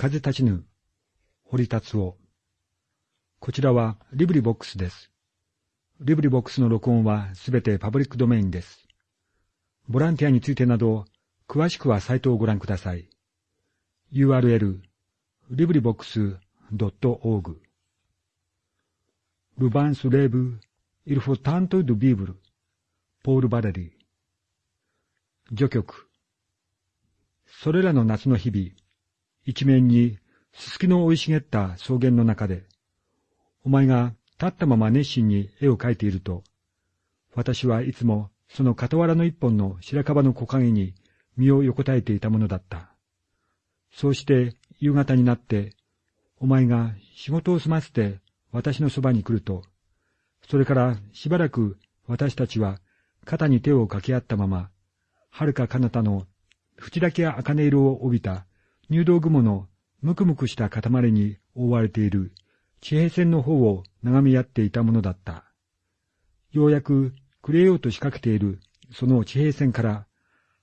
風立ちぬ、堀辰雄。こちらは LibriVox です。 LibriVox の録音はすべてパブリックドメインです。ボランティアについてなど、詳しくはサイトをご覧ください。URL、 LibriVox .org Le vent se lève, il faut tenter de vivre、ポール・バレリー。序曲。それらの夏の日々、一面にすすきの生い茂った草原の中で、お前が立ったまま熱心に絵を描いていると、私はいつもその傍らの一本の白樺の木陰に身を横たえていたものだった。そうして夕方になって、お前が仕事を済ませて私のそばに来ると、それからしばらく私たちは肩に手を掛け合ったまま、遥か彼方の縁だけ茜色を帯びた入道雲のむくむくした塊に覆われている地平線の方を眺め合っていたものだった。ようやく暮れようと仕掛けているその地平線から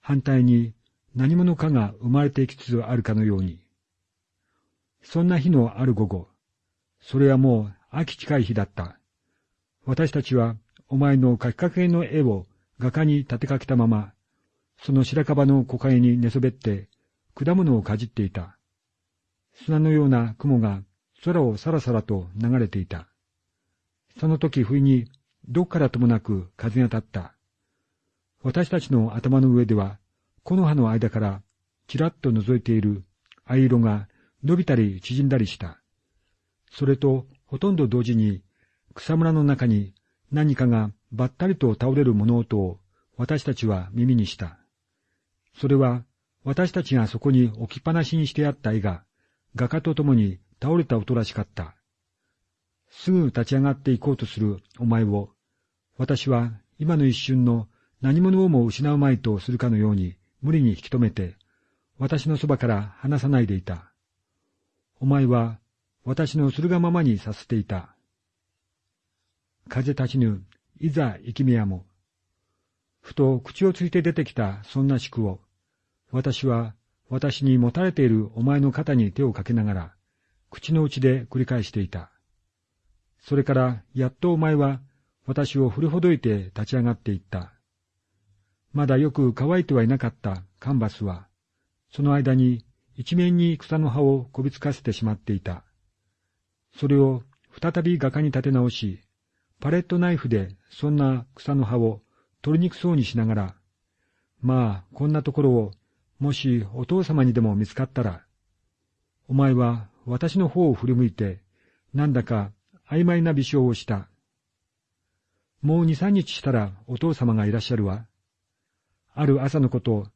反対に何者かが生まれていきつつあるかのように。そんな日のある午後、それはもう秋近い日だった。私たちはお前の書きかけの絵を画家に立てかけたまま、その白樺の木陰に寝そべって果物をかじっていた。砂のような雲が空をさらさらと流れていた。その時不意にどっからともなく風が立った。私たちの頭の上では、木の葉の間からちらっと覗いている藍色が伸びたり縮んだりした。それとほとんど同時に草むらの中に何かがばったりと倒れる物音を私たちは耳にした。それは私たちがそこに置きっぱなしにしてあった絵が画家と共に倒れた音らしかった。すぐ立ち上がっていこうとするお前を、私は今の一瞬の何者をも失うまいとするかのように無理に引き止めて、私のそばから離さないでいた。お前は私のするがままにさせていた。風立ちぬ、いざ生きみやも。ふと口をついて出てきたそんな宿を、私は私に持たれているお前の肩に手をかけながら、口の内で繰り返していた。それからやっとお前は私を振りほどいて立ち上がっていった。まだよく乾いてはいなかったカンバスは、その間に一面に草の葉をこびつかせてしまっていた。それを再び画家に立て直し、パレットナイフでそんな草の葉を取りにくそうにしながら、まあ、こんなところをもしお父様にでも見つかったら、お前は私の方を振り向いて、なんだか曖昧な微笑をした。もう二三日したらお父様がいらっしゃるわ。ある朝のこと、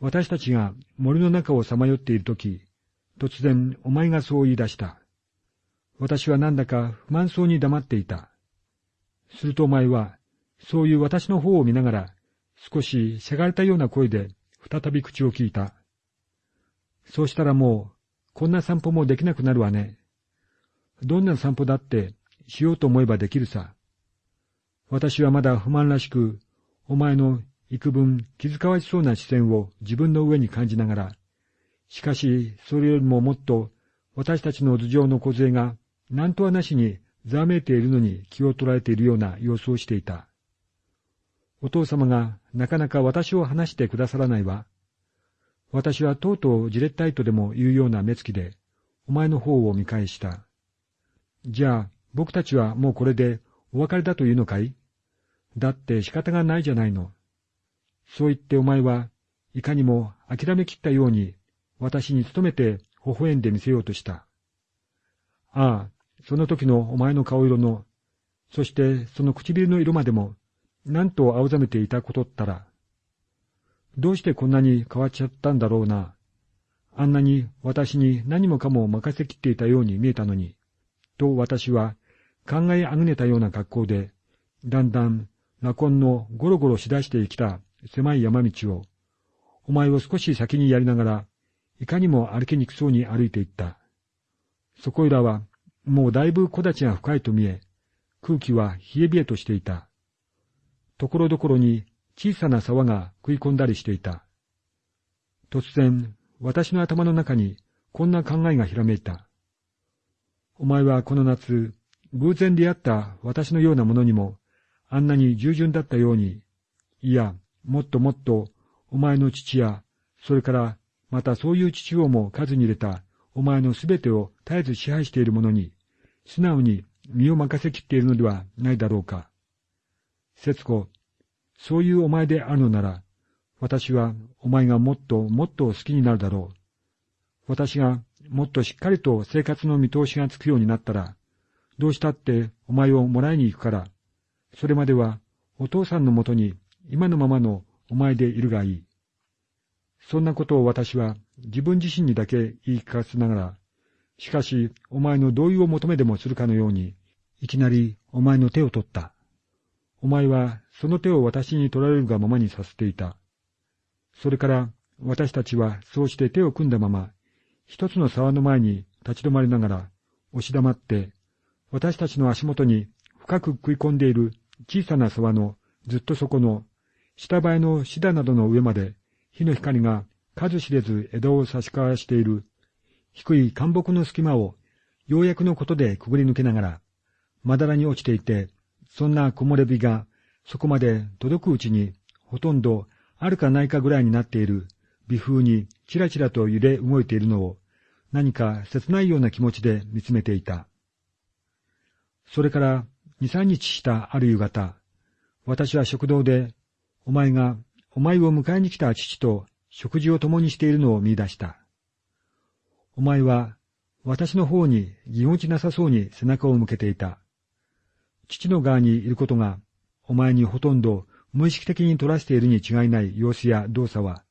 私たちが森の中をさまよっているとき、突然お前がそう言い出した。私はなんだか不満そうに黙っていた。するとお前は、そういう私の方を見ながら、少ししゃがれたような声で、再び口を聞いた。そうしたらもう、こんな散歩もできなくなるわね。どんな散歩だってしようと思えばできるさ。私はまだ不満らしく、お前の幾分気遣わしそうな視線を自分の上に感じながら、しかしそれよりももっと私たちの頭上の小杖が何とはなしにざわめいているのに気を取られているような様子をしていた。お父様がなかなか私を話してくださらないわ。私はとうとうじれったいとでも言うような目つきで、お前の方を見返した。じゃあ、僕たちはもうこれでお別れだというのかい？だって仕方がないじゃないの。そう言ってお前はいかにも諦めきったように私に努めて微笑んでみせようとした。ああ、その時のお前の顔色の、そしてその唇の色までもなんと青ざめていたことったら、どうしてこんなに変わっちゃったんだろうな。あんなに私に何もかも任せきっていたように見えたのに、と私は考えあぐねたような格好で、だんだんラコンのゴロゴロしだしてきた狭い山道を、お前を少し先にやりながら、いかにも歩きにくそうに歩いていった。そこいらは、もうだいぶ木立が深いと見え、空気は冷え冷えとしていた。ところどころに小さな沢が食い込んだりしていた。突然、私の頭の中にこんな考えがひらめいた。お前はこの夏、偶然出会った私のようなものにも、あんなに従順だったように、いや、もっともっと、お前の父や、それからまたそういう父をも数に入れたお前のすべてを絶えず支配している者に、素直に身を任せきっているのではないだろうか。節子、そういうお前であるのなら、私はお前がもっともっと好きになるだろう。私がもっとしっかりと生活の見通しがつくようになったら、どうしたってお前をもらいに行くから、それまではお父さんのもとに今のままのお前でいるがいい。そんなことを私は自分自身にだけ言い聞かせながら、しかしお前の同意を求めでもするかのように、いきなりお前の手を取った。お前はその手を私に取られるがままにさせていた。それから私たちはそうして手を組んだまま、一つの沢の前に立ち止まりながら、押し黙って、私たちの足元に深く食い込んでいる小さな沢のずっと底の下映えのシダなどの上まで火の光が数知れず枝を差し交わしている低い干木の隙間をようやくのことでくぐり抜けながら、まだらに落ちていて、そんな木漏れ日がそこまで届くうちにほとんどあるかないかぐらいになっている微風にちらちらと揺れ動いているのを何か切ないような気持ちで見つめていた。それから二三日したある夕方、私は食堂でお前がお前を迎えに来た父と食事を共にしているのを見出した。お前は私の方にぎこちなさそうに背中を向けていた。父の側にいることがお前にほとんど無意識的に取らせているに違いない様子や動作は、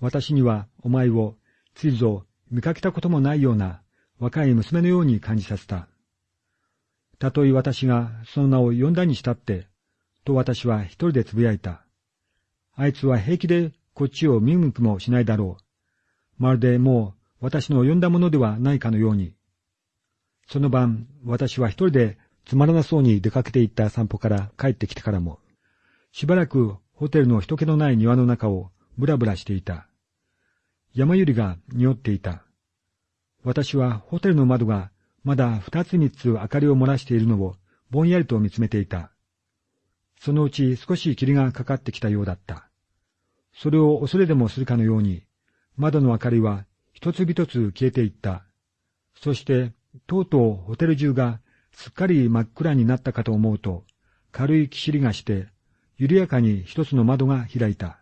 私にはお前をついぞ見かけたこともないような若い娘のように感じさせた。たとえ私がその名を呼んだにしたって、と私は一人でつぶやいた。あいつは平気でこっちを見向きもしないだろう。まるでもう私の呼んだものではないかのように。その晩、私は一人でつまらなそうに出かけて行った散歩から帰ってきてからも、しばらくホテルの人気のない庭の中をぶらぶらしていた。山百合が匂っていた。私はホテルの窓がまだ二つ三つ明かりを漏らしているのをぼんやりと見つめていた。そのうち少し霧がかかってきたようだった。それを恐れでもするかのように、窓の明かりは一つ一つ消えていった。そして、とうとうホテル中がすっかり真っ暗になったかと思うと、軽いきしりがして、緩やかに一つの窓が開いた。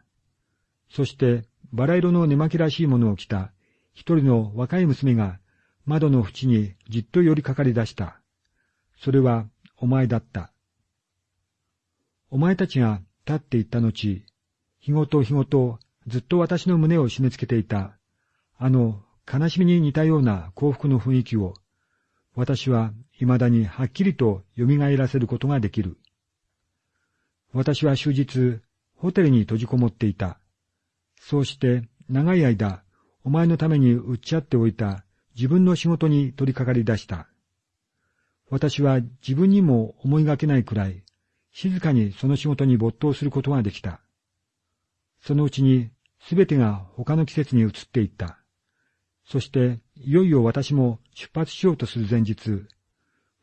そして、バラ色の寝巻きらしいものを着た一人の若い娘が窓の縁にじっと寄りかかり出した。それはお前だった。お前たちが立っていった後、日ごと日ごとずっと私の胸を締め付けていた、あの悲しみに似たような幸福の雰囲気を、私は未だにはっきりと蘇らせることができる。私は終日、ホテルに閉じこもっていた。そうして長い間、お前のために打ち合っておいた自分の仕事に取り掛かり出した。私は自分にも思いがけないくらい、静かにその仕事に没頭することができた。そのうちにすべてが他の季節に移っていった。そして、いよいよ私も出発しようとする前日、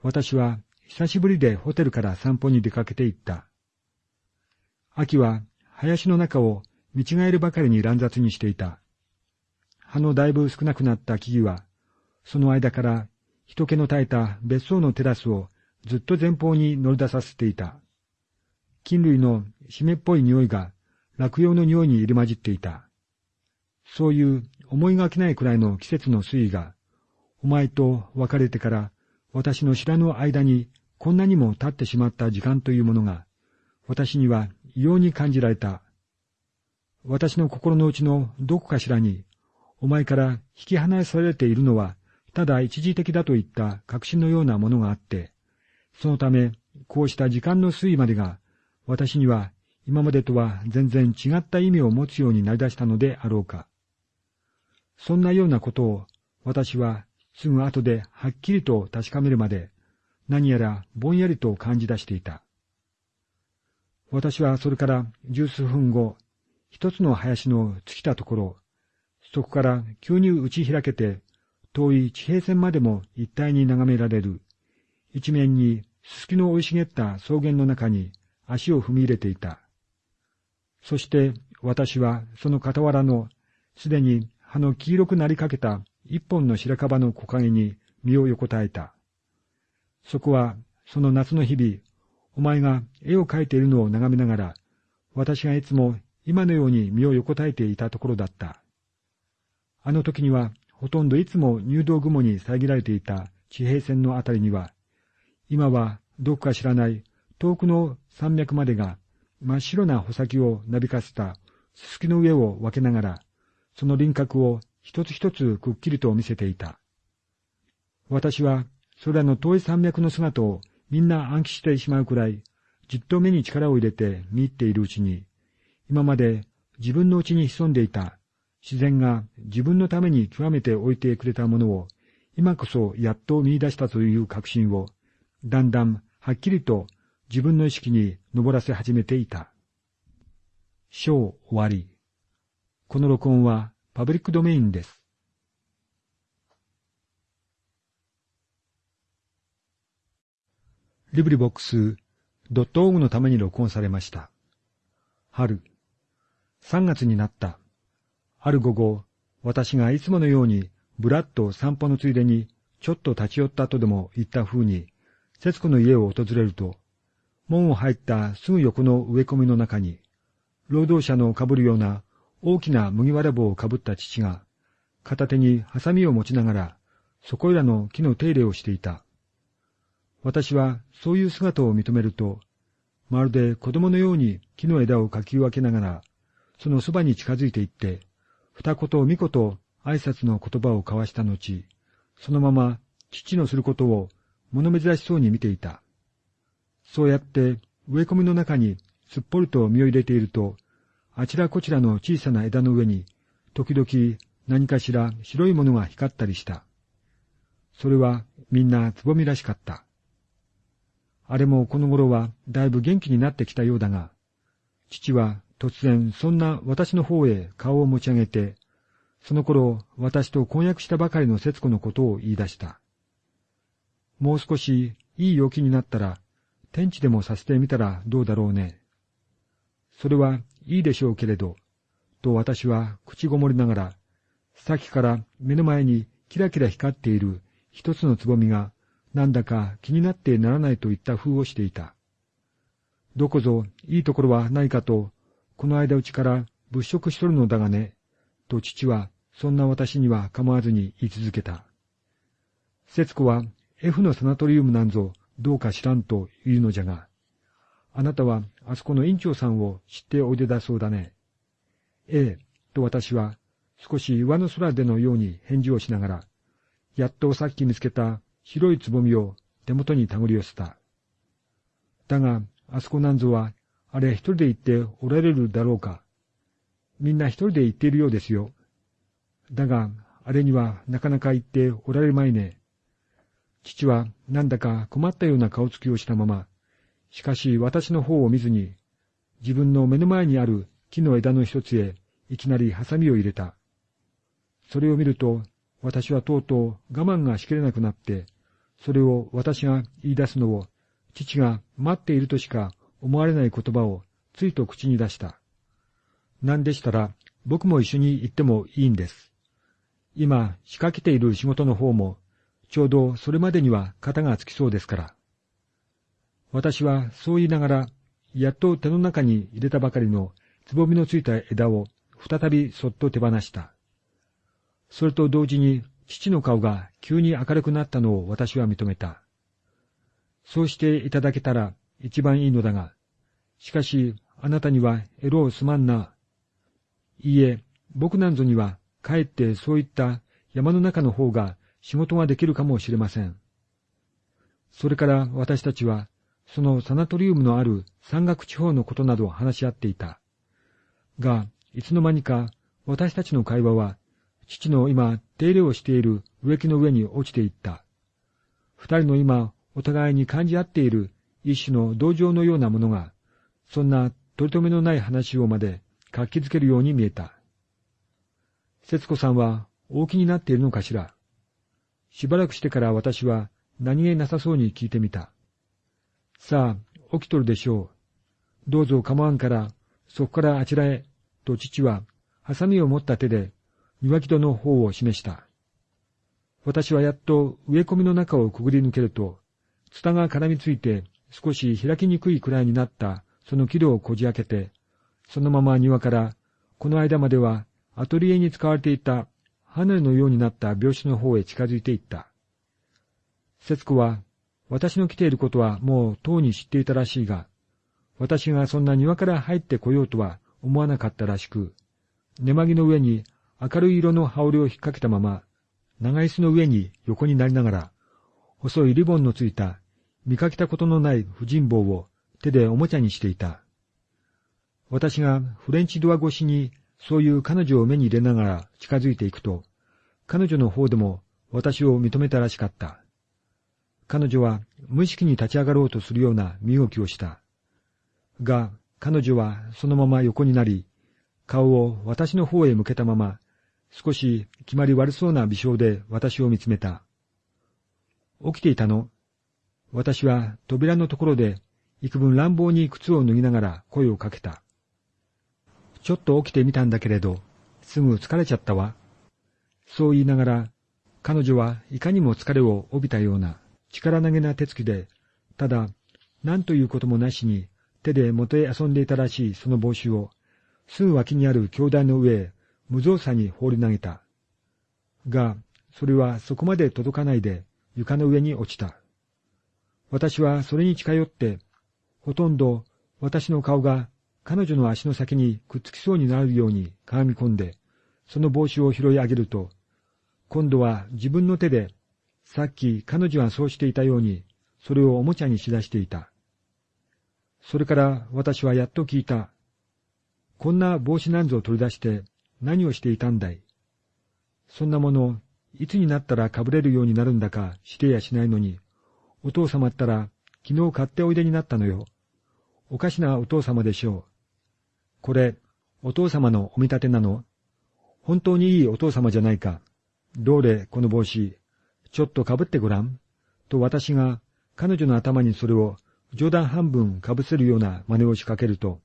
私は久しぶりでホテルから散歩に出かけて行った。秋は林の中を見違えるばかりに乱雑にしていた。葉のだいぶ少なくなった木々は、その間から人気の絶えた別荘のテラスをずっと前方に乗り出させていた。菌類の湿っぽい匂いが落葉の匂いに入り混じっていた。そういう思いがけないくらいの季節の推移が、お前と別れてから私の知らぬ間にこんなにも経ってしまった時間というものが、私には異様に感じられた。私の心の内のどこかしらに、お前から引き離されているのは、ただ一時的だといった確信のようなものがあって、そのため、こうした時間の推移までが私には今までとは全然違った意味を持つようになりだしたのであろうか。そんなようなことを私はすぐ後ではっきりと確かめるまで何やらぼんやりと感じ出していた。私はそれから十数分後、一つの林の尽きたところ、そこから急に打ち開けて遠い地平線までも一体に眺められる、一面にすすきの生い茂った草原の中に足を踏み入れていた。そして私はその傍らのすでに葉の黄色くなりかけた一本の白樺の木陰に身を横たえた。そこはその夏の日々、お前が絵を描いているのを眺めながら、私がいつも今のように身を横たえていたところだった。あの時にはほとんどいつも入道雲に遮られていた地平線のあたりには、今はどこか知らない遠くの山脈までが真っ白な穂先をなびかせたすすきの上を分けながら、その輪郭を一つ一つくっきりと見せていた。私は、それらの遠い山脈の姿をみんな暗記してしまうくらい、じっと目に力を入れて見入っているうちに、今まで自分のうちに潜んでいた自然が自分のために極めて置いてくれたものを、今こそやっと見出したという確信を、だんだんはっきりと自分の意識に登らせ始めていた。章終わり。この録音はパブリックドメインです。リブリボックスドットオーグのために録音されました。春。3月になった。ある午後、私がいつものようにぶらっと散歩のついでにちょっと立ち寄った後でも言った風に、節子の家を訪れると、門を入ったすぐ横の植え込みの中に、労働者のかぶるような大きな麦わら帽をかぶった父が、片手にハサミを持ちながら、そこいらの木の手入れをしていた。私はそういう姿を認めると、まるで子供のように木の枝をかき分けながら、そのそばに近づいていって、二言三言挨拶の言葉を交わした後、そのまま父のすることを物珍しそうに見ていた。そうやって植え込みの中にすっぽりと身を入れていると、あちらこちらの小さな枝の上に、時々何かしら白いものが光ったりした。それはみんなつぼみらしかった。あれもこの頃はだいぶ元気になってきたようだが、父は突然そんな私の方へ顔を持ち上げて、その頃私と婚約したばかりの節子のことを言い出した。もう少しいい陽気になったら天地でもさせてみたらどうだろうね。それはいいでしょうけれど、と私は口ごもりながら、さっきから目の前にキラキラ光っている一つのつぼみが、なんだか気になってならないといった風をしていた。どこぞいいところはないかと、この間うちから物色しとるのだがね、と父はそんな私には構わずに言い続けた。節子は F のサナトリウムなんぞどうか知らんと言うのじゃが、あなたはあそこの院長さんを知っておいでだそうだね。ええ、と私は少し上の空でのように返事をしながら、やっとさっき見つけた白いつぼみを手元に手繰り寄せた。だが、あそこなんぞは、あれ一人で行っておられるだろうか。みんな一人で行っているようですよ。だが、あれにはなかなか行っておられまいね。父はなんだか困ったような顔つきをしたまま、しかし私の方を見ずに、自分の目の前にある木の枝の一つへいきなりハサミを入れた。それを見ると、私はとうとう我慢がしきれなくなって、それを私が言い出すのを、父が待っているとしか思われない言葉をついと口に出した。なんでしたら、僕も一緒に行ってもいいんです。今、仕掛けている仕事の方もちょうどそれまでには型がつきそうですから。私はそう言いながら、やっと手の中に入れたばかりのつぼみのついた枝を再びそっと手放した。それと同時に父の顔が急に明るくなったのを私は認めた。そうしていただけたら一番いいのだが、しかしあなたにはエロをすまんな。いいえ、僕なんぞにはかえってそういった山の中の方が仕事ができるかもしれません。それから私たちは、そのサナトリウムのある山岳地方のことなどを話し合っていた。が、いつの間にか私たちの会話は、父の今手入れをしている植木の上に落ちていった。二人の今お互いに感じ合っている一種の同情のようなものが、そんな取り留めのない話をまで活気づけるように見えた。節子さんは大きになっているのかしら？しばらくしてから私は何気なさそうに聞いてみた。さあ、起きとるでしょう。どうぞ構わんから、そこからあちらへ、と父は、ハサミを持った手で、庭木戸の方を示した。私はやっと植え込みの中をくぐり抜けると、ツタが絡みついて少し開きにくいくらいになったその木戸をこじ開けて、そのまま庭からこの間まではアトリエに使われていたハネのようになった病室の方へ近づいていった。節子は、私の来ていることはもうとうに知っていたらしいが、私がそんな庭から入ってこようとは思わなかったらしく、寝間着の上に明るい色の羽織を引っ掛けたまま、長椅子の上に横になりながら、細いリボンのついた見かけたことのない婦人帽を手でおもちゃにしていた。私がフレンチドア越しにそういう彼女を目に入れながら近づいていくと、彼女の方でも私を認めたらしかった。彼女は無意識に立ち上がろうとするような身動きをした。が、彼女はそのまま横になり、顔を私の方へ向けたまま、少し決まり悪そうな微笑で私を見つめた。起きていたの私は扉のところで幾分乱暴に靴を脱ぎながら声をかけた。ちょっと起きてみたんだけれど、すぐ疲れちゃったわ。そう言いながら、彼女はいかにも疲れを帯びたような力投げな手つきで、ただ、何ということもなしに手でもて遊んでいたらしいその帽子を、すぐ脇にある兄弟の上へ無造作に放り投げた。が、それはそこまで届かないで床の上に落ちた。私はそれに近寄って、ほとんど私の顔が彼女の足の先にくっつきそうになるようにかがみ込んで、その帽子を拾い上げると、今度は自分の手で、さっき彼女がそうしていたように、それをおもちゃにしだしていた。それから私はやっと聞いた。こんな帽子なんぞを取り出して何をしていたんだい？そんなもの、いつになったらかぶれるようになるんだかしてやしないのに、お父様ったら昨日買っておいでになったのよ。おかしなお父様でしょう。これ、お父様のお見立てなの？本当にいいお父様じゃないか。どうれ、この帽子。ちょっとかぶってごらん。と私が彼女の頭にそれを冗談半分かぶせるような真似を仕掛けると、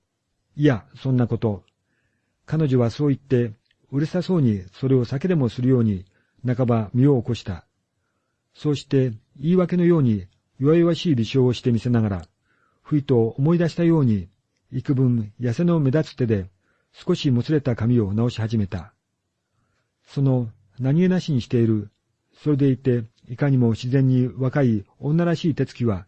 いや、そんなこと。彼女はそう言って、うるさそうにそれを酒でもするように、半ば身を起こした。そうして言い訳のように弱々しい微笑をしてみせながら、ふいと思い出したように、幾分痩せの目立つ手で少しもつれた髪を直し始めた。その何気なしにしている、それでいていかにも自然に若い女らしい手つきは、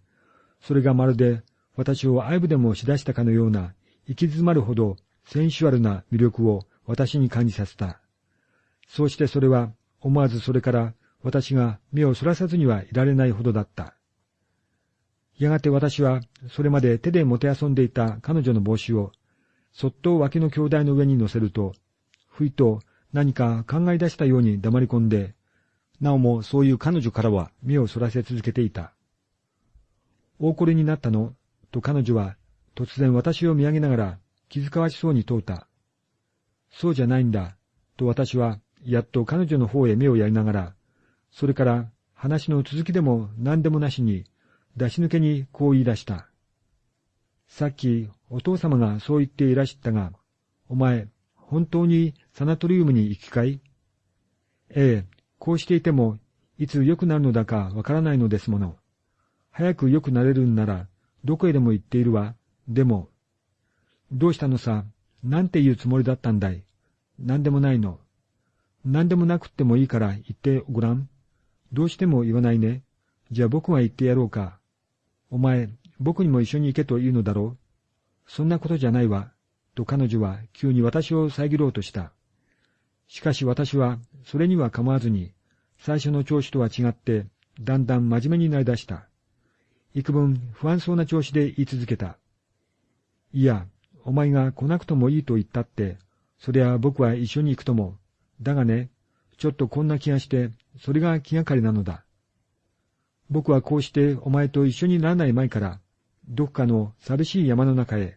それがまるで私を愛撫でもしだしたかのような、行き詰まるほどセンシュアルな魅力を私に感じさせた。そうしてそれは思わずそれから私が目をそらさずにはいられないほどだった。やがて私はそれまで手でもてあそんでいた彼女の帽子をそっと脇の兄弟の上に乗せると、ふいと何か考え出したように黙り込んで、なおもそういう彼女からは目をそらせ続けていた。大これになったの？と彼女は突然私を見上げながら気遣わしそうに問うた。そうじゃないんだ、と私はやっと彼女の方へ目をやりながら、それから話の続きでも何でもなしに出し抜けにこう言い出した。さっきお父様がそう言っていらしたが、お前、本当にサナトリウムに行きかい？ええ、こうしていても、いつ良くなるのだかわからないのですもの。早く良くなれるんなら、どこへでも行っているわ。でも、どうしたのさ、なんて言うつもりだったんだい？なんでもないの。なんでもなくってもいいから言ってごらん。どうしても言わないね。じゃあ僕が言ってやろうか。お前、僕にも一緒に行けと言うのだろう。そんなことじゃないわ。と彼女は急に私を遮ろうとした。しかし私はそれには構わずに、最初の調子とは違って、だんだん真面目になりだした。幾分不安そうな調子で言い続けた。いや、お前が来なくともいいと言ったって、そりゃ僕は一緒に行くとも。だがね、ちょっとこんな気がして、それが気がかりなのだ。僕はこうしてお前と一緒にならない前から、どこかの寂しい山の中へ、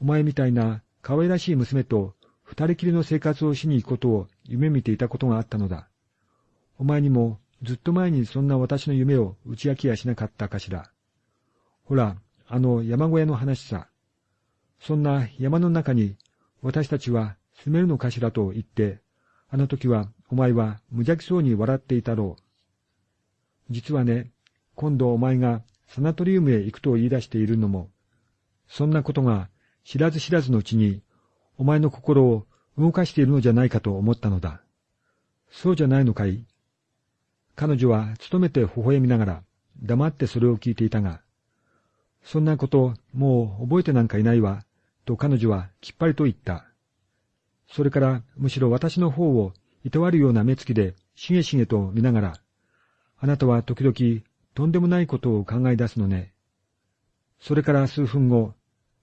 お前みたいな可愛らしい娘と二人きりの生活をしに行くことを夢見ていたことがあったのだ。お前にもずっと前にそんな私の夢を打ち明けやしなかったかしら。ほら、あの山小屋の話さ。そんな山の中に私たちは住めるのかしらと言って、あの時はお前は無邪気そうに笑っていたろう。実はね、今度お前がサナトリウムへ行くと言い出しているのも、そんなことが知らず知らずのうちに、お前の心を動かしているのじゃないかと思ったのだ。そうじゃないのかい？彼女は努めて微笑みながら、黙ってそれを聞いていたが、そんなこと、もう覚えてなんかいないわ、と彼女はきっぱりと言った。それからむしろ私の方をいたわるような目つきでしげしげと見ながら、あなたは時々とんでもないことを考え出すのね。それから数分後、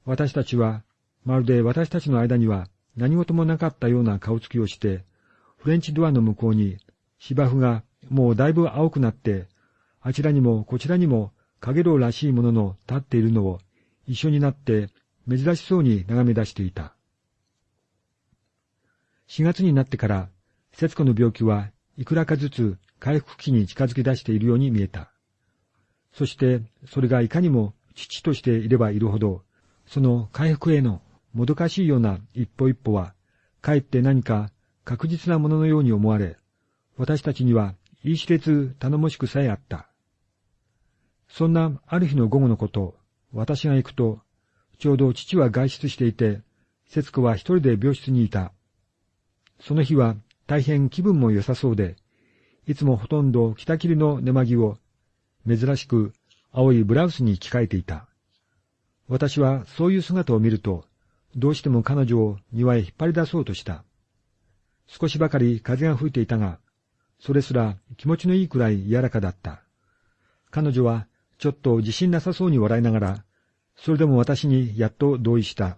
私たちは、まるで私たちの間には何事もなかったような顔つきをして、フレンチドアの向こうに芝生がもうだいぶ青くなって、あちらにもこちらにもかげろうらしいものの立っているのを一緒になって珍しそうに眺め出していた。4月になってから、節子の病気はいくらかずつ回復期に近づき出しているように見えた。そして、それがいかにも父としていればいるほど、その回復へのもどかしいような一歩一歩は、かえって何か確実なもののように思われ、私たちには言い知れず頼もしくさえあった。そんなある日の午後のこと、私が行くと、ちょうど父は外出していて、節子は一人で病室にいた。その日は大変気分も良さそうで、いつもほとんど北切りの寝間着を、珍しく青いブラウスに着替えていた。私はそういう姿を見ると、どうしても彼女を庭へ引っ張り出そうとした。少しばかり風が吹いていたが、それすら気持ちのいいくらい柔らかだった。彼女はちょっと自信なさそうに笑いながら、それでも私にやっと同意した。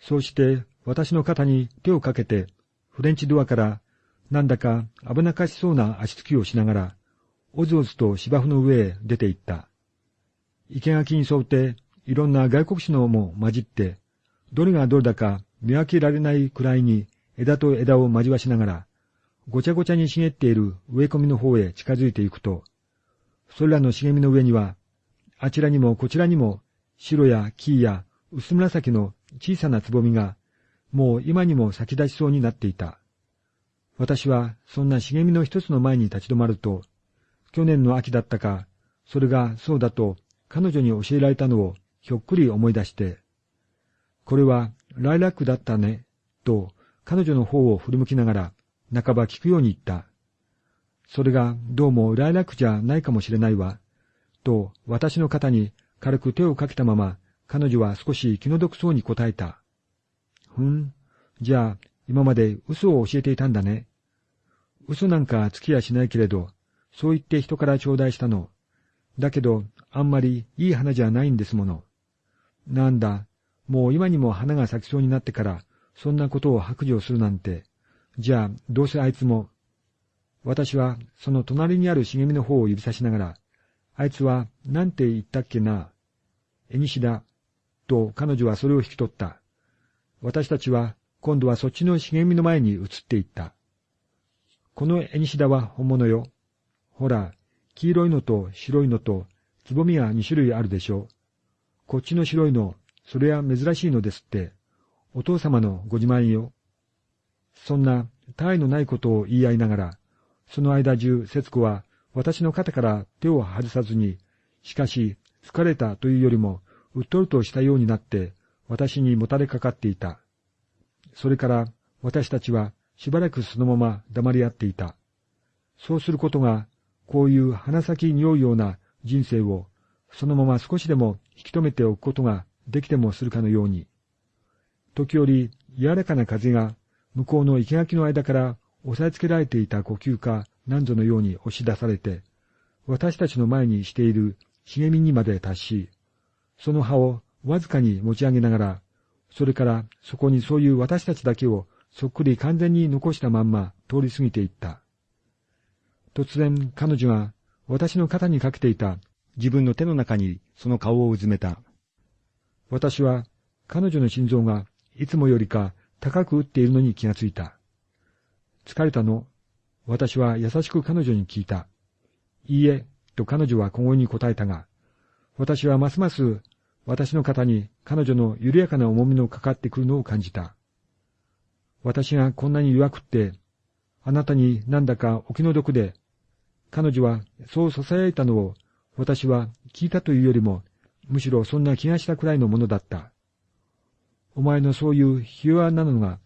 そうして私の肩に手をかけて、フレンチドアからなんだか危なかしそうな足つきをしながら、おずおずと芝生の上へ出て行った。生垣に沿っていろんな外国紙のも混じって、どれがどれだか見分けられないくらいに枝と枝を交わしながら、ごちゃごちゃに茂っている植え込みの方へ近づいていくと、それらの茂みの上には、あちらにもこちらにも白や木や薄紫の小さなつぼみが、もう今にも咲き出しそうになっていた。私はそんな茂みの一つの前に立ち止まると、去年の秋だったか、それがそうだと彼女に教えられたのをひょっくり思い出して、これはライラックだったね、と彼女の方を振り向きながら、半ば聞くように言った。それがどうもライラックじゃないかもしれないわ、と私の肩に軽く手をかけたまま、彼女は少し気の毒そうに答えた。ふん、じゃあ今まで嘘を教えていたんだね。嘘なんかつきやしないけれど、そう言って人から頂戴したの。だけど、あんまりいい花じゃないんですもの。なんだ、もう今にも花が咲きそうになってから、そんなことを白状するなんて。じゃあ、どうせあいつも。私は、その隣にある茂みの方を指さしながら、あいつは、なんて言ったっけな。えにしだ。と彼女はそれを引き取った。私たちは、今度はそっちの茂みの前に移っていった。このエニシダは本物よ。ほら、黄色いのと白いのと、つぼみが二種類あるでしょう。こっちの白いの、それは珍しいのですって。お父様のご自慢よ。そんな、他愛のないことを言い合いながら、その間中、節子は私の肩から手を外さずに、しかし、疲れたというよりも、うっとりとしたようになって、私にもたれかかっていた。それから私たちはしばらくそのまま黙り合っていた。そうすることが、こういう鼻先匂うような人生をそのまま少しでも引き止めておくことができてもするかのように。時折柔らかな風が向こうの生垣の間から押さえつけられていた呼吸か何ぞのように押し出されて、私たちの前にしている茂みにまで達し、その葉をわずかに持ち上げながらそれからそこにそういう私たちだけをそっくり完全に残したまんま通り過ぎていった。突然彼女が私の肩にかけていた自分の手の中にその顔をうずめた。私は彼女の心臓がいつもよりか高く打っているのに気がついた。疲れたの私は優しく彼女に聞いた。いいえ、と彼女は小声に答えたが、私はますます私の肩に彼女の緩やかな重みのかかってくるのを感じた。私がこんなに弱くって、あなたになんだかお気の毒で、彼女はそう囁いたのを私は聞いたというよりも、むしろそんな気がしたくらいのものだった。お前のそういうひ弱なのが、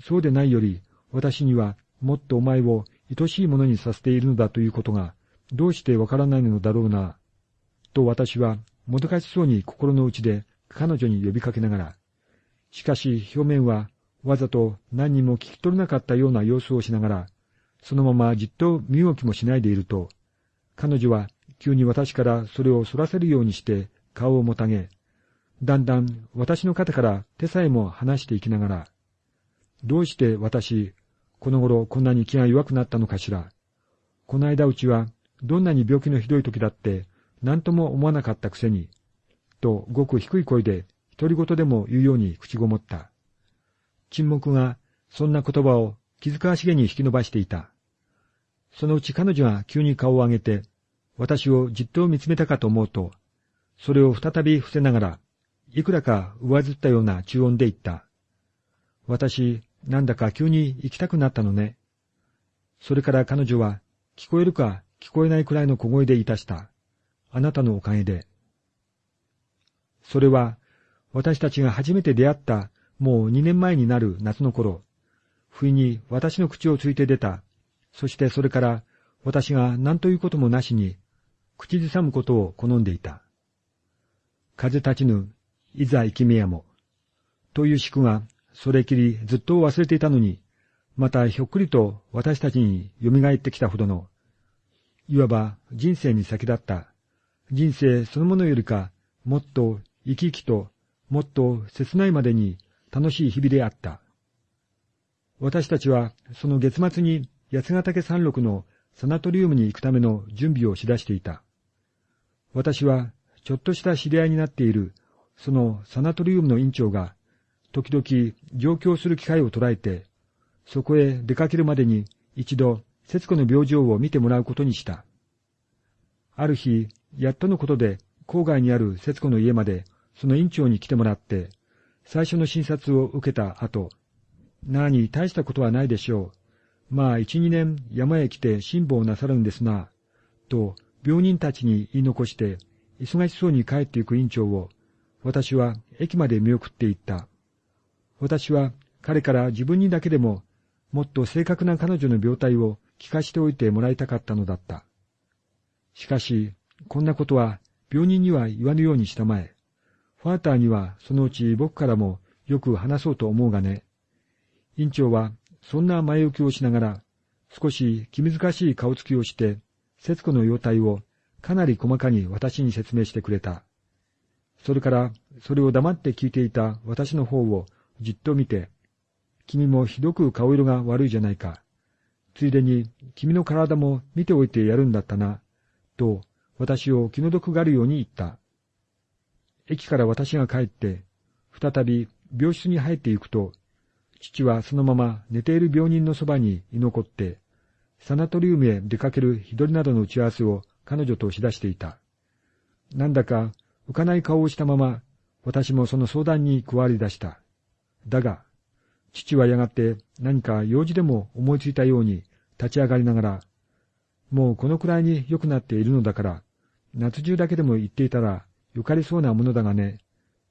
そうでないより、私にはもっとお前を愛しいものにさせているのだということが、どうしてわからないのだろうな、と私はもどかしそうに心の内で彼女に呼びかけながら、しかし表面はわざと何にも聞き取れなかったような様子をしながら、そのままじっと身動きもしないでいると、彼女は急に私からそれを反らせるようにして顔をもたげ、だんだん私の肩から手さえも離していきながら、どうして私、この頃こんなに気が弱くなったのかしら。この間うちは、どんなに病気のひどい時だって、何とも思わなかったくせに、とごく低い声で、独り言でも言うように口ごもった。沈黙が、そんな言葉を気遣わしげに引き伸ばしていた。そのうち彼女が急に顔を上げて、私をじっと見つめたかと思うと、それを再び伏せながら、いくらか上ずったような中音で言った。私、なんだか急に行きたくなったのね。それから彼女は、聞こえるか聞こえないくらいの小声でいたした。あなたのおかげで。それは、私たちが初めて出会ったもう二年前になる夏の頃、不意に私の口をついて出た。そしてそれから私が何ということもなしに口ずさむことを好んでいた。風立ちぬ、いざ生きめやも。という宿が、それきりずっと忘れていたのに、またひょっくりと私たちに蘇ってきたほどの、いわば人生に先立った人生そのものよりか、もっと生き生きと、もっと切ないまでに楽しい日々であった。私たちは、その月末に八ヶ岳山麓のサナトリウムに行くための準備をしだしていた。私は、ちょっとした知り合いになっている、そのサナトリウムの院長が、時々上京する機会を捉えて、そこへ出かけるまでに一度、節子の病状を見てもらうことにした。ある日、やっとのことで、郊外にある節子の家まで、その院長に来てもらって、最初の診察を受けた後、なに大したことはないでしょう。まあ一、二年山へ来て辛抱なさるんですな、と病人たちに言い残して、忙しそうに帰っていく院長を、私は駅まで見送っていった。私は彼から自分にだけでも、もっと正確な彼女の病態を聞かしておいてもらいたかったのだった。しかし、こんなことは病人には言わぬようにしたまえ。ファーターにはそのうち僕からもよく話そうと思うがね。院長はそんな前置きをしながら、少し気難しい顔つきをして、節子の容態をかなり細かに私に説明してくれた。それから、それを黙って聞いていた私の方をじっと見て、君もひどく顔色が悪いじゃないか。ついでに、君の体も見ておいてやるんだったな。と、私を気の毒がるように言った。駅から私が帰って、再び病室に入っていくと、父はそのまま寝ている病人のそばに居残って、サナトリウムへ出かける日取りなどの打ち合わせを彼女としだしていた。なんだか浮かない顔をしたまま、私もその相談に加わり出した。だが、父はやがて何か用事でも思いついたように立ち上がりながら、もうこのくらいに良くなっているのだから、夏中だけでも言っていたら、よかりそうなものだがね、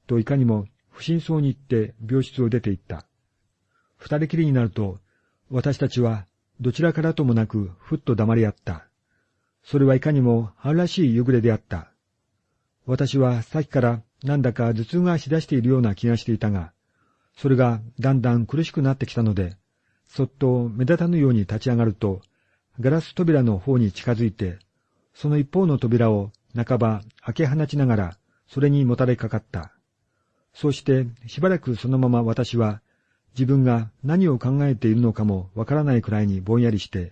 といかにも不審そうに言って病室を出て行った。二人きりになると、私たちはどちらからともなくふっと黙り合った。それはいかにも春らしい夕暮れであった。私はさっきからなんだか頭痛がしだしているような気がしていたが、それがだんだん苦しくなってきたので、そっと目立たぬように立ち上がると、ガラス扉の方に近づいて、その一方の扉を半ば開け放ちながら、それにもたれかかった。そうしてしばらくそのまま私は、自分が何を考えているのかもわからないくらいにぼんやりして、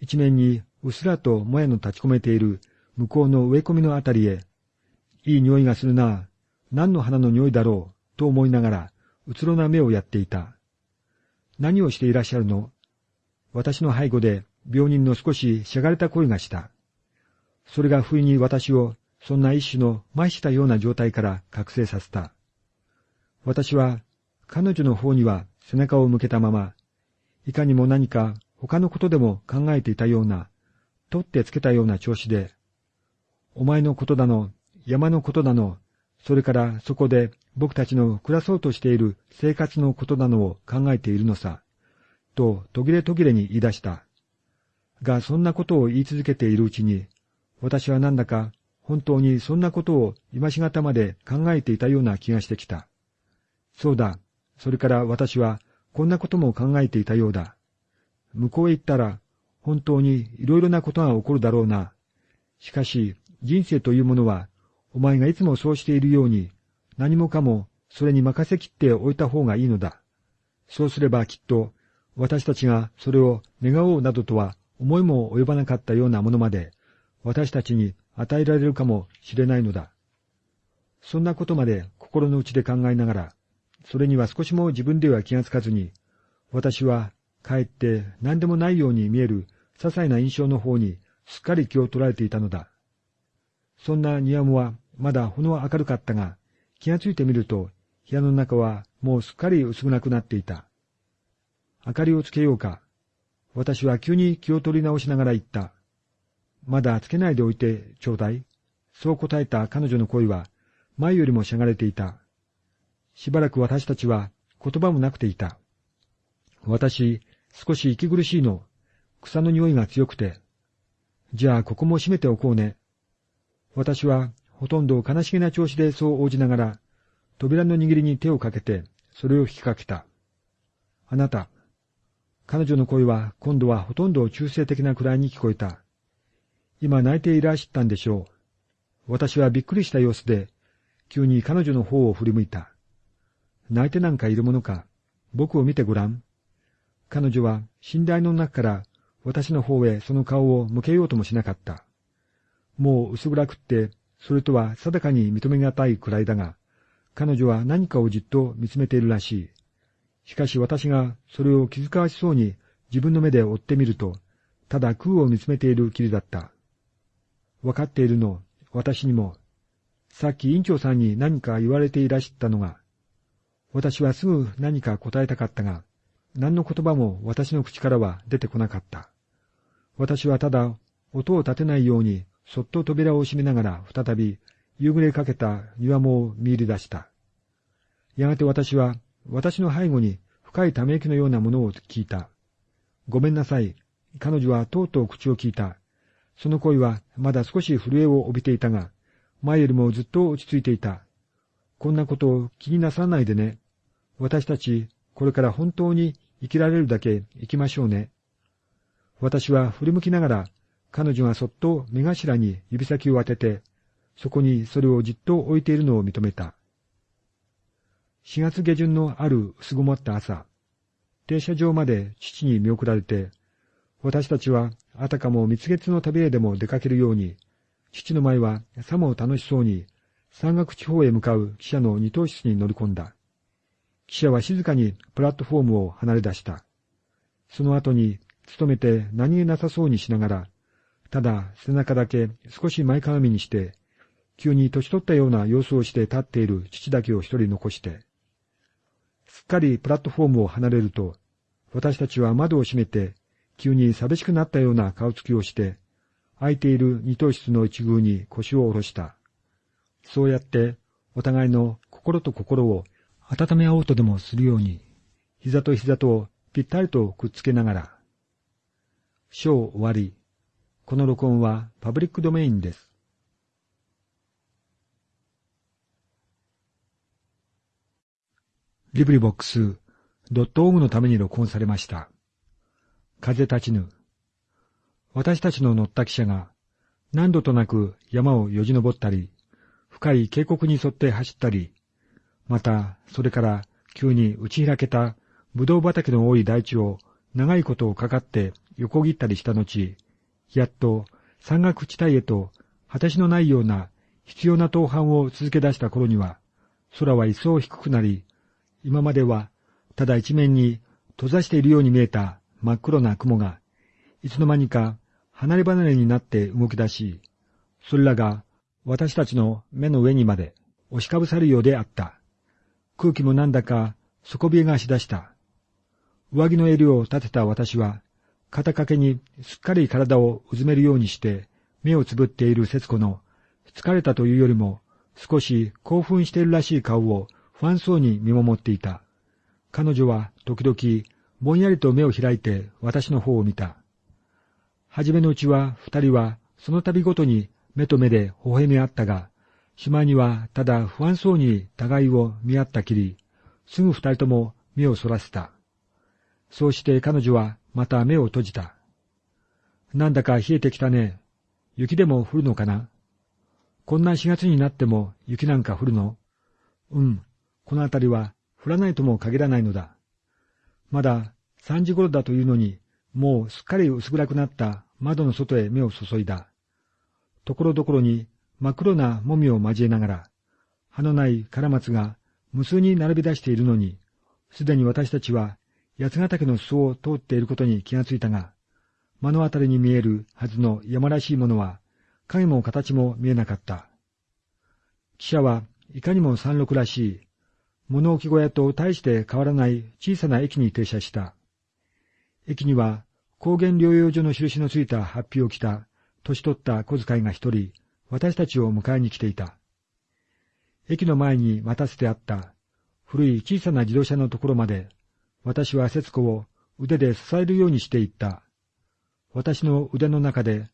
一面にうっすらともやの立ち込めている向こうの植え込みのあたりへ、いい匂いがするな、何の花の匂いだろう、と思いながら、うつろな目をやっていた。何をしていらっしゃるの？私の背後で病人の少ししゃがれた声がした。それが不意に私をそんな一種の麻痺したような状態から覚醒させた。私は彼女の方には背中を向けたまま、いかにも何か他のことでも考えていたような、取ってつけたような調子で、お前のことだの、山のことだの、それからそこで僕たちの暮らそうとしている生活のことなのを考えているのさ、と途切れ途切れに言い出した。が、そんなことを言い続けているうちに、私はなんだか本当にそんなことを今しがたまで考えていたような気がしてきた。そうだ、それから私はこんなことも考えていたようだ。向こうへ行ったら本当にいろいろなことが起こるだろうな。しかし人生というものはお前がいつもそうしているように何もかもそれに任せきっておいた方がいいのだ。そうすればきっと私たちがそれを願おうなどとは思いも及ばなかったようなものまで私たちに与えられるかもしれないのだ。そんなことまで心の内で考えながら、それには少しも自分では気がつかずに、私はかえって何でもないように見える些細な印象の方にすっかり気を取られていたのだ。そんな庭もはまだほの明るかったが、気がついてみると部屋の中はもうすっかり薄暗くなっていた。明かりをつけようか。私は急に気を取り直しながら言った。まだつけないでおいてちょうだい。そう答えた彼女の声は前よりもしゃがれていた。しばらく私たちは言葉もなくていた。私、少し息苦しいの。草の匂いが強くて。じゃあここも閉めておこうね。私はほとんど悲しげな調子でそう応じながら、扉の握りに手をかけて、それを引きかけた。あなた。彼女の声は今度はほとんど中性的なくらいに聞こえた。今泣いていらしたんでしょう。私はびっくりした様子で、急に彼女の方を振り向いた。泣いてなんかいるものか。僕を見てごらん。彼女は寝台の中から私の方へその顔を向けようともしなかった。もう薄暗くって、それとは定かに認めがたいくらいだが、彼女は何かをじっと見つめているらしい。しかし私がそれを気遣わしそうに自分の目で追ってみると、ただ空を見つめているきりだった。わかっているの、私にも。さっき院長さんに何か言われていらしたのが、私はすぐ何か答えたかったが、何の言葉も私の口からは出てこなかった。私はただ、音を立てないように、そっと扉を閉めながら再び、夕暮れかけた庭も見入り出した。やがて私は、私の背後に深いため息のようなものを聞いた。ごめんなさい。彼女はとうとう口を聞いた。その声はまだ少し震えを帯びていたが、前よりもずっと落ち着いていた。こんなことを気になさらないでね。私たち、これから本当に生きられるだけ生きましょうね。私は振り向きながら、彼女がそっと目頭に指先を当てて、そこにそれをじっと置いているのを認めた。4月下旬のある薄曇った朝、停車場まで父に見送られて、私たちはあたかも蜜月の旅へでも出かけるように、父の前はさも楽しそうに山岳地方へ向かう汽車の二等室に乗り込んだ。汽車は静かにプラットフォームを離れ出した。その後に、勤めて何気なさそうにしながら、ただ背中だけ少し前かがみにして、急に年取ったような様子をして立っている父だけを一人残して、すっかりプラットフォームを離れると、私たちは窓を閉めて急に寂しくなったような顔つきをして、空いている二等室の一宮に腰を下ろした。そうやって、お互いの心と心を温め合おうとでもするように、膝と膝とぴったりとくっつけながら。章終わり。この録音はパブリックドメインです。リブリボックスドットオームのために録音されました。風立ちぬ。私たちの乗った汽車が何度となく山をよじ登ったり、深い渓谷に沿って走ったり、またそれから急に打ち開けたぶどう畑の多い大地を長いことをかかって横切ったりした後、やっと山岳地帯へと果てしのないような必要な登攀を続け出した頃には、空は一層低くなり、今まではただ一面に閉ざしているように見えた真っ黒な雲が、いつの間にか離れ離れになって動き出し、それらが私たちの目の上にまで押しかぶさるようであった。空気もなんだか底冷えがしだした。上着の襟を立てた私は、肩掛けにすっかり体をうずめるようにして目をつぶっている節子の疲れたというよりも少し興奮しているらしい顔を不安そうに見守っていた。彼女は時々ぼんやりと目を開いて私の方を見た。はじめのうちは二人はその度ごとに目と目で微笑み合ったが、しまいにはただ不安そうに互いを見合ったきり、すぐ二人とも目をそらせた。そうして彼女はまた目を閉じた。なんだか冷えてきたね。雪でも降るのかな？こんな4月になっても雪なんか降るの？うん、この辺りは降らないとも限らないのだ。まだ3時頃だというのに、もうすっかり薄暗くなった窓の外へ目を注いだ。ところどころに真っ黒なもみを交えながら、葉のないカラマツが無数に並び出しているのに、すでに私たちは八ヶ岳の裾を通っていることに気がついたが、目の当たりに見えるはずの山らしいものは、影も形も見えなかった。汽車はいかにも山麓らしい、物置小屋と大して変わらない小さな駅に停車した。駅には高原療養所の印のついたハッピーを着た、年取った小遣いが一人、私たちを迎えに来ていた。駅の前に待たせてあった古い小さな自動車のところまで、私は節子を腕で支えるようにしていった。私の腕の中で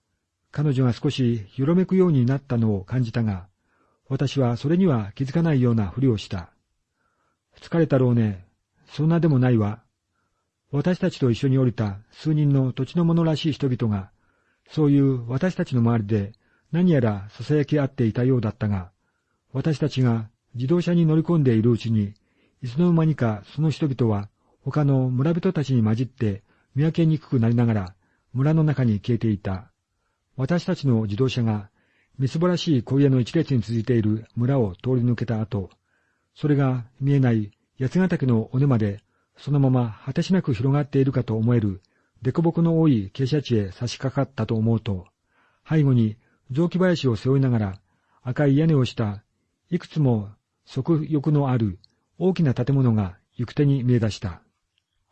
彼女が少しよろめくようになったのを感じたが、私はそれには気づかないようなふりをした。疲れたろうね。そんなでもないわ。私たちと一緒に降りた数人の土地の者らしい人々が、そういう私たちの周りで何やら囁き合っていたようだったが、私たちが自動車に乗り込んでいるうちに、いつの間にかその人々は他の村人たちに混じって見分けにくくなりながら村の中に消えていた。私たちの自動車がみすぼらしい小屋の一列に続いている村を通り抜けた後、それが見えない八ヶ岳の尾根までそのまま果てしなく広がっているかと思える、凸凹の多い傾斜地へ差し掛かったと思うと、背後に雑木林を背負いながら、赤い屋根をした、いくつも側翼のある大きな建物が行く手に見え出した。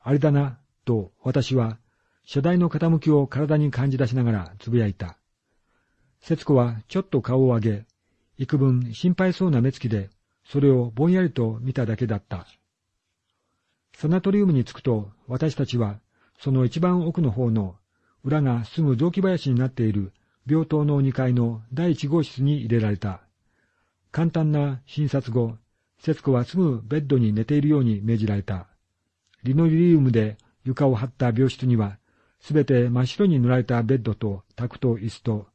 あれだな、と私は、車台の傾きを体に感じ出しながらつぶやいた。節子はちょっと顔を上げ、幾分心配そうな目つきで、それをぼんやりと見ただけだった。サナトリウムに着くと、私たちは、その一番奥の方の、裏がすぐ雑木林になっている病棟の2階の第一号室に入れられた。簡単な診察後、節子はすぐベッドに寝ているように命じられた。リノリウムで床を張った病室には、すべて真っ白に塗られたベッドと卓と椅子と、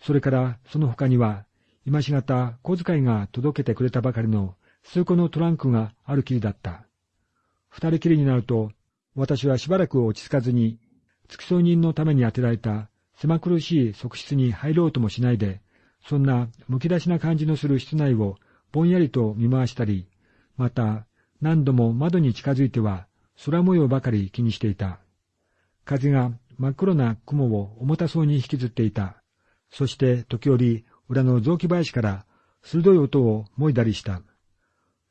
それからその他には、今しがた小遣いが届けてくれたばかりの数個のトランクがあるきりだった。二人きりになると、私はしばらく落ち着かずに、付き添い人のために当てられた狭苦しい側室に入ろうともしないで、そんなむき出しな感じのする室内をぼんやりと見回したり、また何度も窓に近づいては空模様ばかり気にしていた。風が真っ黒な雲を重たそうに引きずっていた。そして時折裏の雑木林から鋭い音をもいだりした。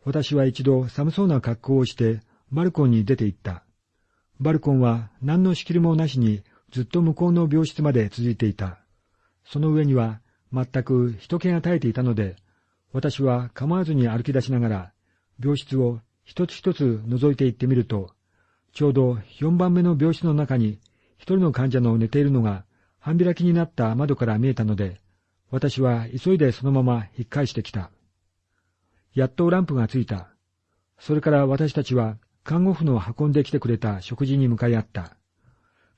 私は一度寒そうな格好をしてバルコンに出て行った。バルコンは何の仕切りもなしにずっと向こうの病室まで続いていた。その上には全く人気が絶えていたので、私は構わずに歩き出しながら、病室を一つ一つ覗いていってみると、ちょうど四番目の病室の中に一人の患者の寝ているのが半開きになった窓から見えたので、私は急いでそのまま引っ返してきた。やっとランプがついた。それから私たちは看護婦の運んできてくれた食事に向かい合った。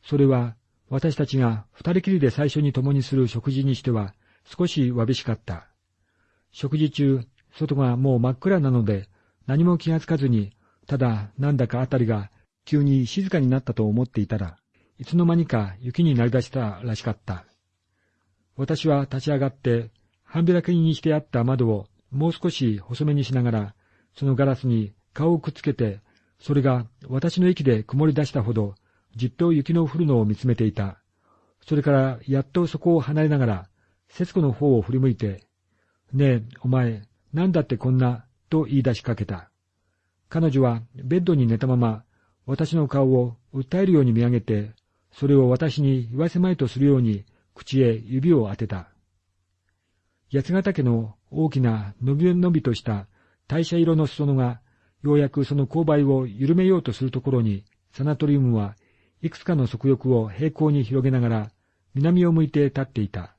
それは私たちが二人きりで最初に共にする食事にしては少しわびしかった。食事中、外がもう真っ暗なので何も気がつかずに、ただなんだかあたりが急に静かになったと思っていたら、いつの間にか雪になりだしたらしかった。私は立ち上がって、半開きにしてあった窓をもう少し細めにしながら、そのガラスに顔をくっつけてそれが私の息で曇り出したほど、じっと雪の降るのを見つめていた。それからやっとそこを離れながら、節子の方を振り向いて、ねえ、お前、なんだってこんな、と言い出しかけた。彼女はベッドに寝たまま、私の顔を訴えるように見上げて、それを私に言わせまいとするように、口へ指を当てた。八ヶ岳の大きな伸び伸びとした代謝色の裾野が、ようやくその勾配を緩めようとするところに、サナトリウムはいくつかの足翼を平行に広げながら、南を向いて立っていた。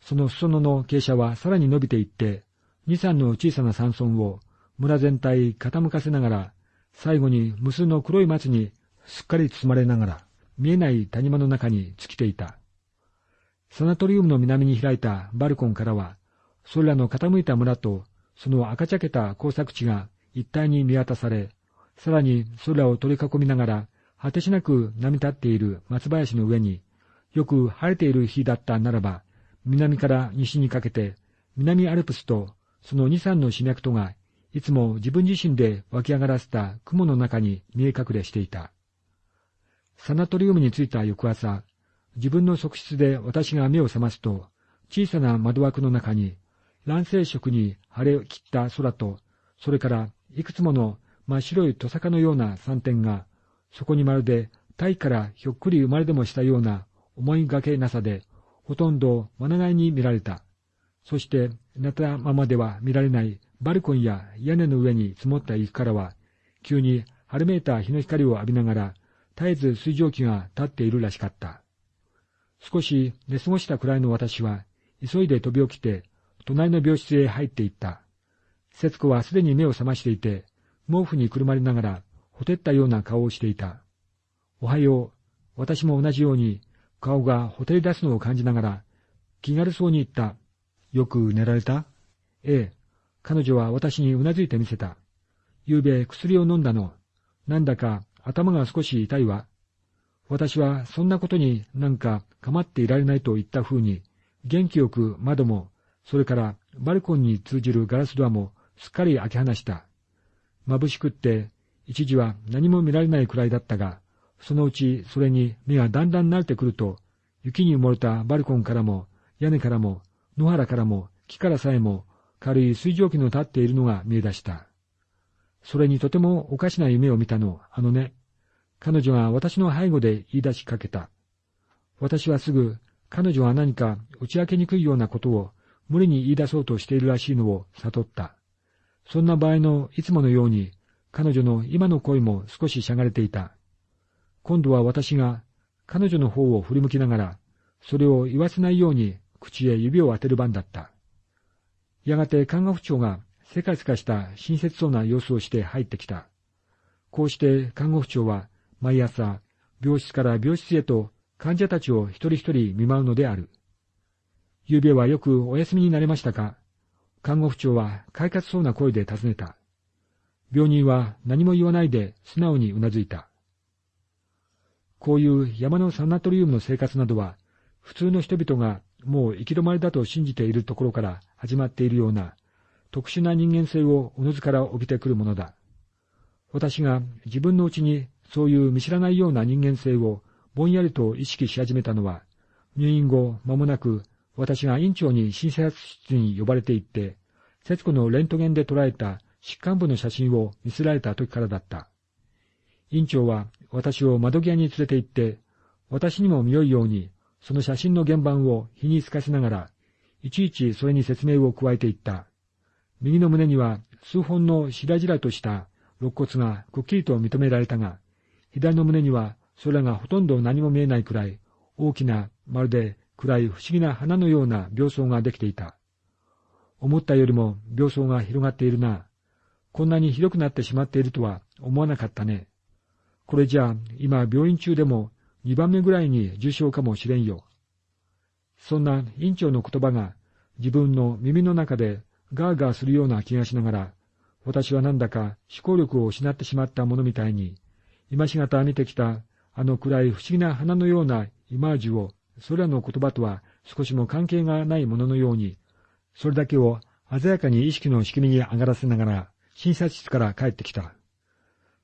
その裾野の傾斜はさらに伸びていって、二三の小さな山村を村全体傾かせながら、最後に無数の黒い松にすっかり包まれながら、見えない谷間の中に尽きていた。サナトリウムの南に開いたバルコンからは、それらの傾いた村と、その赤茶けた工作地が一体に見渡され、さらにそれらを取り囲みながら、果てしなく波立っている松林の上に、よく晴れている日だったならば、南から西にかけて、南アルプスとその二三の死脈とが、いつも自分自身で湧き上がらせた雲の中に見え隠れしていた。サナトリウムに着いた翌朝、自分の側室で私が目を覚ますと、小さな窓枠の中に、乱世色に晴れ切った空と、それからいくつもの真っ白いトサカのような山点が、そこにまるで大からひょっくり生まれでもしたような思いがけなさで、ほとんどまながいに見られた。そして、寝たままでは見られないバルコンや屋根の上に積もった雪からは、急に春めいた日の光を浴びながら、絶えず水蒸気が立っているらしかった。少し寝過ごしたくらいの私は、急いで飛び起きて、隣の病室へ入っていった。節子はすでに目を覚ましていて、毛布にくるまりながら、ほてったような顔をしていた。おはよう。私も同じように、顔がほてり出すのを感じながら、気軽そうに言った。よく寝られた？ええ。彼女は私にうなずいてみせた。昨べ薬を飲んだの。なんだか頭が少し痛いわ。私はそんなことになんか構っていられないと言った風に、元気よく窓も、それからバルコンに通じるガラスドアもすっかり開け放した。眩しくって、一時は何も見られないくらいだったが、そのうちそれに目がだんだん慣れてくると、雪に埋もれたバルコンからも、屋根からも、野原からも、木からさえも、軽い水蒸気の立っているのが見え出した。それにとてもおかしな夢を見たの、あのね。彼女が私の背後で言い出しかけた。私はすぐ、彼女は何か打ち明けにくいようなことを無理に言い出そうとしているらしいのを悟った。そんな場合のいつものように、彼女の今の声も少ししゃがれていた。今度は私が彼女の方を振り向きながら、それを言わせないように口へ指を当てる番だった。やがて看護婦長がせかせかした親切そうな様子をして入ってきた。こうして看護婦長は毎朝、病室から病室へと患者たちを一人一人見舞うのである。昨夜はよくお休みになれましたか看護婦長は快活そうな声で尋ねた。病人は何も言わないで素直にうなずいた。こういう山のサナトリウムの生活などは、普通の人々がもう行き止まりだと信じているところから始まっているような、特殊な人間性をおのずから帯びてくるものだ。私が自分のうちにそういう見知らないような人間性をぼんやりと意識し始めたのは、入院後間もなく私が院長に診察室に呼ばれて行って、節子のレントゲンで捉えた疾患部の写真を見せられた時からだった。院長は私を窓際に連れて行って、私にも見よいように、その写真の原版を火に透かしながら、いちいちそれに説明を加えていった。右の胸には数本のしらじらとした肋骨がくっきりと認められたが、左の胸にはそれらがほとんど何も見えないくらい、大きな、まるで暗い不思議な花のような病巣ができていた。思ったよりも病巣が広がっているな。こんなにひどくなってしまっているとは思わなかったね。これじゃあ、今病院中でも二番目ぐらいに重症かもしれんよ。そんな院長の言葉が自分の耳の中でガーガーするような気がしながら、私はなんだか思考力を失ってしまったものみたいに、今しがた見てきたあの暗い不思議な花のようなイマージュを、それらの言葉とは少しも関係がないもののように、それだけを鮮やかに意識の仕組みに上がらせながら、診察室から帰ってきた。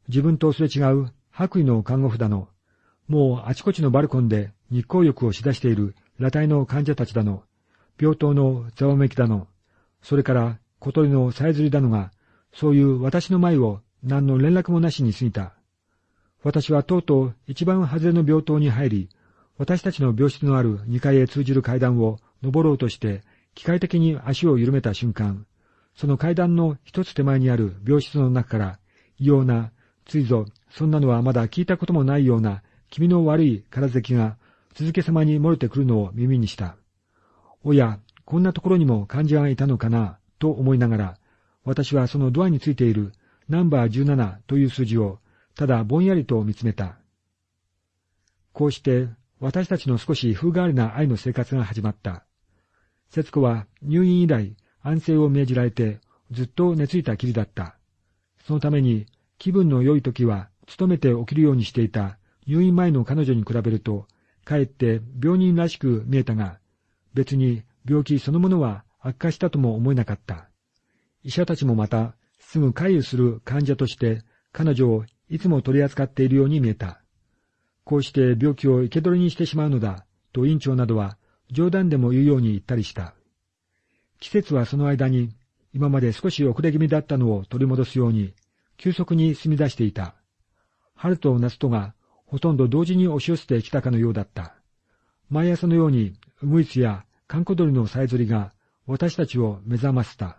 自分とすれ違う白衣の看護婦だの、もうあちこちのバルコンで日光浴をしだしている裸体の患者たちだの、病棟のざわめきだの、それから小鳥のさえずりだのが、そういう私の前を何の連絡もなしに過ぎた。私はとうとう一番外れの病棟に入り、私たちの病室のある2階へ通じる階段を登ろうとして、機械的に足を緩めた瞬間、その階段の一つ手前にある病室の中から、異様な、ついぞ、そんなのはまだ聞いたこともないような、気味の悪い空咳が続けさまに漏れてくるのを耳にした。おや、こんなところにも患者がいたのかな、と思いながら、私はそのドアについているナンバー17という数字を、ただぼんやりと見つめた。こうして私たちの少し風変わりな愛の生活が始まった。節子は入院以来安静を命じられてずっと寝ついたきりだった。そのために気分の良い時は努めて起きるようにしていた入院前の彼女に比べると、かえって病人らしく見えたが、別に病気そのものは悪化したとも思えなかった。医者たちもまた、すぐ回遊する患者として彼女をいつも取り扱っているように見えた。こうして病気を生け捕りにしてしまうのだ、と院長などは冗談でも言うように言ったりした。季節はその間に、今まで少し遅れ気味だったのを取り戻すように、急速に進み出していた。春と夏とがほとんど同時に押し寄せてきたかのようだった。毎朝のように、ウグイスやカンコドリのさえずりが私たちを目覚ませた。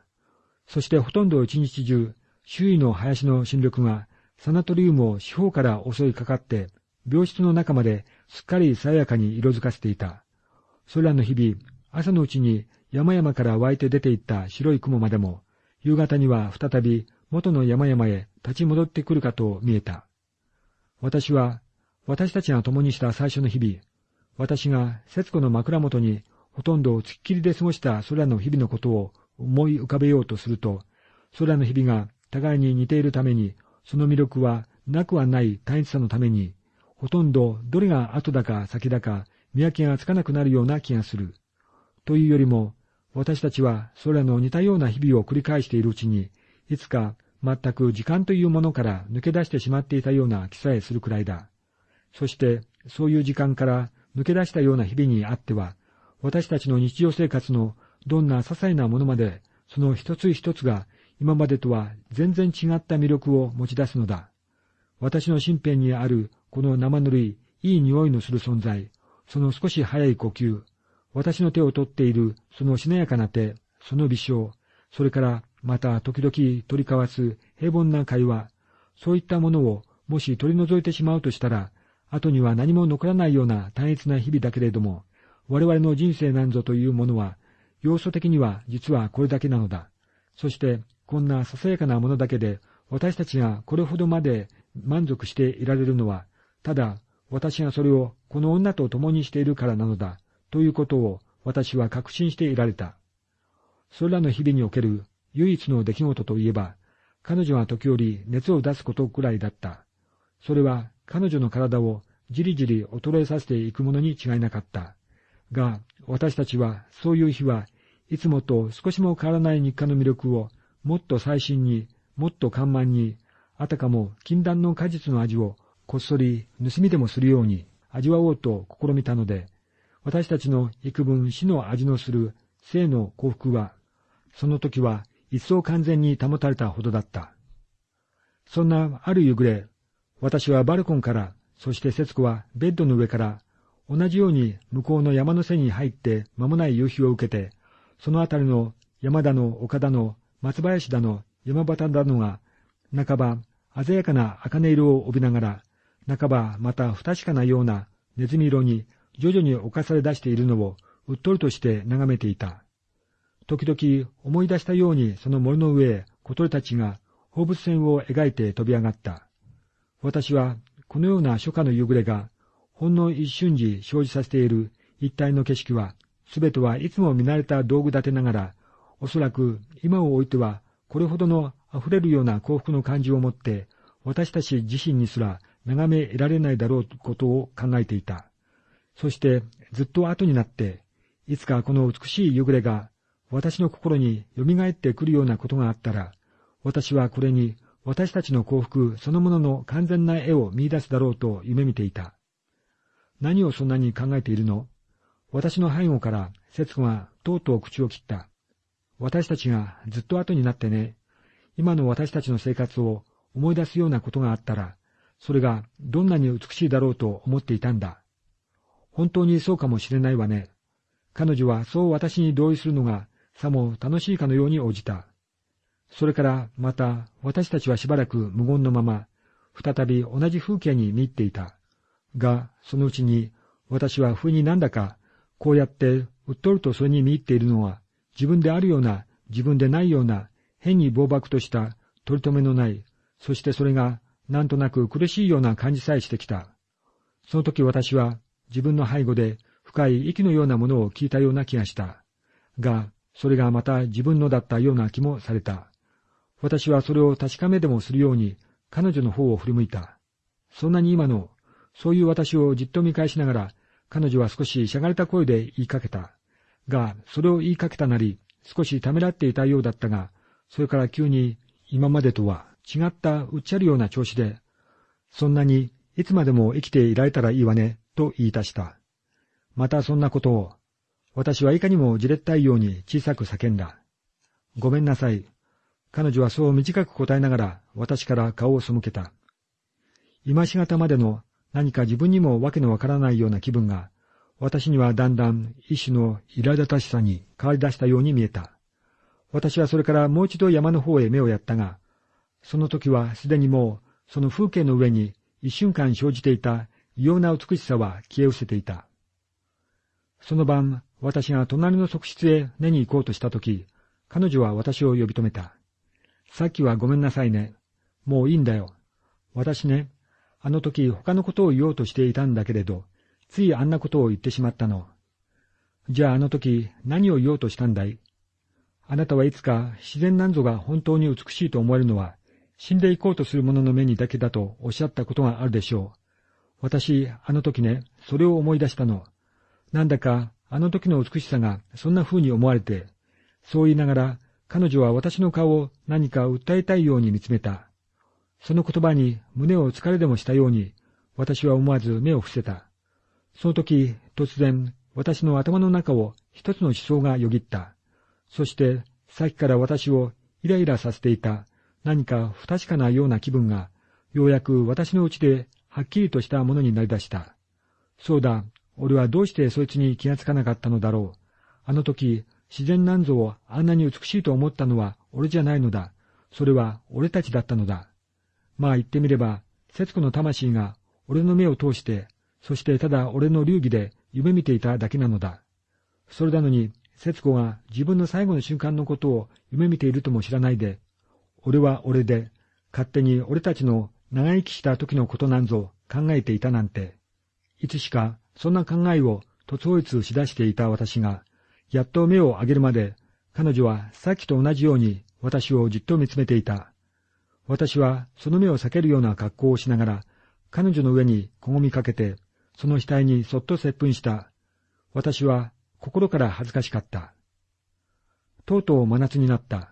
そしてほとんど一日中、周囲の林の新緑がサナトリウムを四方から襲いかかって、病室の中まですっかり爽やかに色づかせていた。それらの日々、朝のうちに山々から湧いて出ていった白い雲までも、夕方には再び元の山々へ立ち戻ってくるかと見えた。私は、私たちが共にした最初の日々、私が節子の枕元にほとんどつっきりで過ごしたそれらの日々のことを思い浮かべようとすると、それらの日々が互いに似ているために、その魅力はなくはない単一さのために、ほとんどどれが後だか先だか見分けがつかなくなるような気がする。というよりも、私たちはそれらの似たような日々を繰り返しているうちに、いつか全く時間というものから抜け出してしまっていたような気さえするくらいだ。そして、そういう時間から抜け出したような日々にあっては、私たちの日常生活のどんな些細なものまで、その一つ一つが今までとは全然違った魅力を持ち出すのだ。私の身辺にあるこの生ぬるい、いい匂いのする存在、その少し早い呼吸、私の手を取っているそのしなやかな手、その微笑、それからまた時々取り交わす平凡な会話、そういったものをもし取り除いてしまうとしたら、後には何も残らないような単一な日々だけれども、我々の人生なんぞというものは、要素的には実はこれだけなのだ。そして、こんなささやかなものだけで、私たちがこれほどまで満足していられるのは、ただ、私がそれをこの女と共にしているからなのだ、ということを私は確信していられた。それらの日々における唯一の出来事といえば、彼女は時折熱を出すことくらいだった。それは彼女の体をじりじり衰えさせていくものに違いなかった。が、私たちはそういう日はいつもと少しも変わらない日課の魅力をもっと最新に、もっと緩慢に、あたかも禁断の果実の味をこっそり盗みでもするように味わおうと試みたので、私たちの幾分死の味のする生の幸福は、その時は一層完全に保たれたほどだった。そんなある夕暮れ、私はバルコンから、そして節子はベッドの上から、同じように向こうの山の背に入って間もない夕日を受けて、そのあたりの山田の丘だの、松林だの、山端だのが、半ば鮮やかな茜色を帯びながら、半ばまた不確かなようなネズミ色に徐々に侵され出しているのをうっとりとして眺めていた。時々思い出したようにその森の上へ小鳥たちが放物線を描いて飛び上がった。私はこのような初夏の夕暮れがほんの一瞬時生じさせている一体の景色は、すべてはいつも見慣れた道具立てながら、おそらく今をおいてはこれほどの溢れるような幸福の感じを持って、私たち自身にすら眺め得られないだろうことを考えていた。そしてずっと後になって、いつかこの美しい夕暮れが私の心に蘇ってくるようなことがあったら、私はこれに私たちの幸福そのものの完全な絵を見出すだろうと夢見ていた。何をそんなに考えているの？私の背後から節子がとうとう口を切った。私たちがずっと後になってね、今の私たちの生活を思い出すようなことがあったら、それがどんなに美しいだろうと思っていたんだ。本当にそうかもしれないわね。彼女はそう私に同意するのがさも楽しいかのように応じた。それからまた私たちはしばらく無言のまま、再び同じ風景に見入っていた。が、そのうちに私は不意になんだか、こうやってうっとるとそれに見入っているのは、自分であるような、自分でないような、変に暴漠とした取り留めのない、そしてそれがなんとなく苦しいような感じさえしてきた。その時私は自分の背後で深い息のようなものを聞いたような気がした。が、それがまた自分のだったような気もされた。私はそれを確かめでもするように彼女の方を振り向いた。そんなに今の、そういう私をじっと見返しながら、彼女は少ししゃがれた声で言いかけた。が、それを言いかけたなり、少しためらっていたようだったが、それから急に今までとは違ったうっちゃるような調子で、そんなにいつまでも生きていられたらいいわね、と言い出した。またそんなことを、私はいかにもじれったいように小さく叫んだ。ごめんなさい。彼女はそう短く答えながら私から顔を背けた。今しがたまでの何か自分にもわけのわからないような気分が、私にはだんだん一種の苛立たしさに変わり出したように見えた。私はそれからもう一度山の方へ目をやったが、その時はすでにもうその風景の上に一瞬間生じていた異様な美しさは消え失せていた。その晩、私が隣の側室へ寝に行こうとしたとき、彼女は私を呼び止めた。さっきはごめんなさいね。もういいんだよ。私ね、あの時他のことを言おうとしていたんだけれど、ついあんなことを言ってしまったの。じゃああの時何を言おうとしたんだい？あなたはいつか自然なんぞが本当に美しいと思えるのは、死んでいこうとする者の目にだけだとおっしゃったことがあるでしょう。私、あの時ね、それを思い出したの。なんだか、あの時の美しさがそんな風に思われて、そう言いながら、彼女は私の顔を何か訴えたいように見つめた。その言葉に胸を疲れでもしたように、私は思わず目を伏せた。その時、突然、私の頭の中を一つの思想がよぎった。そして、さっきから私をイライラさせていた何か不確かなような気分が、ようやく私のうちではっきりとしたものになりだした。そうだ、俺はどうしてそいつに気がつかなかったのだろう。あの時、自然なんぞをあんなに美しいと思ったのは俺じゃないのだ。それは俺たちだったのだ。まあ言ってみれば、節子の魂が俺の目を通して、そしてただ俺の流儀で夢見ていただけなのだ。それなのに、節子が自分の最後の瞬間のことを夢見ているとも知らないで、俺は俺で、勝手に俺たちの長生きした時のことなんぞ考えていたなんて、いつしかそんな考えを突法一しだしていた私が、やっと目を上げるまで、彼女はさっきと同じように私をじっと見つめていた。私はその目を避けるような格好をしながら、彼女の上にこごみかけて、その額にそっと接吻した。私は心から恥ずかしかった。とうとう真夏になった。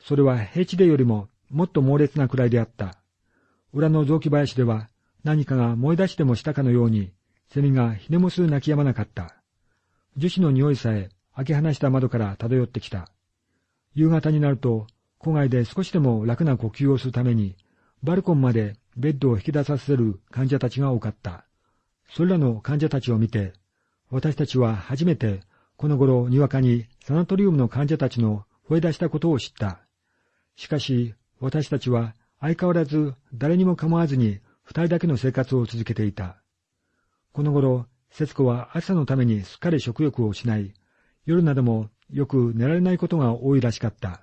それは平地でよりももっと猛烈なくらいであった。裏の雑木林では何かが燃え出してもしたかのように、セミがひねもす泣き止まなかった。樹脂の匂いさえ開け放した窓から漂ってきた。夕方になると、戸外で少しでも楽な呼吸をするために、バルコンまでベッドを引き出させる患者たちが多かった。それらの患者たちを見て、私たちは初めて、この頃にわかにサナトリウムの患者たちの吠え出したことを知った。しかし、私たちは相変わらず誰にも構わずに二人だけの生活を続けていた。この頃、節子は朝のためにすっかり食欲を失い、夜などもよく寝られないことが多いらしかった。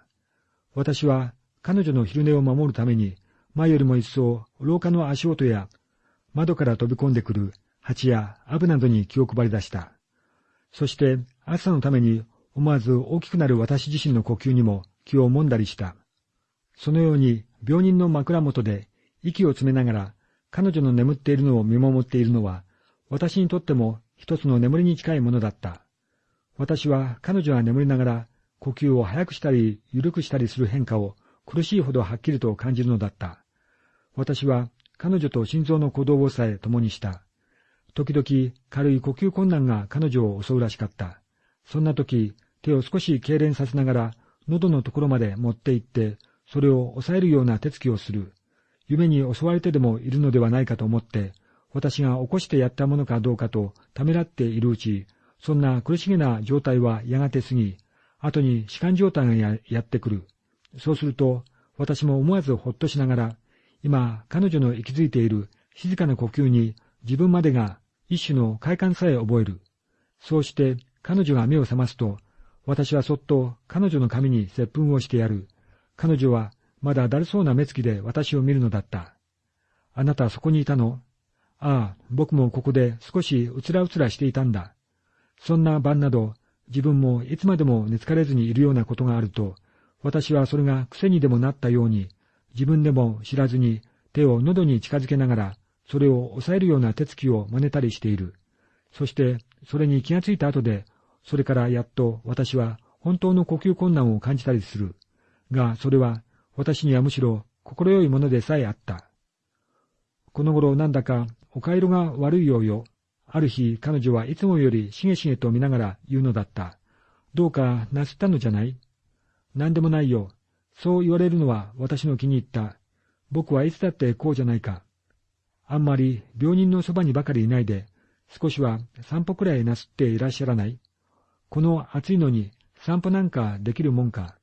私は彼女の昼寝を守るために、前よりも一層廊下の足音や窓から飛び込んでくる蜂やアブなどに気を配り出した。そして朝のために思わず大きくなる私自身の呼吸にも気をもんだりした。そのように病人の枕元で息を詰めながら彼女の眠っているのを見守っているのは、私にとっても一つの眠りに近いものだった。私は彼女が眠りながら呼吸を速くしたり緩くしたりする変化を苦しいほどはっきりと感じるのだった。私は彼女と心臓の鼓動をさえ共にした。時々軽い呼吸困難が彼女を襲うらしかった。そんな時、手を少し痙攣させながら、喉のところまで持って行って、それを抑えるような手つきをする。夢に襲われてでもいるのではないかと思って、私が起こしてやったものかどうかとためらっているうち、そんな苦しげな状態はやがて過ぎ、後に弛緩状態がややってくる。そうすると、私も思わずほっとしながら、今、彼女の息づいている静かな呼吸に自分までが一種の快感さえ覚える。そうして彼女が目を覚ますと、私はそっと彼女の髪に接吻をしてやる。彼女はまだだるそうな目つきで私を見るのだった。あなたそこにいたの？ああ、僕もここで少しうつらうつらしていたんだ。そんな晩など、自分もいつまでも寝つかれずにいるようなことがあると、私はそれが癖にでもなったように、自分でも知らずに手を喉に近づけながら、それを抑えるような手つきを真似たりしている。そして、それに気がついた後で、それからやっと私は本当の呼吸困難を感じたりする。が、それは私にはむしろ心よいものでさえあった。この頃なんだかお顔色が悪いようよ。ある日彼女はいつもよりしげしげと見ながら言うのだった。どうかなすったのじゃない？何でもないよ。そう言われるのは私の気に入った。僕はいつだってこうじゃないか。あんまり病人のそばにばかりいないで、少しは散歩くらいなすっていらっしゃらない？この暑いのに散歩なんかできるもんか？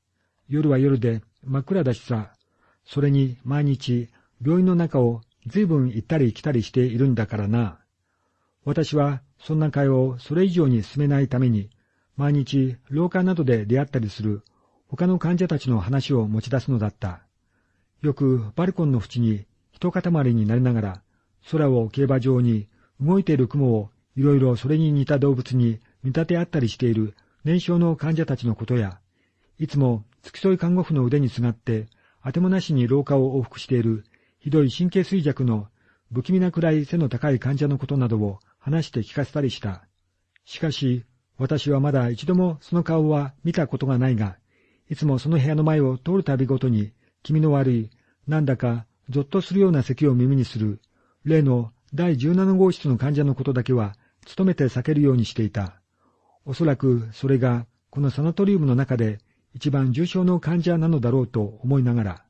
夜は夜で真っ暗だしさ。それに毎日病院の中を随分行ったり来たりしているんだからな。私はそんな会をそれ以上に進めないために、毎日廊下などで出会ったりする他の患者たちの話を持ち出すのだった。よくバルコンの縁に一塊になりながら、空を競馬場に動いている雲をいろいろそれに似た動物に見立て合ったりしている年少の患者たちのことや、いつも付き添い看護婦の腕にすがって、あてもなしに廊下を往復しているひどい神経衰弱の不気味なくらい背の高い患者のことなどを話して聞かせたりした。しかし、私はまだ一度もその顔は見たことがないが、いつもその部屋の前を通るたびごとに、気味の悪い、なんだか、ぞっとするような咳を耳にする、例の第17号室の患者のことだけは、努めて避けるようにしていた。おそらく、それが、このサナトリウムの中で、一番重症の患者なのだろうと思いながら。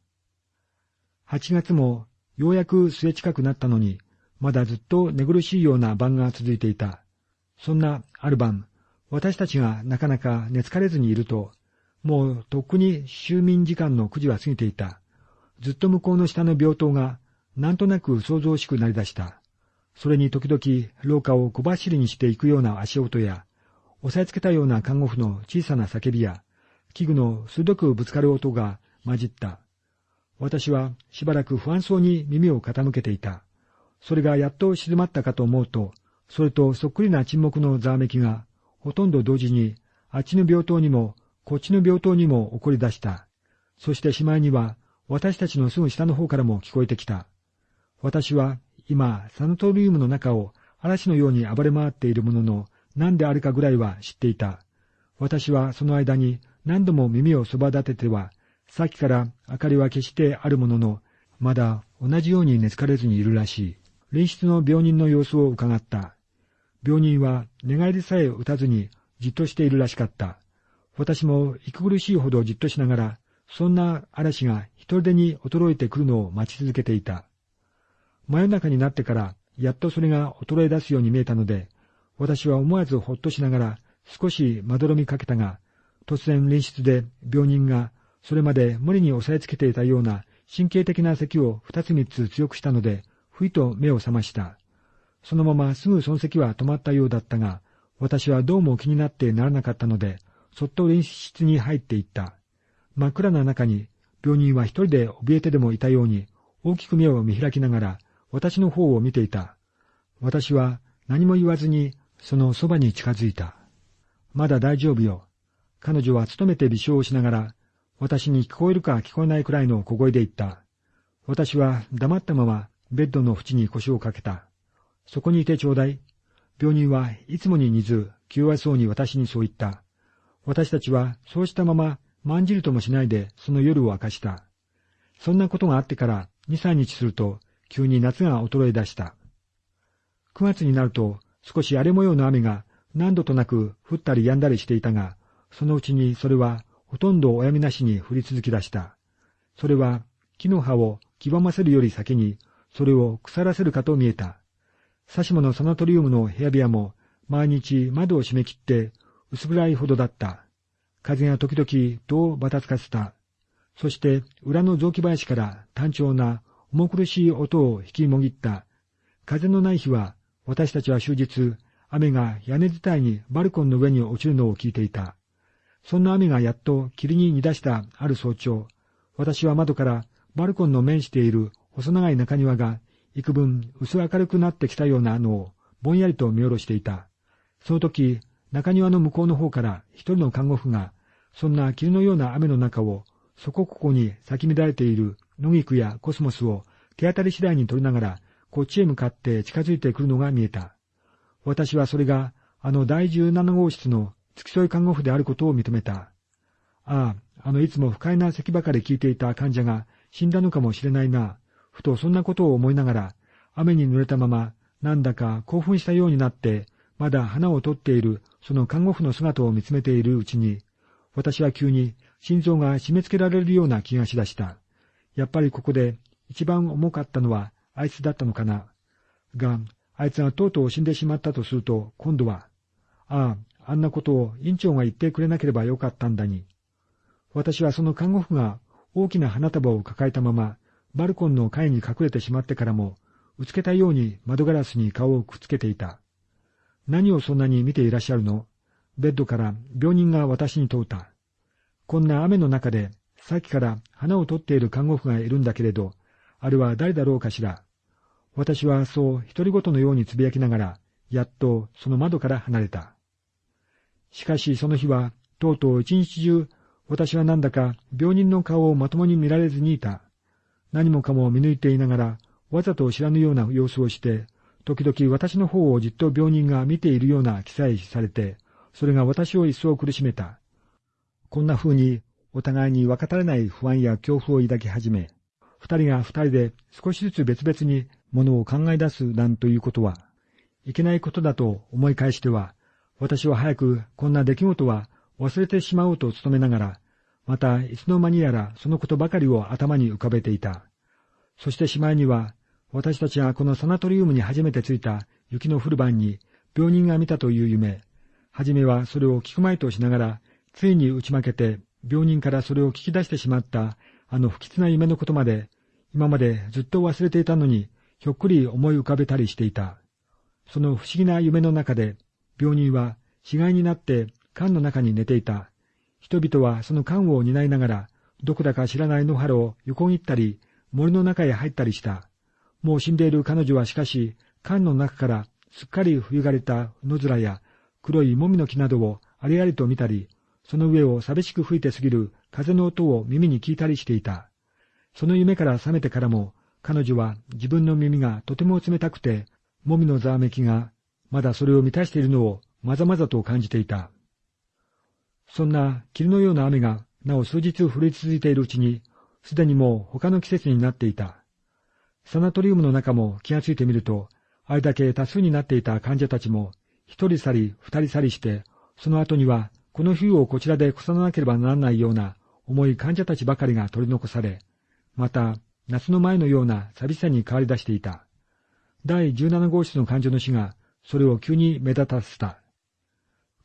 8月も、ようやく末近くなったのに、まだずっと寝苦しいような晩が続いていた。そんなある晩、私たちがなかなか寝つかれずにいると、もうとっくに就眠時間の9時は過ぎていた。ずっと向こうの下の病棟が、なんとなく想像しくなりだした。それに時々廊下を小走りにしていくような足音や、押さえつけたような看護婦の小さな叫びや、器具の鋭くぶつかる音が混じった。私はしばらく不安そうに耳を傾けていた。それがやっと静まったかと思うと、それとそっくりな沈黙のざわめきが、ほとんど同時に、あっちの病棟にもこっちの病棟にも起こり出した。そしてしまいには、私たちのすぐ下の方からも聞こえてきた。私は今、サナトリウムの中を嵐のように暴れ回っているものの、何であるかぐらいは知っていた。私はその間に何度も耳をそば立てては、さっきから明かりは消してあるものの、まだ同じように寝つかれずにいるらしい。隣室の病人の様子を伺った。病人は寝返りさえ打たずにじっとしているらしかった。私も息苦しいほどじっとしながら、そんな嵐が一人でに衰えてくるのを待ち続けていた。真夜中になってから、やっとそれが衰え出すように見えたので、私は思わずほっとしながら少しまどろみかけたが、突然隣室で病人がそれまで無理に押さえつけていたような神経的な咳を二つ三つ強くしたので、ふいと目を覚ました。そのまますぐその咳は止まったようだったが、私はどうも気になってならなかったので、そっと練習室に入っていった。真っ暗な中に、病人は一人で怯えてでもいたように、大きく目を見開きながら、私の方を見ていた。私は何も言わずに、そのそばに近づいた。まだ大丈夫よ。彼女は努めて微笑をしながら、私に聞こえるか聞こえないくらいの小声で言った。私は黙ったままベッドの縁に腰をかけた。そこにいてちょうだい。病人はいつもに似ず、気弱そうに私にそう言った。私たちはそうしたまま、まんじるともしないでその夜を明かした。そんなことがあってから二三日すると、急に夏が衰え出した。九月になると、少し荒れ模様の雨が何度となく降ったり止んだりしていたが、そのうちにそれはほとんどおやみなしに降り続き出した。それは木の葉を黄ばませるより先に、それを腐らせるかと見えた。サシモのサナトリウムの部屋部屋も毎日窓を閉め切って薄暗いほどだった。風が時々戸をばたつかせた。そして裏の雑木林から単調な重苦しい音を引きもぎった。風のない日は私たちは終日雨が屋根伝いにバルコンの上に落ちるのを聞いていた。そんな雨がやっと霧に煮出したある早朝、私は窓からバルコンの面している細長い中庭が幾分薄明るくなってきたようなのをぼんやりと見下ろしていた。その時、中庭の向こうの方から一人の看護婦が、そんな霧のような雨の中を、そこここに咲き乱れている野菊やコスモスを手当たり次第に取りながら、こっちへ向かって近づいてくるのが見えた。私はそれが、あの第十七号室の付き添い看護婦であることを認めた。ああ、あのいつも不快な咳ばかり聞いていた患者が死んだのかもしれないな。ふとそんなことを思いながら、雨に濡れたまま、なんだか興奮したようになって、まだ花を取っているその看護婦の姿を見つめているうちに、私は急に心臓が締め付けられるような気がしだした。やっぱりここで一番重かったのはあいつだったのかな。が、あいつがとうとう死んでしまったとすると、今度は、ああ、あんなことを院長が言ってくれなければよかったんだに。私はその看護婦が大きな花束を抱えたまま、バルコンの階に隠れてしまってからも、うつけたように窓ガラスに顔をくっつけていた。何をそんなに見ていらっしゃるの？ベッドから病人が私に問うた。こんな雨の中で、さっきから花を取っている看護婦がいるんだけれど、あれは誰だろうかしら？私はそう独り言のようにつぶやきながら、やっとその窓から離れた。しかしその日は、とうとう一日中私はなんだか病人の顔をまともに見られずにいた。何もかも見抜いていながら、わざと知らぬような様子をして、時々私の方をじっと病人が見ているような記載されて、それが私を一層苦しめた。こんな風にお互いに分かたれない不安や恐怖を抱き始め、二人が二人で少しずつ別々にものを考え出すなんということは、いけないことだと思い返しては、私は早くこんな出来事は忘れてしまおうと努めながら、またいつの間にやらそのことばかりを頭に浮かべていた。そしてしまいには、私たちがこのサナトリウムに初めて着いた雪の降る晩に病人が見たという夢、はじめはそれを聞くまいとしながら、ついに打ち負けて病人からそれを聞き出してしまったあの不吉な夢のことまで、今までずっと忘れていたのに、ひょっくり思い浮かべたりしていた。その不思議な夢の中で、病人は死骸になって缶の中に寝ていた。人々はその缶を担いながら、どこだか知らない野原を横切ったり、森の中へ入ったりした。もう死んでいる彼女はしかし、缶の中からすっかり冬がれた野面や黒いもみの木などをありありと見たり、その上を寂しく吹いて過ぎる風の音を耳に聞いたりしていた。その夢から覚めてからも、彼女は自分の耳がとても冷たくて、もみのざわめきがまだそれを満たしているのをまざまざと感じていた。そんな霧のような雨がなお数日降り続いているうちに、すでにもう他の季節になっていた。サナトリウムの中も気がついてみると、あれだけ多数になっていた患者たちも、一人去り二人去りして、その後にはこの冬をこちらで越さなければならないような重い患者たちばかりが取り残され、また夏の前のような寂しさに変わり出していた。第17号室の患者の死が、それを急に目立たせた。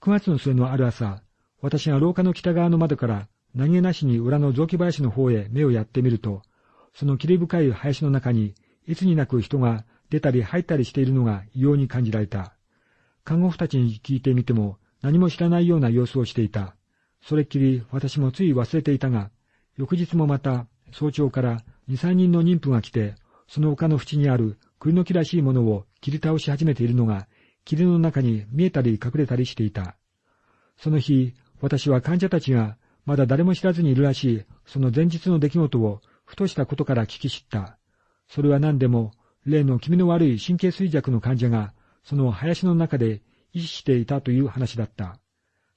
9月の末のある朝、私が廊下の北側の窓から何気なしに裏の雑木林の方へ目をやってみると、その霧深い林の中に、いつになく人が出たり入ったりしているのが異様に感じられた。看護婦たちに聞いてみても何も知らないような様子をしていた。それっきり私もつい忘れていたが、翌日もまた早朝から二三人の妊婦が来て、その丘の縁にある栗の木らしいものを切り倒し始めているのが、霧の中に見えたり隠れたりしていた。その日、私は患者たちがまだ誰も知らずにいるらしい、その前日の出来事をふとしたことから聞き知った。それは何でも、例の気味の悪い神経衰弱の患者が、その林の中で意識していたという話だった。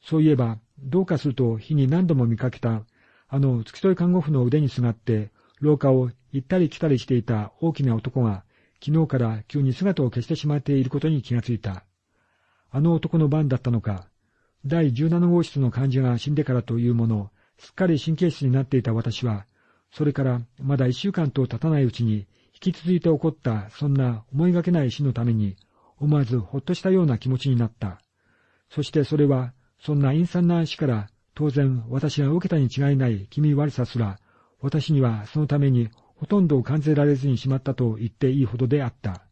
そういえば、どうかすると日に何度も見かけた、あの付き添い看護婦の腕にすがって、廊下を行ったり来たりしていた大きな男が、昨日から急に姿を消してしまっていることに気がついた。あの男の番だったのか、第17号室の患者が死んでからというもの、すっかり神経質になっていた私は、それからまだ一週間と経たないうちに、引き続いて起こったそんな思いがけない死のために、思わずほっとしたような気持ちになった。そしてそれは、そんな陰惨な死から当然私が受けたに違いない気味悪さすら、私にはそのためにほとんど感じられずにしまったと言っていいほどであった。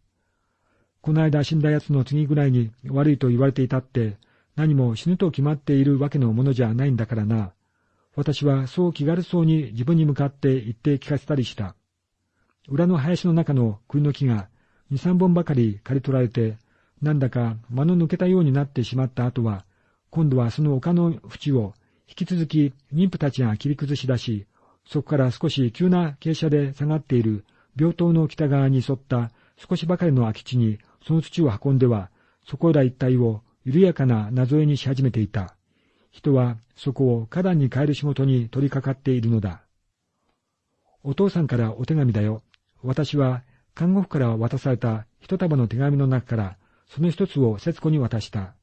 この間死んだ奴の次ぐらいに悪いと言われていたって、何も死ぬと決まっているわけのものじゃないんだからな。私はそう気軽そうに自分に向かって言って聞かせたりした。裏の林の中の栗の木が二三本ばかり刈り取られて、なんだか間の抜けたようになってしまった後は、今度はその丘の縁を引き続き妊婦たちが切り崩し出し、そこから少し急な傾斜で下がっている病棟の北側に沿った少しばかりの空き地にその土を運んでは、そこら一帯を緩やかな謎絵にし始めていた。人はそこを花壇に変える仕事に取り掛かっているのだ。お父さんからお手紙だよ。私は看護婦から渡された一束の手紙の中からその一つを節子に渡した。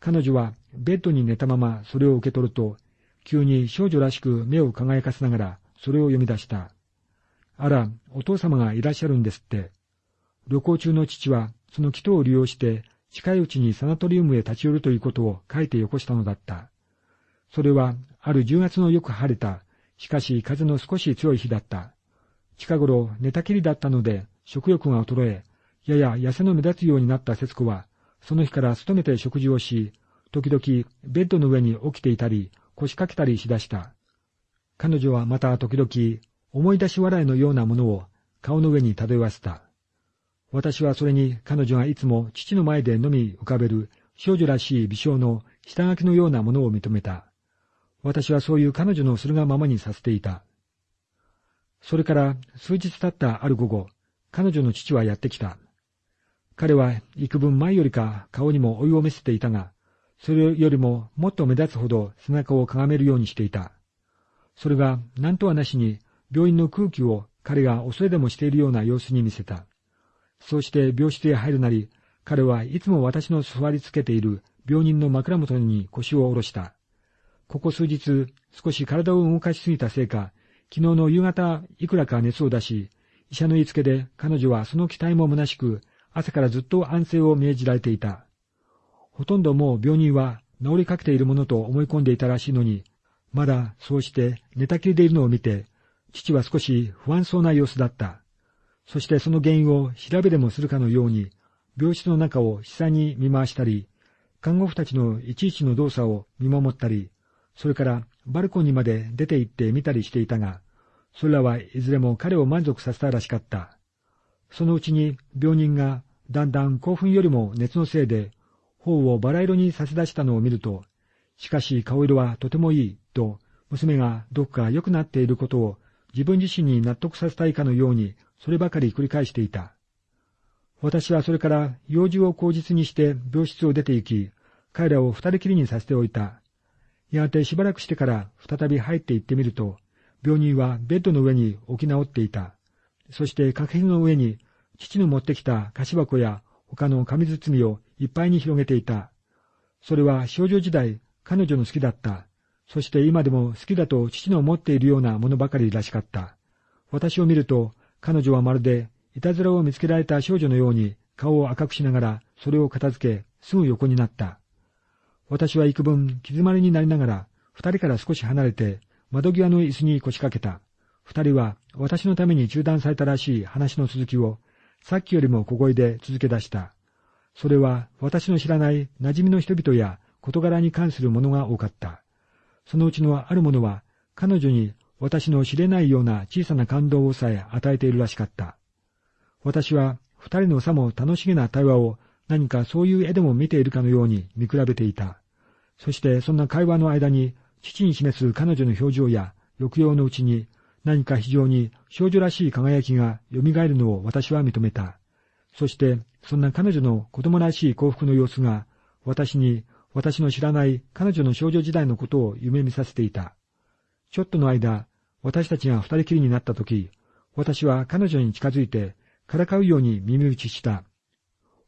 彼女はベッドに寝たままそれを受け取ると、急に少女らしく目を輝かせながらそれを読み出した。あら、お父様がいらっしゃるんですって。旅行中の父はその祈祷を利用して近いうちにサナトリウムへ立ち寄るということを書いてよこしたのだった。それはある10月のよく晴れた、しかし風の少し強い日だった。近頃寝たきりだったので食欲が衰え、やや痩せの目立つようになった節子は、その日から勤めて食事をし、時々ベッドの上に起きていたり、腰掛けたりしだした。彼女はまた時々、思い出し笑いのようなものを顔の上に漂わせた。私はそれに彼女がいつも父の前でのみ浮かべる少女らしい微笑の下書きのようなものを認めた。私はそういう彼女のするがままにさせていた。それから数日経ったある午後、彼女の父はやってきた。彼は幾分前よりか顔にも追いを見せていたが、それよりももっと目立つほど背中をかがめるようにしていた。それが何とはなしに病院の空気を彼が恐れでもしているような様子に見せた。そうして病室へ入るなり、彼はいつも私の座りつけている病人の枕元に腰を下ろした。ここ数日、少し体を動かしすぎたせいか、昨日の夕方いくらか熱を出し、医者の言いつけで彼女はその期待も虚しく、朝からずっと安静を命じられていた。ほとんどもう病人は治りかけているものと思い込んでいたらしいのに、まだそうして寝たきりでいるのを見て、父は少し不安そうな様子だった。そしてその原因を調べでもするかのように、病室の中を悲惨に見回したり、看護婦たちのいちいちの動作を見守ったり、それからバルコニーまで出て行って見たりしていたが、それらはいずれも彼を満足させたらしかった。そのうちに病人がだんだん興奮よりも熱のせいで頬をバラ色に差し出したのを見ると、しかし顔色はとてもいいと娘がどこか良くなっていることを自分自身に納得させたいかのようにそればかり繰り返していた。私はそれから用事を口実にして病室を出て行き、彼らを二人きりにさせておいた。やがてしばらくしてから再び入って行ってみると、病人はベッドの上に置き直っていた。そして掛けの上に父の持ってきた菓子箱や他の紙包みをいっぱいに広げていた。それは少女時代彼女の好きだった。そして今でも好きだと父の持っているようなものばかりらしかった。私を見ると彼女はまるでいたずらを見つけられた少女のように顔を赤くしながらそれを片付けすぐ横になった。私は幾分気詰まりになりながら二人から少し離れて窓際の椅子に腰掛けた。二人は私のために中断されたらしい話の続きをさっきよりも小声で続け出した。それは私の知らない馴染みの人々や事柄に関するものが多かった。そのうちのあるものは彼女に私の知れないような小さな感動をさえ与えているらしかった。私は二人のさも楽しげな対話を何かそういう絵でも見ているかのように見比べていた。そしてそんな会話の間に父に示す彼女の表情や抑揚のうちに何か非常に少女らしい輝きが蘇るのを私は認めた。そしてそんな彼女の子供らしい幸福の様子が私に私の知らない彼女の少女時代のことを夢見させていた。ちょっとの間、私たちが二人きりになったとき、私は彼女に近づいて、からかうように耳打ちした。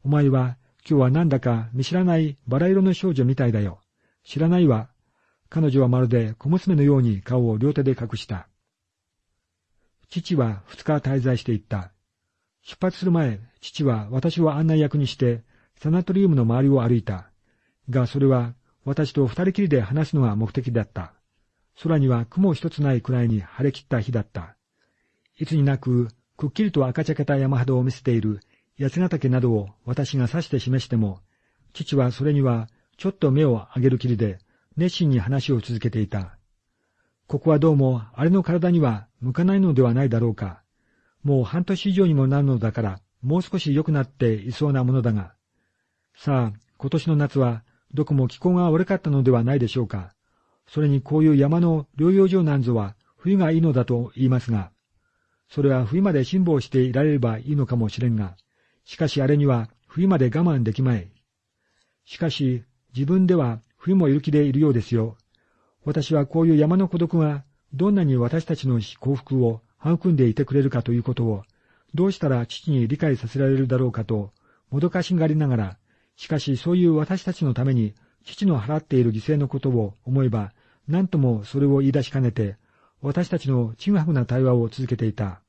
お前は今日はなんだか見知らないバラ色の少女みたいだよ。知らないわ。彼女はまるで小娘のように顔を両手で隠した。父は二日滞在していった。出発する前、父は私を案内役にして、サナトリウムの周りを歩いた。が、それは私と二人きりで話すのが目的だった。空には雲一つないくらいに晴れ切った日だった。いつになく、くっきりと赤茶けた山肌を見せている八ヶ岳などを私が指して示しても、父はそれにはちょっと目を上げるきりで、熱心に話を続けていた。ここはどうも、あれの体には向かないのではないだろうか。もう半年以上にもなるのだから、もう少し良くなっていそうなものだが。さあ、今年の夏は、どこも気候が悪かったのではないでしょうか。それにこういう山の療養所なんぞは、冬がいいのだと言いますが、それは冬まで辛抱していられればいいのかもしれんが、しかしあれには冬まで我慢できまい。しかし、自分では冬もいる気でいるようですよ。私はこういう山の孤独がどんなに私たちの幸福を育んでいてくれるかということを、どうしたら父に理解させられるだろうかと、もどかしがりながら、しかしそういう私たちのために父の払っている犠牲のことを思えば、何ともそれを言い出しかねて、私たちのちぐはぐな対話を続けていた。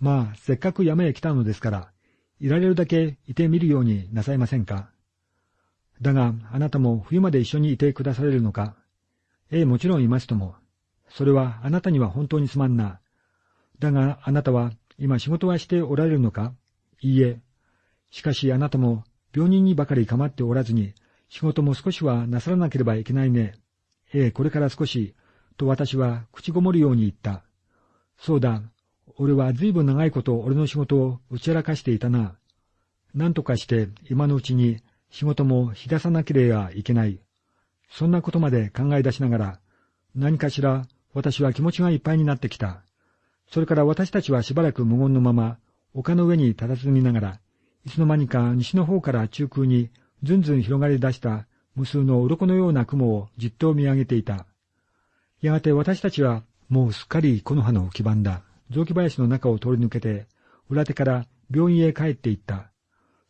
まあ、せっかく山へ来たのですから、いられるだけいてみるようになさいませんか。だが、あなたも冬まで一緒にいてくだされるのかええ、もちろんいますとも。それはあなたには本当にすまんな。だが、あなたは今仕事はしておられるのかいいえ。しかしあなたも病人にばかり構っておらずに、仕事も少しはなさらなければいけないね。ええ、これから少し、と私は口ごもるように言った。そうだ、俺は随分長いこと俺の仕事を打ち明かしていたな。何とかして今のうちに仕事も引出さなければいけない。そんなことまで考え出しながら、何かしら私は気持ちがいっぱいになってきた。それから私たちはしばらく無言のまま、丘の上に佇みながら、いつの間にか西の方から中空にずんずん広がり出した無数の鱗のような雲をじっと見上げていた。やがて私たちはもうすっかり木の葉の基盤だ。雑木林の中を通り抜けて、裏手から病院へ帰って行った。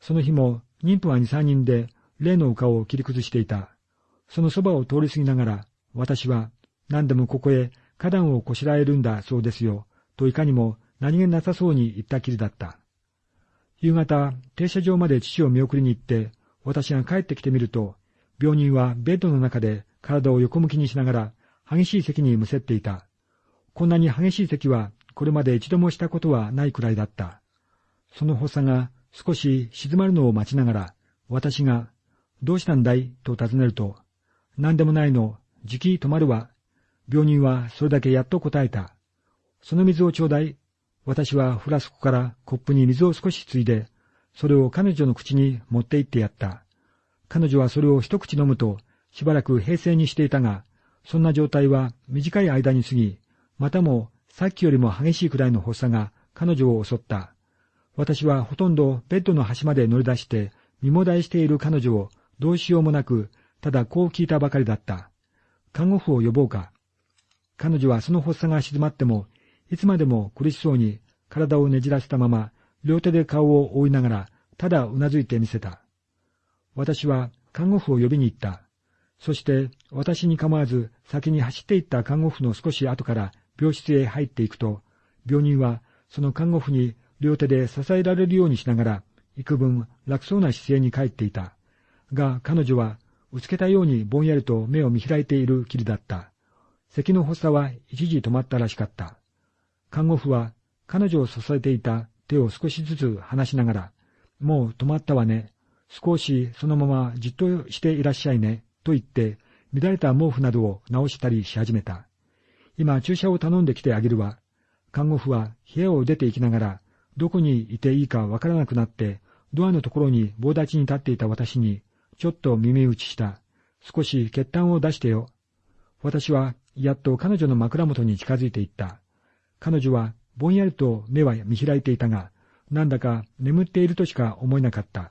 その日も妊婦は二三人で例の丘を切り崩していた。そのそばを通り過ぎながら、私は何でもここへ花壇をこしらえるんだそうですよ、といかにも何気なさそうに言ったきりだった。夕方、停車場まで父を見送りに行って、私が帰ってきてみると、病人はベッドの中で体を横向きにしながら、激しい咳にむせっていた。こんなに激しい咳は、これまで一度もしたことはないくらいだった。その発作が少し静まるのを待ちながら、私が、どうしたんだい？と尋ねると、何でもないの、じき止まるわ。病人はそれだけやっと答えた。その水をちょうだい。私はフラスコからコップに水を少しついで、それを彼女の口に持って行ってやった。彼女はそれを一口飲むと、しばらく平静にしていたが、そんな状態は短い間に過ぎ、またもさっきよりも激しいくらいの発作が彼女を襲った。私はほとんどベッドの端まで乗り出して、身もだえしている彼女をどうしようもなくただこう聞いたばかりだった。看護婦を呼ぼうか。彼女はその発作が静まっても、いつまでも苦しそうに体をねじらせたまま、両手で顔を覆いながら、ただうなずいてみせた。私は看護婦を呼びに行った。そして私に構わず先に走っていった看護婦の少し後から病室へ入っていくと、病人はその看護婦に両手で支えられるようにしながら、幾分楽そうな姿勢に帰っていた。が彼女はうつけたようにぼんやりと目を見開いているきりだった。咳の発作は一時止まったらしかった。看護婦は彼女を支えていた手を少しずつ離しながら、もう止まったわね。少しそのままじっとしていらっしゃいね。と言って、乱れた毛布などを直したりし始めた。今注射を頼んできてあげるわ。看護婦は部屋を出て行きながら、どこにいていいかわからなくなって、ドアのところに棒立ちに立っていた私に、ちょっと耳打ちした。少し血痰を出してよ。私はやっと彼女の枕元に近づいていった。彼女はぼんやりと目は見開いていたが、なんだか眠っているとしか思えなかった。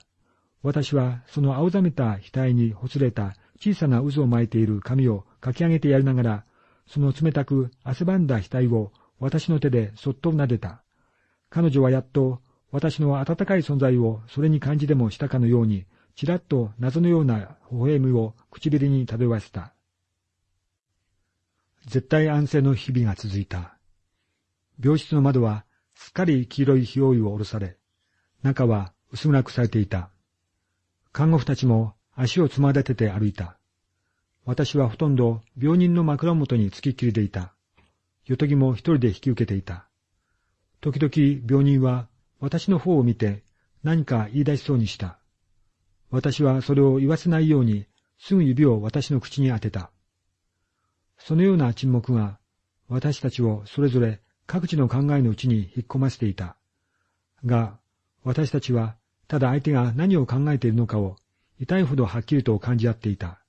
私はその青ざめた額にほつれた小さな渦を巻いている髪をかき上げてやりながら、その冷たく汗ばんだ額を私の手でそっと撫でた。彼女はやっと私の温かい存在をそれに感じでもしたかのようにちらっと謎のような微笑みを唇に漂わせた。絶対安静の日々が続いた。病室の窓はすっかり黄色い火覆いを下ろされ、中は薄暗くされていた。看護婦たちも足をつま立てて歩いた。私はほとんど病人の枕元につきっきりでいた。よとぎも一人で引き受けていた。時々病人は私の方を見て何か言い出しそうにした。私はそれを言わせないようにすぐ指を私の口に当てた。そのような沈黙が私たちをそれぞれ各地の考えのうちに引っ込ませていた。が、私たちはただ相手が何を考えているのかを痛いほどはっきりと感じ合っていた。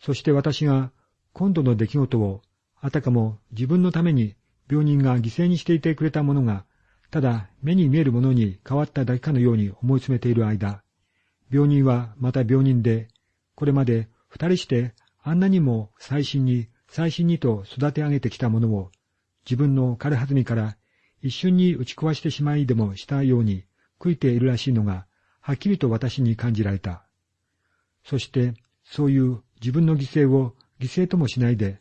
そして私が今度の出来事をあたかも自分のために病人が犠牲にしていてくれたものが、ただ目に見えるものに変わっただけかのように思い詰めている間、病人はまた病人で、これまで二人してあんなにも最新に最新にと育て上げてきたものを、自分の軽はずみから一瞬に打ち壊してしまいでもしたように悔いているらしいのが、はっきりと私に感じられた。そして、そういう自分の犠牲を犠牲ともしないで、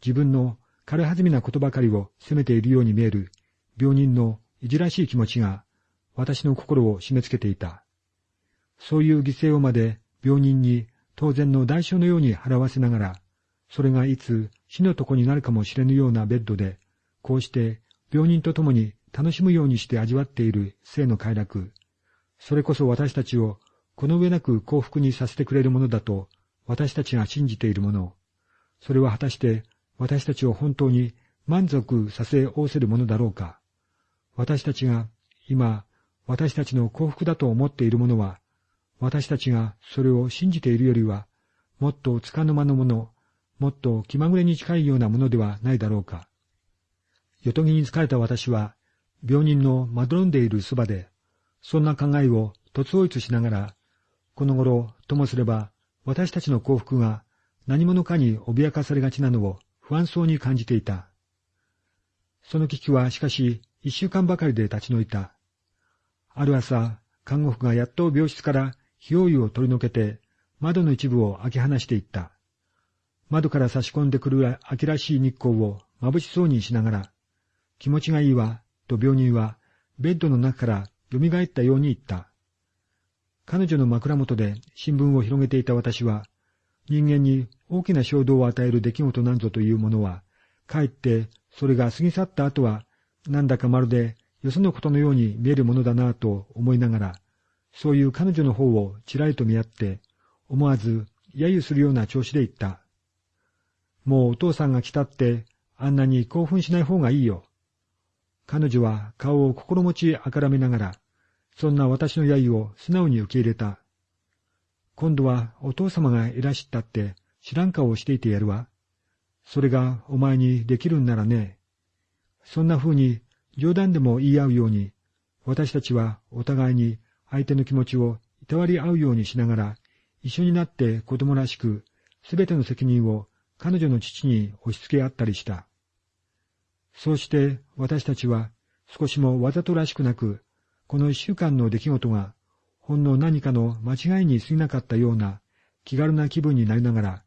自分の軽はずみなことばかりを責めているように見える病人のいじらしい気持ちが私の心を締め付けていた。そういう犠牲をまで病人に当然の代償のように払わせながら、それがいつ死の床になるかもしれぬようなベッドで、こうして病人と共に楽しむようにして味わっている生の快楽、それこそ私たちをこの上なく幸福にさせてくれるものだと私たちが信じているもの、それは果たして私たちを本当に満足させおせるものだろうか。私たちが今私たちの幸福だと思っているものは、私たちがそれを信じているよりは、もっとつかの間のもの、もっと気まぐれに近いようなものではないだろうか。よとぎに疲れた私は、病人のまどろんでいるそばで、そんな考えを突追いしながら、この頃、ともすれば、私たちの幸福が何者かに脅かされがちなのを不安そうに感じていた。その危機はしかし一週間ばかりで立ち退いた。ある朝、看護婦がやっと病室から火を湯を取り除けて窓の一部を開け放していった。窓から差し込んでくる秋らしい日光を眩しそうにしながら、気持ちがいいわ、と病人はベッドの中から蘇ったように言った。彼女の枕元で新聞を広げていた私は、人間に大きな衝動を与える出来事なんぞというものは、かえってそれが過ぎ去った後は、なんだかまるでよそのことのように見えるものだなぁと思いながら、そういう彼女の方をちらりと見合って、思わず揶揄するような調子で言った。もうお父さんが来たって、あんなに興奮しない方がいいよ。彼女は顔を心持ちあからめながら、そんな私の揶揄を素直に受け入れた。今度はお父様がいらしったって知らん顔をしていてやるわ。それがお前にできるんならね。そんな風に冗談でも言い合うように、私たちはお互いに相手の気持ちをいたわり合うようにしながら、一緒になって子供らしく、すべての責任を彼女の父に押し付け合ったりした。そうして私たちは少しもわざとらしくなく、この一週間の出来事がほんの何かの間違いに過ぎなかったような気軽な気分になりながら、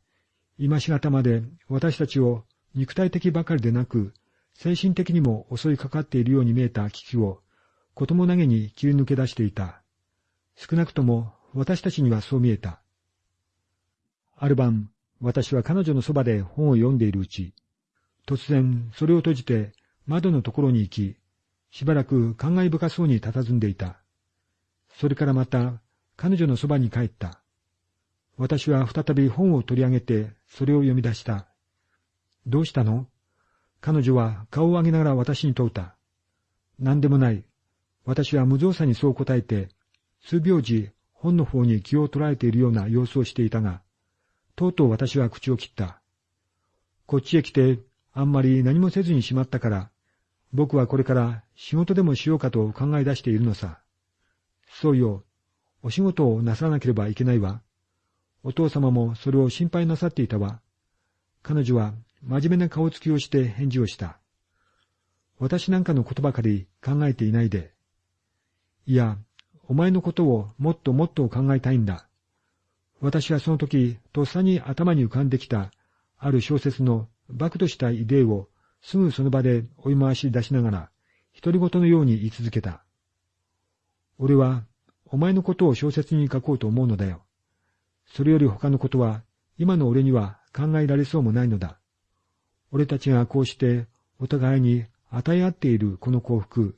今しがたまで私たちを肉体的ばかりでなく、精神的にも襲いかかっているように見えた危機を、子供投げに切り抜け出していた。少なくとも私たちにはそう見えた。ある晩、私は彼女のそばで本を読んでいるうち、突然それを閉じて窓のところに行き、しばらく感慨深そうに佇んでいた。それからまた彼女のそばに帰った。私は再び本を取り上げてそれを読み出した。どうしたの？彼女は顔を上げながら私に問うた。何でもない。私は無造作にそう答えて、数秒時本の方に気を取られているような様子をしていたが、とうとう私は口を切った。こっちへ来てあんまり何もせずにしまったから、僕はこれから仕事でもしようかと考え出しているのさ。そうよ、お仕事をなさらなければいけないわ。お父様もそれを心配なさっていたわ。彼女は真面目な顔つきをして返事をした。私なんかのことばかり考えていないで。いや、お前のことをもっともっと考えたいんだ。私はその時、とっさに頭に浮かんできた、ある小説の爆としたイデーをすぐその場で追い回し出しながら、独り言のように言い続けた。俺は、お前のことを小説に書こうと思うのだよ。それより他のことは、今の俺には考えられそうもないのだ。俺たちがこうしてお互いに与え合っているこの幸福、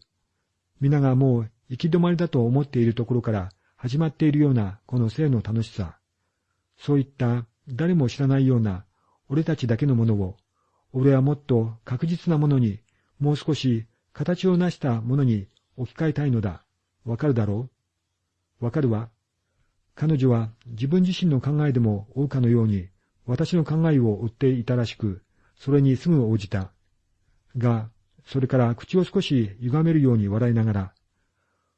皆がもう行き止まりだと思っているところから始まっているようなこの生の楽しさ、そういった誰も知らないような俺たちだけのものを、俺はもっと確実なものに、もう少し形を成したものに置き換えたいのだ。わかるだろう？わかるわ。彼女は自分自身の考えでも追うかのように、私の考えを追っていたらしく、それにすぐ応じた。が、それから口を少し歪めるように笑いながら、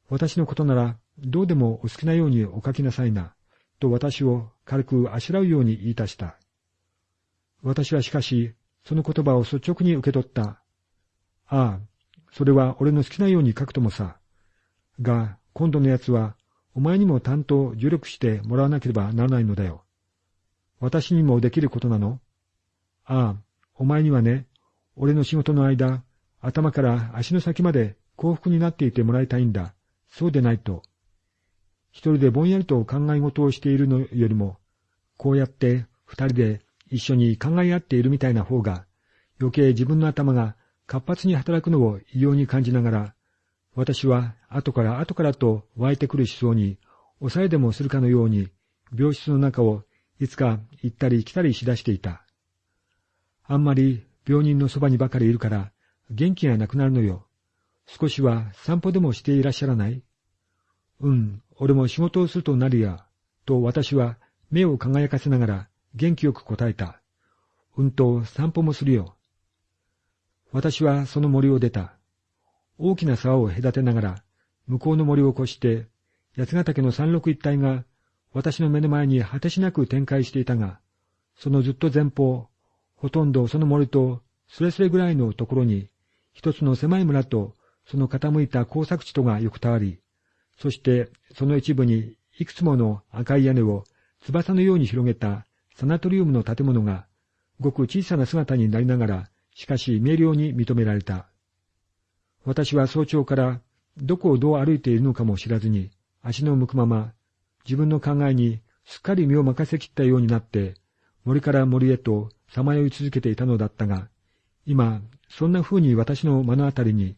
私のことならどうでもお好きなようにお書きなさいな、と私を軽くあしらうように言い出した。私はしかし、その言葉を率直に受け取った。ああ、それは俺の好きなように書くともさ。が、今度のやつは、お前にも担当助力してもらわなければならないのだよ。私にもできることなのああ、お前にはね、俺の仕事の間、頭から足の先まで幸福になっていてもらいたいんだ。そうでないと。一人でぼんやりと考え事をしているのよりも、こうやって二人で一緒に考え合っているみたいな方が、余計自分の頭が活発に働くのを異様に感じながら、私は後から後からと湧いてくる思想に、抑えでもするかのように、病室の中をいつか行ったり来たりしだしていた。あんまり病人のそばにばかりいるから、元気がなくなるのよ。少しは散歩でもしていらっしゃらないうん、俺も仕事をするとなるや、と私は目を輝かせながら元気よく答えた。うんと散歩もするよ。私はその森を出た。大きな沢を隔てながら、向こうの森を越して、八ヶ岳の山麓一帯が私の目の前に果てしなく展開していたが、そのずっと前方、ほとんどその森とすれすれぐらいのところに、一つの狭い村とその傾いた工作地とが横たわり、そしてその一部にいくつもの赤い屋根を翼のように広げたサナトリウムの建物が、ごく小さな姿になりながら、しかし明瞭に認められた。私は早朝からどこをどう歩いているのかも知らずに、足の向くまま、自分の考えにすっかり身を任せきったようになって、森から森へとさまよい続けていたのだったが、今、そんな風に私の目のあたりに、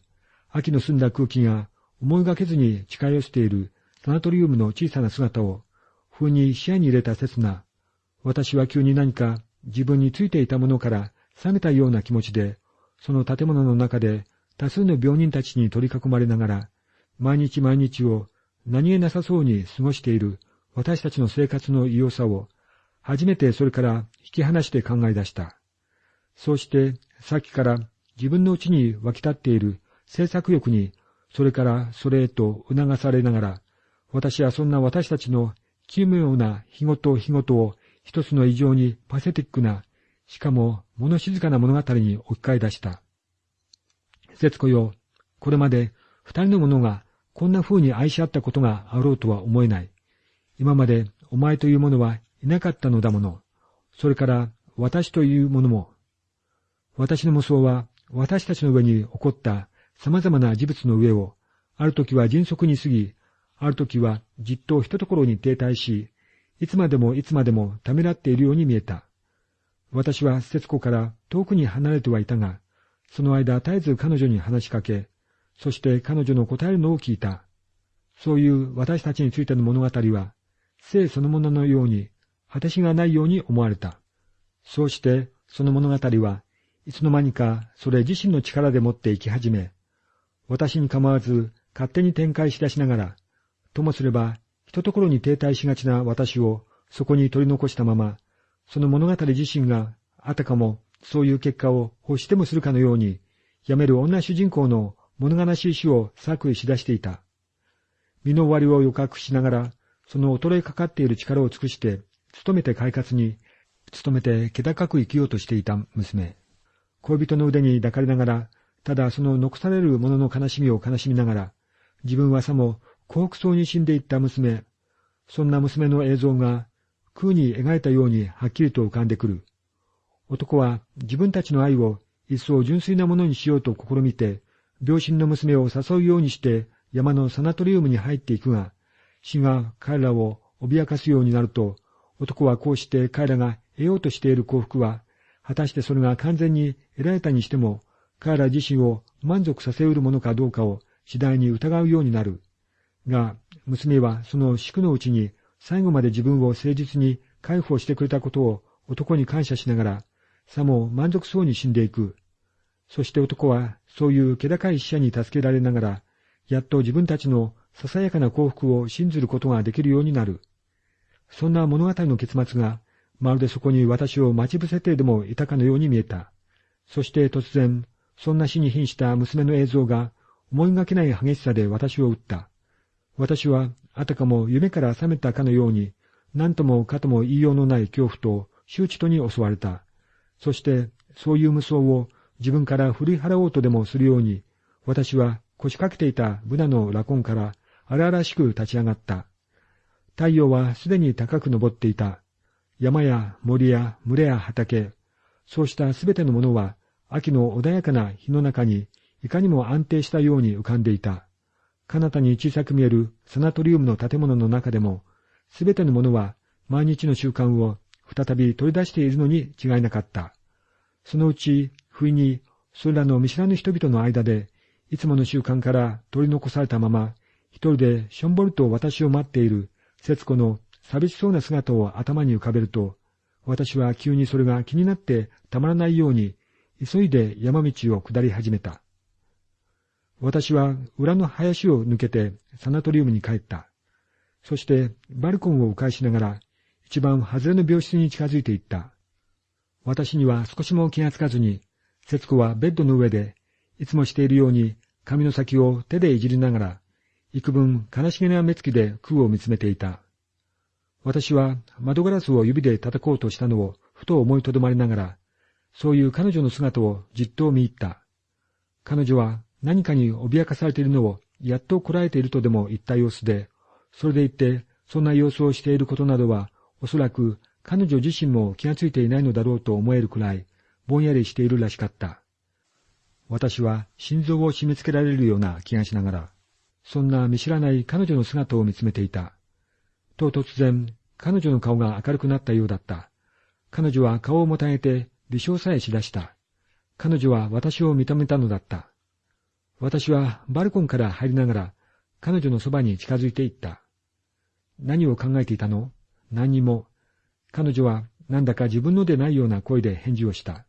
秋の澄んだ空気が思いがけずに近寄しているサナトリウムの小さな姿を、風に視野に入れた刹那、私は急に何か自分についていたものから下げたような気持ちで、その建物の中で多数の病人たちに取り囲まれながら、毎日毎日を何気なさそうに過ごしている私たちの生活の異様さを、初めてそれから引き離して考え出した。そうして、さっきから自分のうちに湧き立っている制作欲に、それからそれへと促されながら、私はそんな私たちの奇妙な日ごと日ごとを一つの異常にパセティックな、しかも物静かな物語に置き換え出した。節子よ、これまで二人の者がこんな風に愛し合ったことがあろうとは思えない。今までお前という者はいなかったのだもの。それから私というものも。私の無双は私たちの上に起こった様々な事物の上を、ある時は迅速に過ぎ、ある時はじっと一ところに停滞し、いつまでもいつまでもためらっているように見えた。私は節子から遠くに離れてはいたが、その間絶えず彼女に話しかけ、そして彼女の答えるのを聞いた。そういう私たちについての物語は、生そのもののように、果てしがないように思われた。そうして、その物語はいつの間にかそれ自身の力でもって生き始め、私に構わず勝手に展開し出しながら、ともすれば、ひとところに停滞しがちな私をそこに取り残したまま、その物語自身があたかもそういう結果を欲してもするかのように、やめる女主人公の物悲しい死を作為し出していた。身の終わりを予覚しながら、その衰えかかっている力を尽くして、努めて快活に、努めて気高く生きようとしていた娘。恋人の腕に抱かれながら、ただその残される者の悲しみを悲しみながら、自分はさも幸福そうに死んでいった娘、そんな娘の映像が、空に描いたようにはっきりと浮かんでくる。男は自分たちの愛を一層純粋なものにしようと試みて、病身の娘を誘うようにして山のサナトリウムに入っていくが、死が彼らを脅かすようになると、男はこうして彼らが得ようとしている幸福は、果たしてそれが完全に得られたにしても、彼ら自身を満足させうるものかどうかを次第に疑うようになる。が、娘はその宿のうちに最後まで自分を誠実に解放してくれたことを男に感謝しながら、さも満足そうに死んでいく。そして男はそういう気高い死者に助けられながら、やっと自分たちのささやかな幸福を信ずることができるようになる。そんな物語の結末が、まるでそこに私を待ち伏せてでもいたかのように見えた。そして突然、そんな死に瀕した娘の映像が思いがけない激しさで私を撃った。私はあたかも夢から覚めたかのように、何ともかとも言いようのない恐怖と周知とに襲われた。そして、そういう無双を自分から振り払おうとでもするように、私は腰掛けていたブナのラコンから荒々しく立ち上がった。太陽はすでに高く登っていた。山や森や群れや畑、そうしたすべてのものは秋の穏やかな日の中にいかにも安定したように浮かんでいた。彼方に小さく見えるサナトリウムの建物の中でも、すべてのものは毎日の習慣を再び取り出しているのに違いなかった。そのうち、不意に、それらの見知らぬ人々の間で、いつもの習慣から取り残されたまま、一人でしょんぼりと私を待っている、節子の寂しそうな姿を頭に浮かべると、私は急にそれが気になってたまらないように、急いで山道を下り始めた。私は裏の林を抜けてサナトリウムに帰った。そしてバルコンを迂回しながら一番外れの病室に近づいていった。私には少しも気がつかずに、節子はベッドの上で、いつもしているように髪の先を手でいじりながら、幾分悲しげな目つきで空を見つめていた。私は窓ガラスを指で叩こうとしたのをふと思いとどまりながら、そういう彼女の姿をじっと見入った。彼女は何かに脅かされているのをやっとこらえているとでも言った様子で、それでいて、そんな様子をしていることなどは、おそらく彼女自身も気がついていないのだろうと思えるくらい、ぼんやりしているらしかった。私は心臓を締め付けられるような気がしながら、そんな見知らない彼女の姿を見つめていた。と突然、彼女の顔が明るくなったようだった。彼女は顔をもたげて微笑さえしだした。彼女は私を認めたのだった。私はバルコンから入りながら彼女のそばに近づいていった。何を考えていたの？何にも。彼女はなんだか自分のでないような声で返事をした。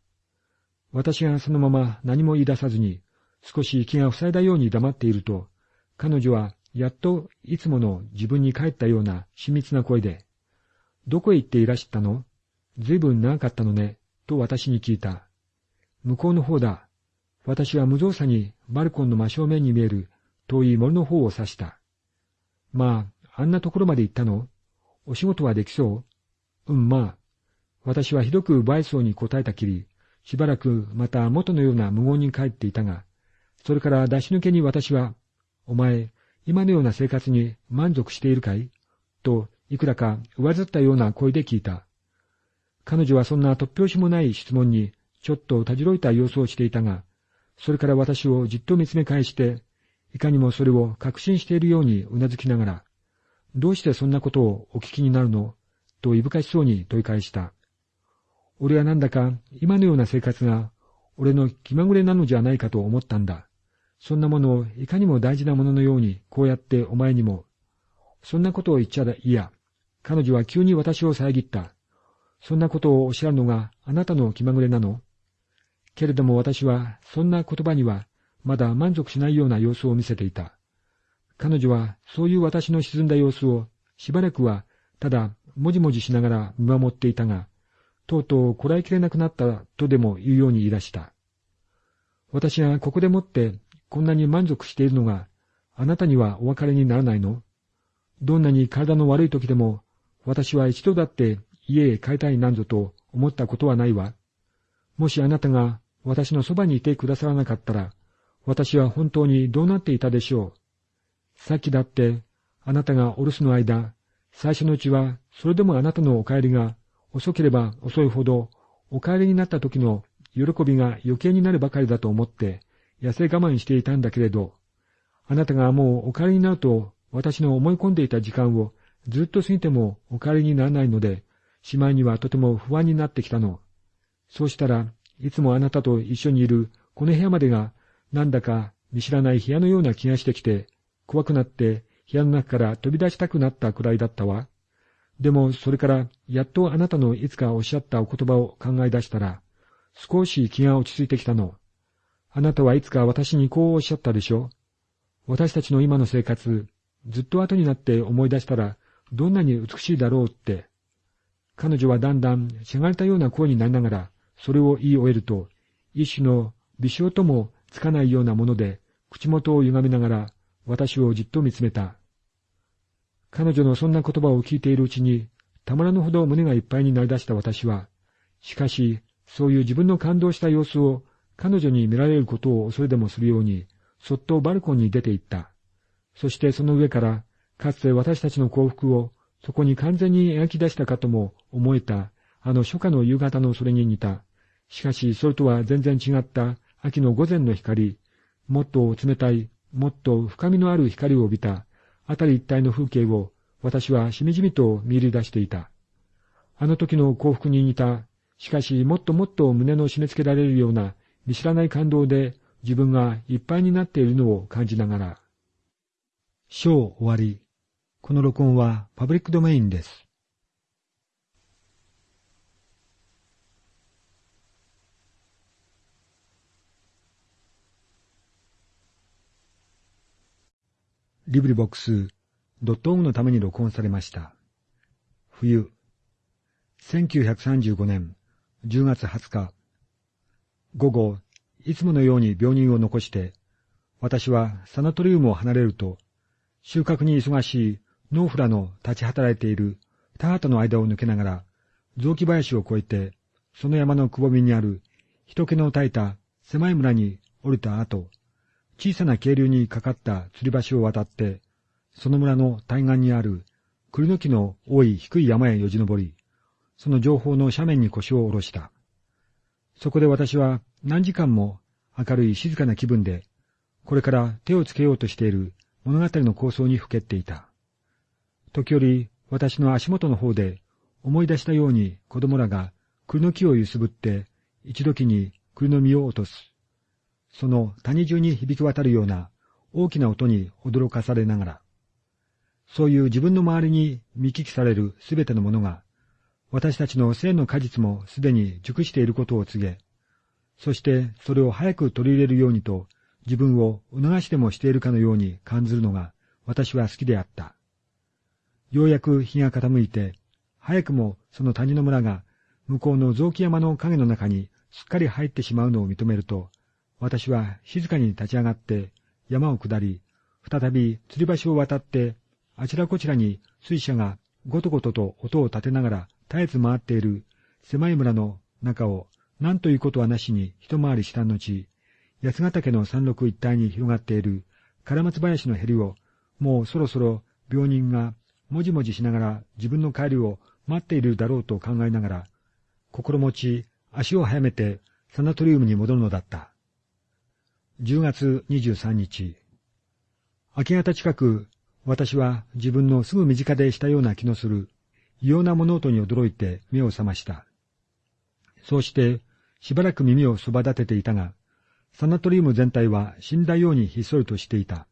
私がそのまま何も言い出さずに少し気が塞いだように黙っていると、彼女はやっといつもの自分に帰ったような親密な声で、どこへ行っていらしたの？ずいぶん長かったのね、と私に聞いた。向こうの方だ。私は無造作にバルコンの真正面に見える遠い森の方を指した。まあ、あんなところまで行ったの？お仕事はできそう？うん、まあ。私はひどく奪いそうに答えたきり、しばらくまた元のような無言に帰っていたが、それから出し抜けに私は、お前、今のような生活に満足しているかい？と、いくらか上ずったような声で聞いた。彼女はそんな突拍子もない質問に、ちょっとたじろいた様子をしていたが、それから私をじっと見つめ返して、いかにもそれを確信しているようにうなずきながら、どうしてそんなことをお聞きになるの？といぶかしそうに問い返した。俺はなんだか今のような生活が俺の気まぐれなのじゃないかと思ったんだ。そんなものをいかにも大事なもののようにこうやってお前にも。そんなことを言っちゃいや。彼女は急に私を遮った。そんなことをおっしゃるのがあなたの気まぐれなの？けれども私はそんな言葉にはまだ満足しないような様子を見せていた。彼女はそういう私の沈んだ様子をしばらくはただもじもじしながら見守っていたが、とうとうこらえきれなくなったとでも言うように言い出した。私がここでもってこんなに満足しているのがあなたにはお別れにならないの？どんなに体の悪い時でも私は一度だって家へ帰りたいなんぞと思ったことはないわ。もしあなたが私のそばにいてくださらなかったら、私は本当にどうなっていたでしょう？さっきだって、あなたがお留守の間、最初のうちは、それでもあなたのお帰りが遅ければ遅いほど、お帰りになった時の喜びが余計になるばかりだと思って、痩せ我慢していたんだけれど、あなたがもうお帰りになると、私の思い込んでいた時間をずっと過ぎてもお帰りにならないので、しまいにはとても不安になってきたの。そうしたらいつもあなたと一緒にいるこの部屋までが、なんだか見知らない部屋のような気がしてきて、怖くなって部屋の中から飛び出したくなったくらいだったわ。でもそれからやっとあなたのいつかおっしゃったお言葉を考え出したら、少し気が落ち着いてきたの。あなたはいつか私にこうおっしゃったでしょ私たちの今の生活、ずっと後になって思い出したら、どんなに美しいだろうって。彼女はだんだんしゃがれたような声になりながら、それを言い終えると、一種の微笑ともつかないようなもので、口元を歪めながら、私をじっと見つめた。彼女のそんな言葉を聞いているうちに、たまらぬほど胸がいっぱいになり出した私は、しかし、そういう自分の感動した様子を彼女に見られることを恐れでもするように、そっとバルコンに出て行った。そしてその上から、かつて私たちの幸福をそこに完全に描き出したかとも思えた、あの初夏の夕方のそれに似た。しかし、それとは全然違った秋の午前の光、もっと冷たい、もっと深みのある光を帯びた、あたり一帯の風景を私はしみじみと見入り出していた。あの時の幸福に似た、しかしもっともっと胸の締め付けられるような見知らない感動で自分がいっぱいになっているのを感じながら。章終わり。この録音はパブリックドメインです。リブリボックスドットオムのために録音されました。冬、1935年10月20日、午後、いつものように病人を残して、私はサナトリウムを離れると、収穫に忙しいノーフラの立ち働いている田畑の間を抜けながら、雑木林を越えて、その山のくぼみにある人気の絶えた狭い村に降りた後、小さな渓流にかかった吊り橋を渡って、その村の対岸にある栗の木の多い低い山へよじ登り、その情報の斜面に腰を下ろした。そこで私は何時間も明るい静かな気分で、これから手をつけようとしている物語の構想にふけっていた。時折、私の足元の方で思い出したように子供らが栗の木を揺すぶって一時に栗の実を落とす。その谷中に響き渡るような大きな音に驚かされながら、そういう自分の周りに見聞きされるすべてのものが、私たちの生の果実もすでに熟していることを告げ、そしてそれを早く取り入れるようにと自分を促してもしているかのように感じるのが私は好きであった。ようやく日が傾いて、早くもその谷の村が向こうの雑木山の影の中にすっかり入ってしまうのを認めると、私は静かに立ち上がって山を下り、再び吊り橋を渡って、あちらこちらに水車がごとごとと音を立てながら絶えず回っている狭い村の中を何ということはなしに一回りした後、八ヶ岳の山麓一帯に広がっている唐松林のへりを、もうそろそろ病人がもじもじしながら自分の帰りを待っているだろうと考えながら、心持ち足を早めてサナトリウムに戻るのだった。10月23日。明け方近く、私は自分のすぐ身近でしたような気のする異様な物音に驚いて目を覚ました。そうして、しばらく耳をそば立てていたが、サナトリウム全体は死んだようにひっそりとしていた。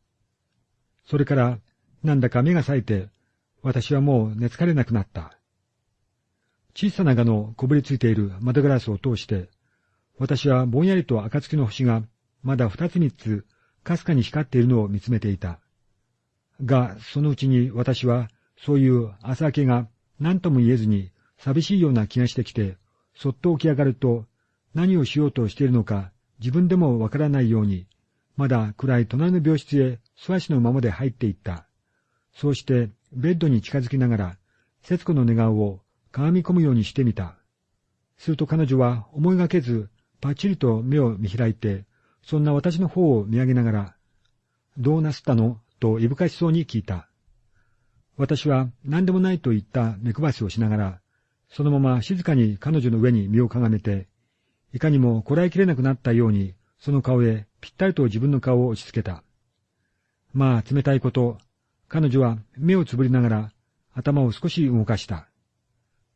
それから、なんだか目が冴えて、私はもう寝つかれなくなった。小さな蛾のこぶりついている窓ガラスを通して、私はぼんやりと暁の星がまだ二つ三つ、かすかに光っているのを見つめていた。が、そのうちに私は、そういう朝明けが何とも言えずに寂しいような気がしてきて、そっと起き上がると、何をしようとしているのか自分でもわからないように、まだ暗い隣の病室へ素足のままで入っていった。そうしてベッドに近づきながら、節子の寝顔を鏡込むようにしてみた。すると彼女は思いがけず、パッチリと目を見開いて、そんな私の方を見上げながら、どうなすったの？といぶかしそうに聞いた。私は何でもないと言った目配せをしながら、そのまま静かに彼女の上に身をかがめて、いかにもこらえきれなくなったように、その顔へぴったりと自分の顔を押し付けた。まあ、冷たいこと、彼女は目をつぶりながら頭を少し動かした。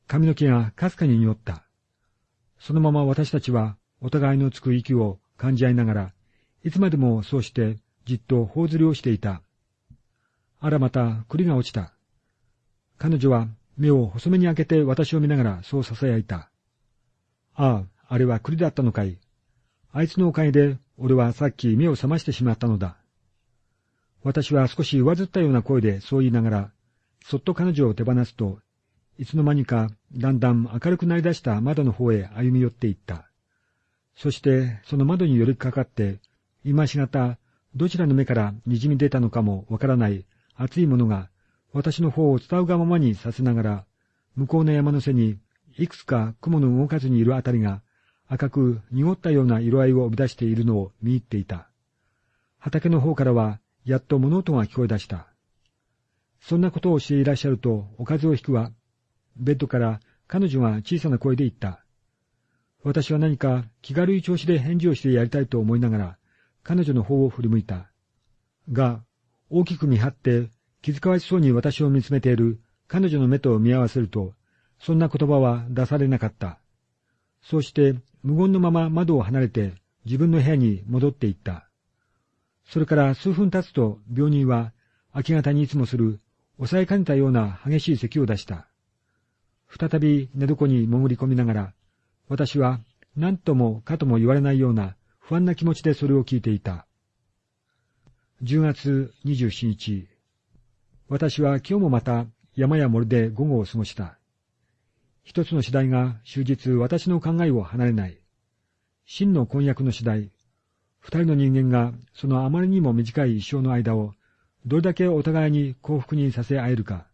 髪の毛がかすかに匂った。そのまま私たちはお互いのつく息を感じ合いながら、いつまでもそうしてじっと頬ずりをしていた。あらまた栗が落ちた。彼女は目を細めに開けて私を見ながらそう囁いた。ああ、あれは栗だったのかい。あいつのおかげで俺はさっき目を覚ましてしまったのだ。私は少し上ずったような声でそう言いながら、そっと彼女を手放すと、いつの間にかだんだん明るくなりだした窓の方へ歩み寄っていった。そしてその窓に寄りかかって、今しがたどちらの目から滲み出たのかもわからない熱いものが私の方を伝うがままにさせながら、向こうの山の背にいくつか雲の動かずにいるあたりが赤く濁ったような色合いを生み出しているのを見入っていた。畑の方からはやっと物音が聞こえ出した。そんなことをしていらっしゃると、おかずを引くわ。ベッドから彼女が小さな声で言った。私は何か気軽い調子で返事をしてやりたいと思いながら、彼女の方を振り向いた。が、大きく見張って気遣わしそうに私を見つめている彼女の目と見合わせると、そんな言葉は出されなかった。そうして無言のまま窓を離れて自分の部屋に戻っていった。それから数分経つと病人は明け方にいつもする抑えかねたような激しい咳を出した。再び寝床に潜り込みながら、私は何ともかとも言われないような不安な気持ちでそれを聞いていた。10月27日、私は今日もまた山や森で午後を過ごした。一つの次第が終日私の考えを離れない。真の婚約の次第、二人の人間がそのあまりにも短い一生の間をどれだけお互いに幸福にさせ合えるか。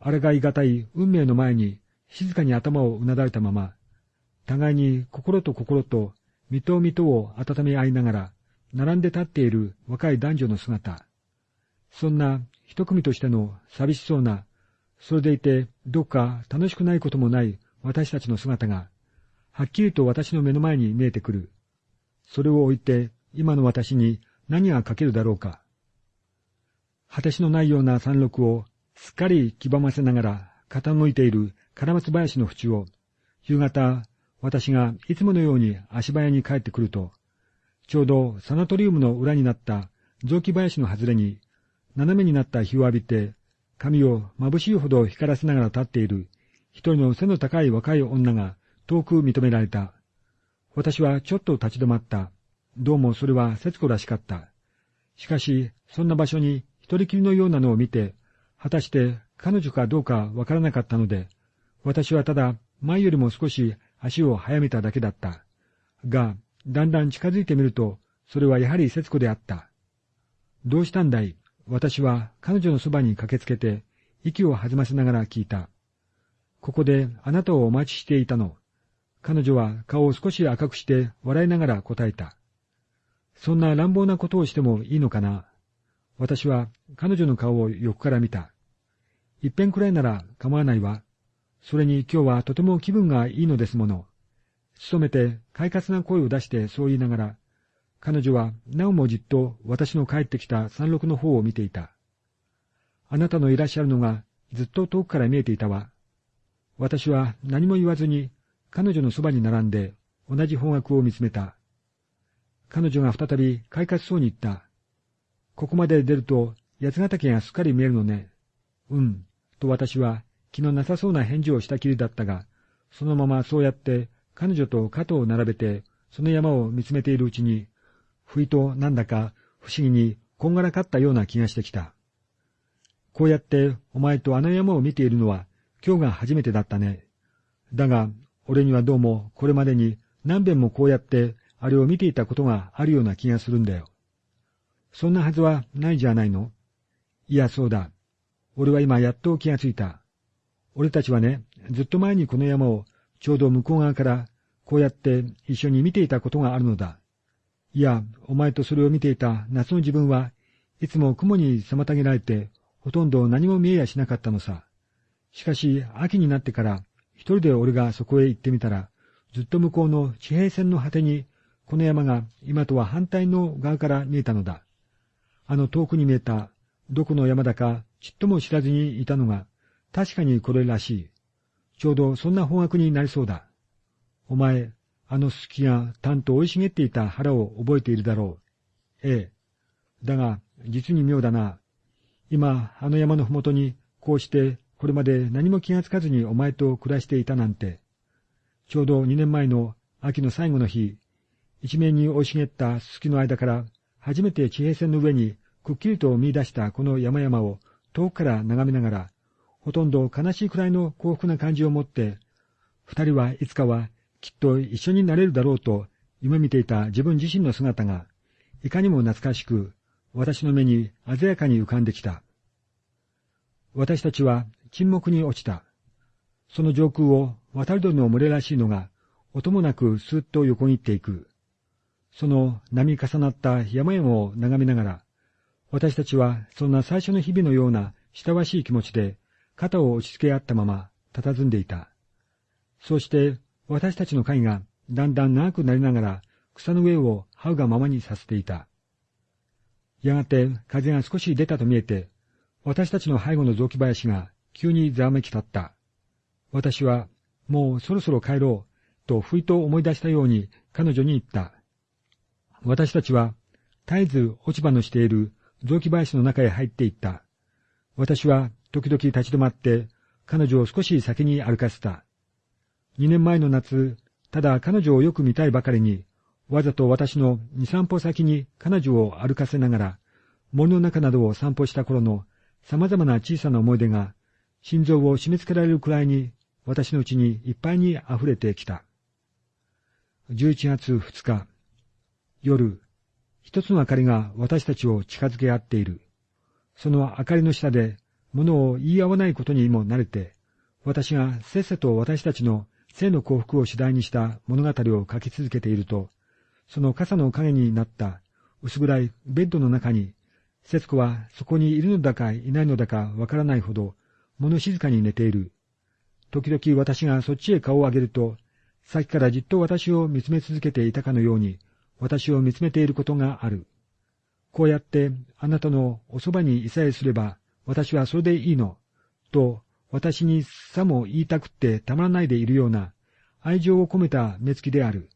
あれがいがたい運命の前に静かに頭をうなだれたまま、互いに心と心と身と身とを温め合いながら、並んで立っている若い男女の姿。そんな一組としての寂しそうな、それでいてどっか楽しくないこともない私たちの姿が、はっきりと私の目の前に見えてくる。それを置いて今の私に何が書けるだろうか。果てしのないような山麓をすっかり黄ばませながら傾いているカラマツ林の縁を、夕方、私がいつものように足早に帰ってくると、ちょうどサナトリウムの裏になった雑木林の外れに、斜めになった日を浴びて、髪を眩しいほど光らせながら立っている一人の背の高い若い女が遠く認められた。私はちょっと立ち止まった。どうもそれは節子らしかった。しかし、そんな場所に一人きりのようなのを見て、果たして彼女かどうかわからなかったので、私はただ前よりも少し足を早めただけだった。が、だんだん近づいてみると、それはやはり節子であった。どうしたんだい？私は彼女のそばに駆けつけて、息を弾ませながら聞いた。ここであなたをお待ちしていたの。彼女は顔を少し赤くして笑いながら答えた。そんな乱暴なことをしてもいいのかな？私は彼女の顔を横から見た。一遍くらいなら構わないわ。それに今日はとても気分がいいのですもの。努めて快活な声を出してそう言いながら、彼女はなおもじっと私の帰ってきた山麓の方を見ていた。あなたのいらっしゃるのがずっと遠くから見えていたわ。私は何も言わずに彼女のそばに並んで同じ方角を見つめた。彼女が再び快活そうに言った。ここまで出ると八ヶ岳がすっかり見えるのね。うん。と私は気のなさそうな返事をしたきりだったが、そのままそうやって彼女と肩を並べてその山を見つめているうちに、不意となんだか不思議にこんがらかったような気がしてきた。こうやってお前とあの山を見ているのは今日が初めてだったね。だが、俺にはどうもこれまでに何遍もこうやってあれを見ていたことがあるような気がするんだよ。そんなはずはないじゃないのいや、そうだ。俺は今やっと気がついた。俺たちはね、ずっと前にこの山をちょうど向こう側からこうやって一緒に見ていたことがあるのだ。いや、お前とそれを見ていた夏の自分はいつも雲に妨げられてほとんど何も見えやしなかったのさ。しかし、秋になってから、一人で俺がそこへ行ってみたら、ずっと向こうの地平線の果てに、この山が今とは反対の側から見えたのだ。あの遠くに見えた、どこの山だかちっとも知らずにいたのが、確かにこれらしい。ちょうどそんな方角になりそうだ。お前、あのすきがたんと生い茂っていた腹を覚えているだろう。ええ。だが、実に妙だな。今、あの山のふもとに、こうして、これまで何も気がつかずにお前と暮らしていたなんて。ちょうど二年前の秋の最後の日、一面に生い茂ったすすきの間から、初めて地平線の上にくっきりと見出したこの山々を遠くから眺めながら、ほとんど悲しいくらいの幸福な感じを持って、二人はいつかはきっと一緒になれるだろうと夢見ていた自分自身の姿が、いかにも懐かしく、私の目に鮮やかに浮かんできた。私たちは沈黙に落ちた。その上空を渡り鳥の群れらしいのが、音もなくスーッと横切っていく。その波重なった山々を眺めながら、私たちはそんな最初の日々のような親しい気持ちで肩を押し付け合ったまま佇んでいた。そうして私たちの会がだんだん長くなりながら草の上を這うがままにさせていた。やがて風が少し出たと見えて、私たちの背後の雑木林が急にざわめき立った。私は、もうそろそろ帰ろう、とふいと思い出したように彼女に言った。私たちは、絶えず落ち葉のしている雑木林の中へ入っていった。私は時々立ち止まって、彼女を少し先に歩かせた。二年前の夏、ただ彼女をよく見たいばかりに、わざと私の二三歩先に彼女を歩かせながら、森の中などを散歩した頃の様々な小さな思い出が、心臓を締め付けられるくらいに、私のうちにいっぱいに溢れてきた。11月2日、夜、一つの明かりが私たちを近づけ合っている。その明かりの下で物を言い合わないことにも慣れて、私がせっせと私たちの性の幸福を主題にした物語を書き続けていると、その傘の影になった薄暗いベッドの中に、節子はそこにいるのだかいないのだかわからないほど、物静かに寝ている。時々私がそっちへ顔を上げると、さっきからじっと私を見つめ続けていたかのように、私を見つめていることがある。こうやってあなたのおそばにいさえすれば、私はそれでいいの、と私にさも言いたくってたまらないでいるような愛情を込めた目つきである。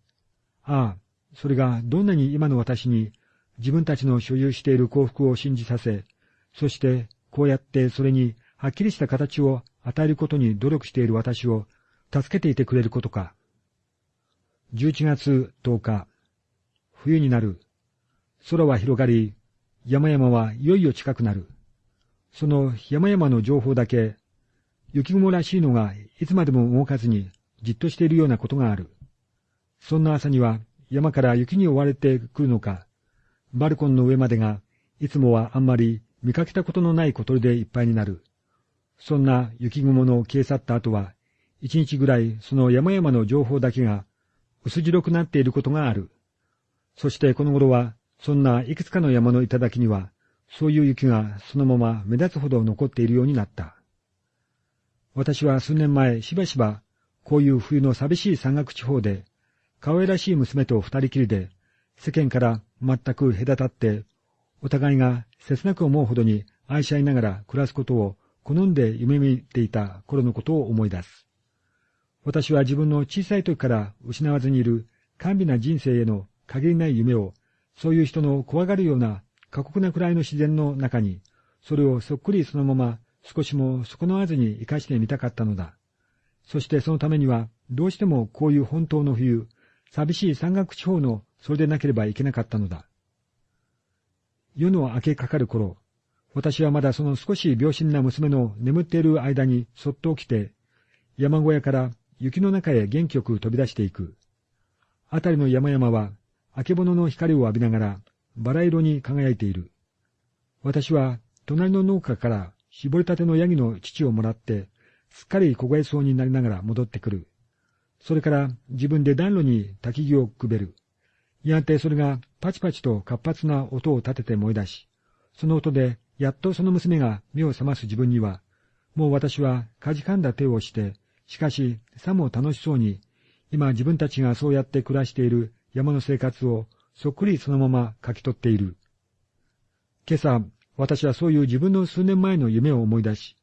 ああ、それがどんなに今の私に自分たちの所有している幸福を信じさせ、そしてこうやってそれにはっきりした形を与えることに努力している私を助けていてくれることか。11月10日、冬になる。空は広がり、山々はいよいよ近くなる。その山々の情報だけ、雪雲らしいのがいつまでも動かずにじっとしているようなことがある。そんな朝には山から雪に追われてくるのか、バルコンの上までがいつもはあんまり見かけたことのない小鳥でいっぱいになる。そんな雪雲の消え去った後は、一日ぐらいその山々の情報だけが薄白くなっていることがある。そしてこの頃は、そんないくつかの山の頂には、そういう雪がそのまま目立つほど残っているようになった。私は数年前しばしば、こういう冬の寂しい山岳地方で、可愛らしい娘と二人きりで、世間から全く隔たって、お互いが切なく思うほどに愛し合いながら暮らすことを好んで夢見ていた頃のことを思い出す。私は自分の小さい時から失わずにいる甘美な人生への限りない夢を、そういう人の怖がるような過酷なくらいの自然の中に、それをそっくりそのまま少しも損なわずに生かしてみたかったのだ。そしてそのためには、どうしてもこういう本当の冬、寂しい山岳地方のそれでなければいけなかったのだ。夜の明けかかる頃、私はまだその少し病心な娘の眠っている間にそっと起きて、山小屋から雪の中へ元気よく飛び出していく。あたりの山々は、あけぼのの光を浴びながら、バラ色に輝いている。私は、隣の農家から絞りたてのヤギの乳をもらって、すっかり凍えそうになりながら戻ってくる。それから自分で暖炉に焚き木をくべる。やがてそれがパチパチと活発な音を立てて燃え出し、その音でやっとその娘が目を覚ます自分には、もう私はかじかんだ手をして、しかし、さも楽しそうに、今自分たちがそうやって暮らしている山の生活をそっくりそのまま書き取っている。今朝、私はそういう自分の数年前の夢を思い出し、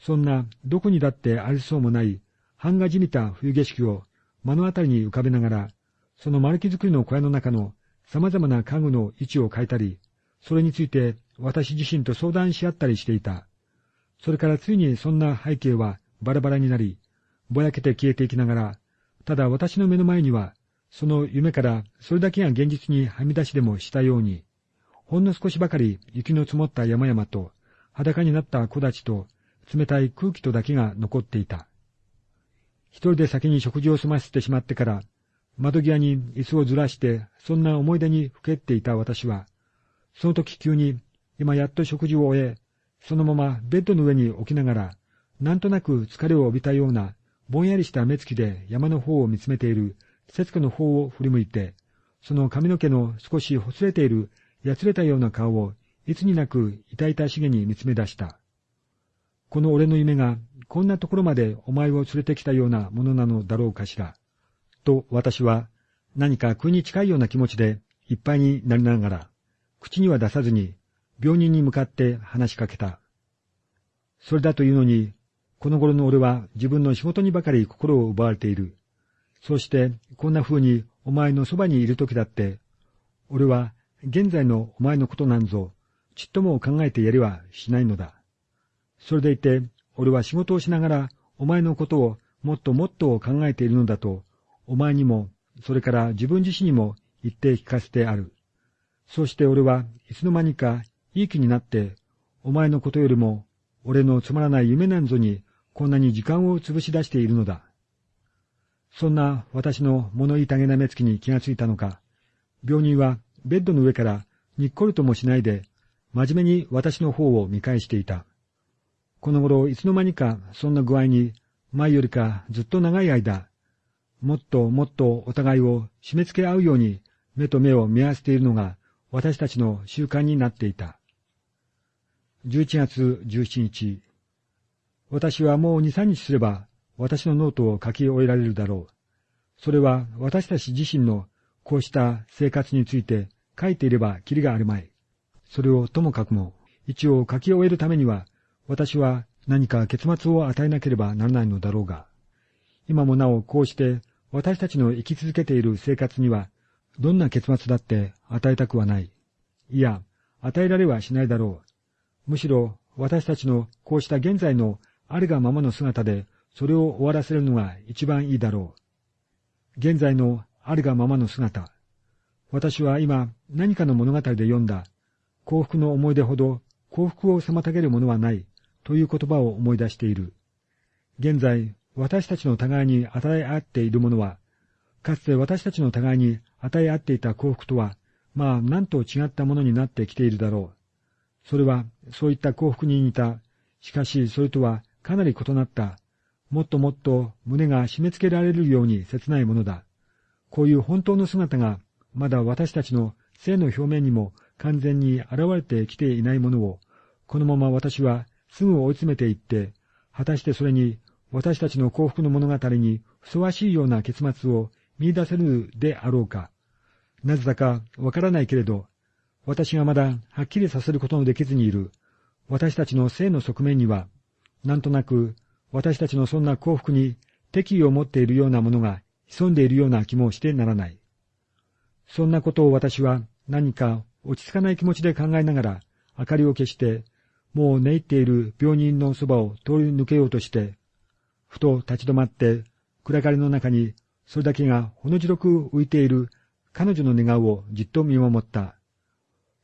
そんなどこにだってありそうもない版画じみた冬景色を目の当たりに浮かべながら、その丸木作りの小屋の中の様々な家具の位置を変えたり、それについて私自身と相談し合ったりしていた。それからついにそんな背景はバラバラになり、ぼやけて消えていきながら、ただ私の目の前には、その夢からそれだけが現実にはみ出しでもしたように、ほんの少しばかり雪の積もった山々と、裸になった木立と、冷たい空気とだけが残っていた。一人で先に食事を済ませてしまってから、窓際に椅子をずらして、そんな思い出にふけっていた私は、その時急に、今やっと食事を終え、そのままベッドの上に置きながら、なんとなく疲れを帯びたような、ぼんやりした目つきで山の方を見つめている節子の方を振り向いて、その髪の毛の少しほつれている、やつれたような顔を、いつになく痛々しげに見つめ出した。この俺の夢が、こんなところまでお前を連れてきたようなものなのだろうかしら。と私は、何か空に近いような気持ちでいっぱいになりながら、口には出さずに、病人に向かって話しかけた。それだというのに、この頃の俺は自分の仕事にばかり心を奪われている。そして、こんな風にお前のそばにいる時だって、俺は現在のお前のことなんぞ、ちっとも考えてやりはしないのだ。それでいて、俺は仕事をしながらお前のことをもっともっと考えているのだと、お前にも、それから自分自身にも言って聞かせてある。そして俺はいつの間にかいい気になって、お前のことよりも、俺のつまらない夢なんぞにこんなに時間を潰し出しているのだ。そんな私の物言いたげな目つきに気がついたのか、病人はベッドの上からにっこりともしないで、真面目に私の方を見返していた。この頃いつの間にかそんな具合に、前よりかずっと長い間、もっともっとお互いを締め付け合うように目と目を見合わせているのが私たちの習慣になっていた。11月17日、私はもう二三日すれば、私のノートを書き終えられるだろう。それは私たち自身のこうした生活について書いていればきりがあるまい。それをともかくも、一応書き終えるためには、私は何か結末を与えなければならないのだろうが、今もなおこうして私たちの生き続けている生活には、どんな結末だって与えたくはない。いや、与えられはしないだろう。むしろ私たちのこうした現在のあるがままの姿で、それを終わらせるのが一番いいだろう。現在のあるがままの姿。私は今何かの物語で読んだ幸福の思い出ほど幸福を妨げるものはないという言葉を思い出している。現在、私たちの互いに与え合っているものは、かつて私たちの互いに与え合っていた幸福とは、まあ、なんと違ったものになってきているだろう。それは、そういった幸福に似た、しかしそれとはかなり異なった、もっともっと胸が締め付けられるように切ないものだ。こういう本当の姿が、まだ私たちの性の表面にも完全に現れてきていないものを、このまま私はすぐ追い詰めていって、果たしてそれに私たちの幸福の物語にふさわしいような結末を見出せるであろうか。なぜだかわからないけれど、私がまだはっきりさせることのできずにいる、私たちの性の側面には、なんとなく私たちのそんな幸福に敵意を持っているようなものが潜んでいるような気もしてならない。そんなことを私は何か落ち着かない気持ちで考えながら明かりを消して、もう寝入っている病人のそばを通り抜けようとして、ふと立ち止まって暗がりの中にそれだけがほの白く浮いている彼女の寝顔をじっと見守った。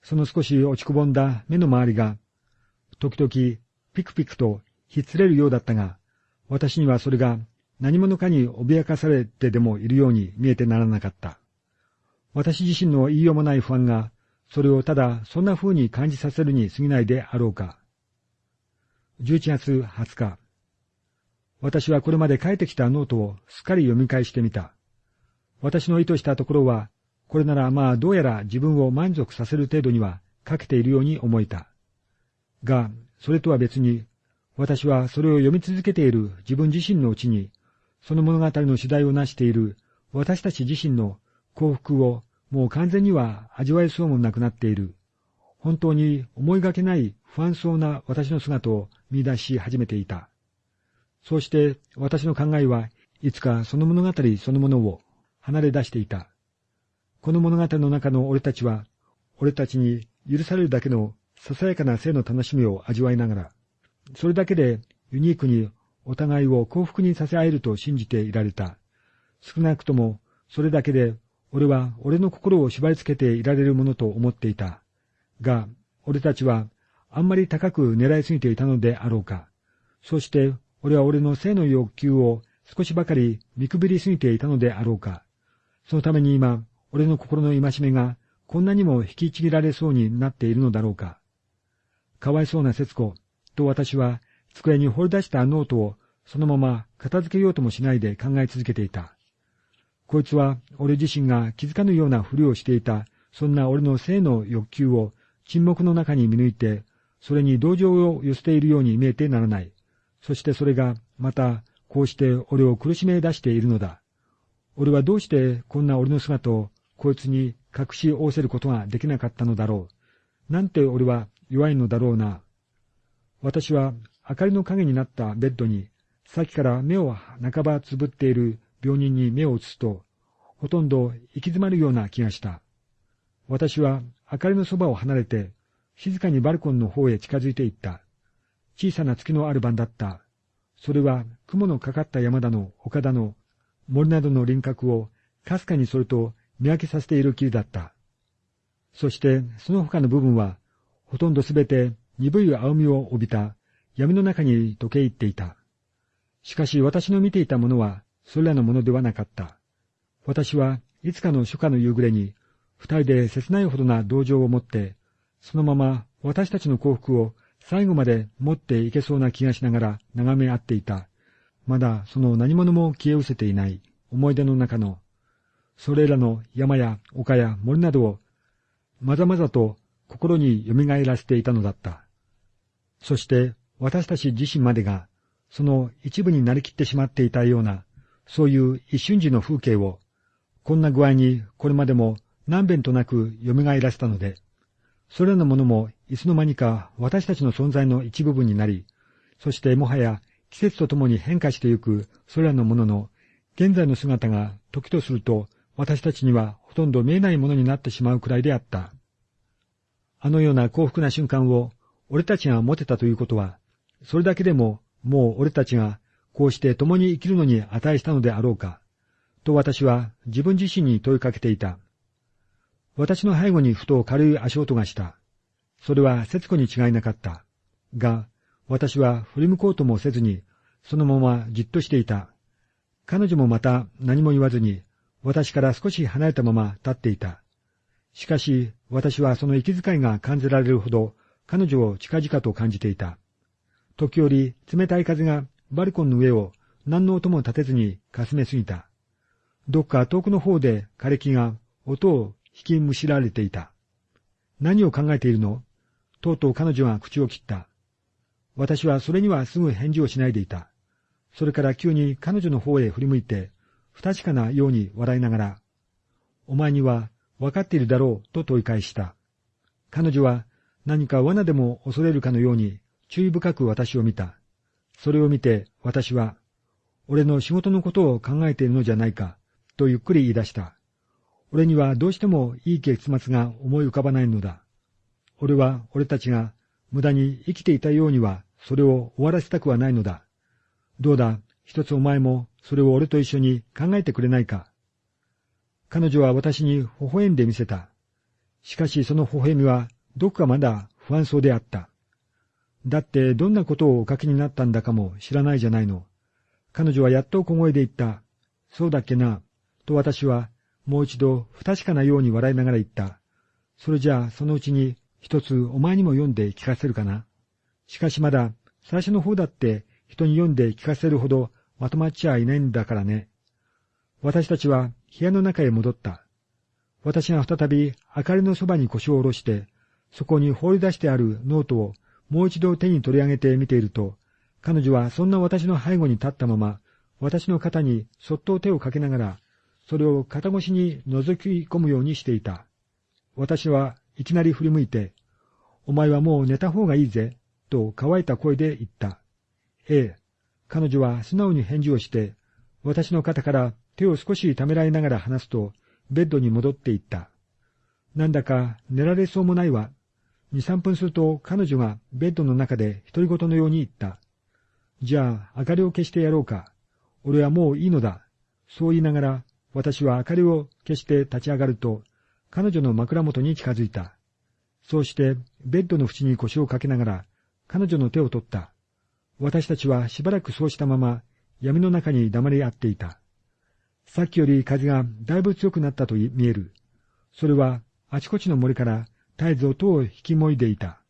その少し落ちくぼんだ目の周りが、時々ピクピクとひっつれるようだったが、私にはそれが何者かに脅かされてでもいるように見えてならなかった。私自身の言いようもない不安が、それをただそんな風に感じさせるに過ぎないであろうか。11月20日。私はこれまで書いてきたノートをすっかり読み返してみた。私の意図したところは、これならまあどうやら自分を満足させる程度には書けているように思えた。が、それとは別に、私はそれを読み続けている自分自身のうちに、その物語の主題を成している私たち自身の幸福をもう完全には味わえそうもなくなっている。本当に思いがけない不安そうな私の姿を見出し始めていた。そうして私の考えはいつかその物語そのものを離れ出していた。この物語の中の俺たちは、俺たちに許されるだけのささやかな性の楽しみを味わいながら、それだけでユニークにお互いを幸福にさせ合えると信じていられた。少なくともそれだけで俺は俺の心を縛り付けていられるものと思っていた。が、俺たちはあんまり高く狙いすぎていたのであろうか。そして俺は俺の性の欲求を少しばかり見くびりすぎていたのであろうか。そのために今、俺の心の戒めがこんなにも引きちぎられそうになっているのだろうか。かわいそうな節子と私は机に掘り出したノートをそのまま片付けようともしないで考え続けていた。こいつは俺自身が気づかぬようなふりをしていた、そんな俺の性の欲求を沈黙の中に見抜いて、それに同情を寄せているように見えてならない。そしてそれがまたこうして俺を苦しめ出しているのだ。俺はどうしてこんな俺の姿をこいつに隠し仰せることができなかったのだろう。なんて俺は弱いのだろうな。私は明かりの影になったベッドに、さっきから目を半ばつぶっている病人に目を移すと、ほとんど行き詰まるような気がした。私は明かりのそばを離れて、静かにバルコンの方へ近づいていった。小さな月のある晩だった。それは雲のかかった山田の岡田の森などの輪郭をかすかにそれと見分けさせている霧だった。そしてその他の部分はほとんどすべて鈍い青みを帯びた闇の中に溶け入っていた。しかし私の見ていたものはそれらのものではなかった。私はいつかの初夏の夕暮れに二人で切ないほどな同情を持って、そのまま私たちの幸福を最後まで持っていけそうな気がしながら眺め合っていた。まだその何者も消え失せていない思い出の中の、それらの山や丘や森などをまざまざと心に蘇らせていたのだった。そして私たち自身までがその一部になりきってしまっていたような、そういう一瞬時の風景を、こんな具合にこれまでも何遍となく蘇らせたので、それらのものもいつの間にか私たちの存在の一部分になり、そしてもはや季節とともに変化してゆくそれらのものの現在の姿が時とすると私たちにはほとんど見えないものになってしまうくらいであった。あのような幸福な瞬間を俺たちが持てたということは、それだけでももう俺たちがこうして共に生きるのに値したのであろうか、と私は自分自身に問いかけていた。私の背後にふと軽い足音がした。それは節子に違いなかった。が、私は振り向こうともせずに、そのままじっとしていた。彼女もまた何も言わずに、私から少し離れたまま立っていた。しかし、私はその息遣いが感じられるほど、彼女を近々と感じていた。時折、冷たい風がバルコンの上を何の音も立てずにかすめすぎた。どっか遠くの方で枯れ木が音を引きむしられていた。何を考えているの？とうとう彼女は口を切った。私はそれにはすぐ返事をしないでいた。それから急に彼女の方へ振り向いて、不確かなように笑いながら、お前には分かっているだろうと問い返した。彼女は何か罠でも恐れるかのように注意深く私を見た。それを見て私は、俺の仕事のことを考えているのじゃないか、とゆっくり言い出した。俺にはどうしてもいい結末が思い浮かばないのだ。俺は俺たちが無駄に生きていたようにはそれを終わらせたくはないのだ。どうだ、一つお前もそれを俺と一緒に考えてくれないか。彼女は私に微笑んでみせた。しかしその微笑みはどこかまだ不安そうであった。だってどんなことをお書きになったんだかも知らないじゃないの。彼女はやっと小声で言った。そうだっけな。と私はもう一度不確かなように笑いながら言った。それじゃあそのうちに一つお前にも読んで聞かせるかな。しかしまだ最初の方だって人に読んで聞かせるほどまとまっちゃいないんだからね。私たちは部屋の中へ戻った。私が再び明かりのそばに腰を下ろして、そこに放り出してあるノートをもう一度手に取り上げて見ていると、彼女はそんな私の背後に立ったまま、私の肩にそっと手をかけながら、それを肩越しに覗き込むようにしていた。私はいきなり振り向いて、お前はもう寝た方がいいぜ、と乾いた声で言った。ええ。彼女は素直に返事をして、私の肩から手を少しためらいながら話すと、ベッドに戻っていった。なんだか寝られそうもないわ。二三分すると彼女がベッドの中で独り言のように言った。じゃあ明かりを消してやろうか。俺はもういいのだ。そう言いながら、私は明かりを消して立ち上がると、彼女の枕元に近づいた。そうして、ベッドの縁に腰をかけながら、彼女の手を取った。私たちはしばらくそうしたまま、闇の中に黙り合っていた。さっきより風がだいぶ強くなったと見える。それは、あちこちの森から絶えず音を引きもいでいた。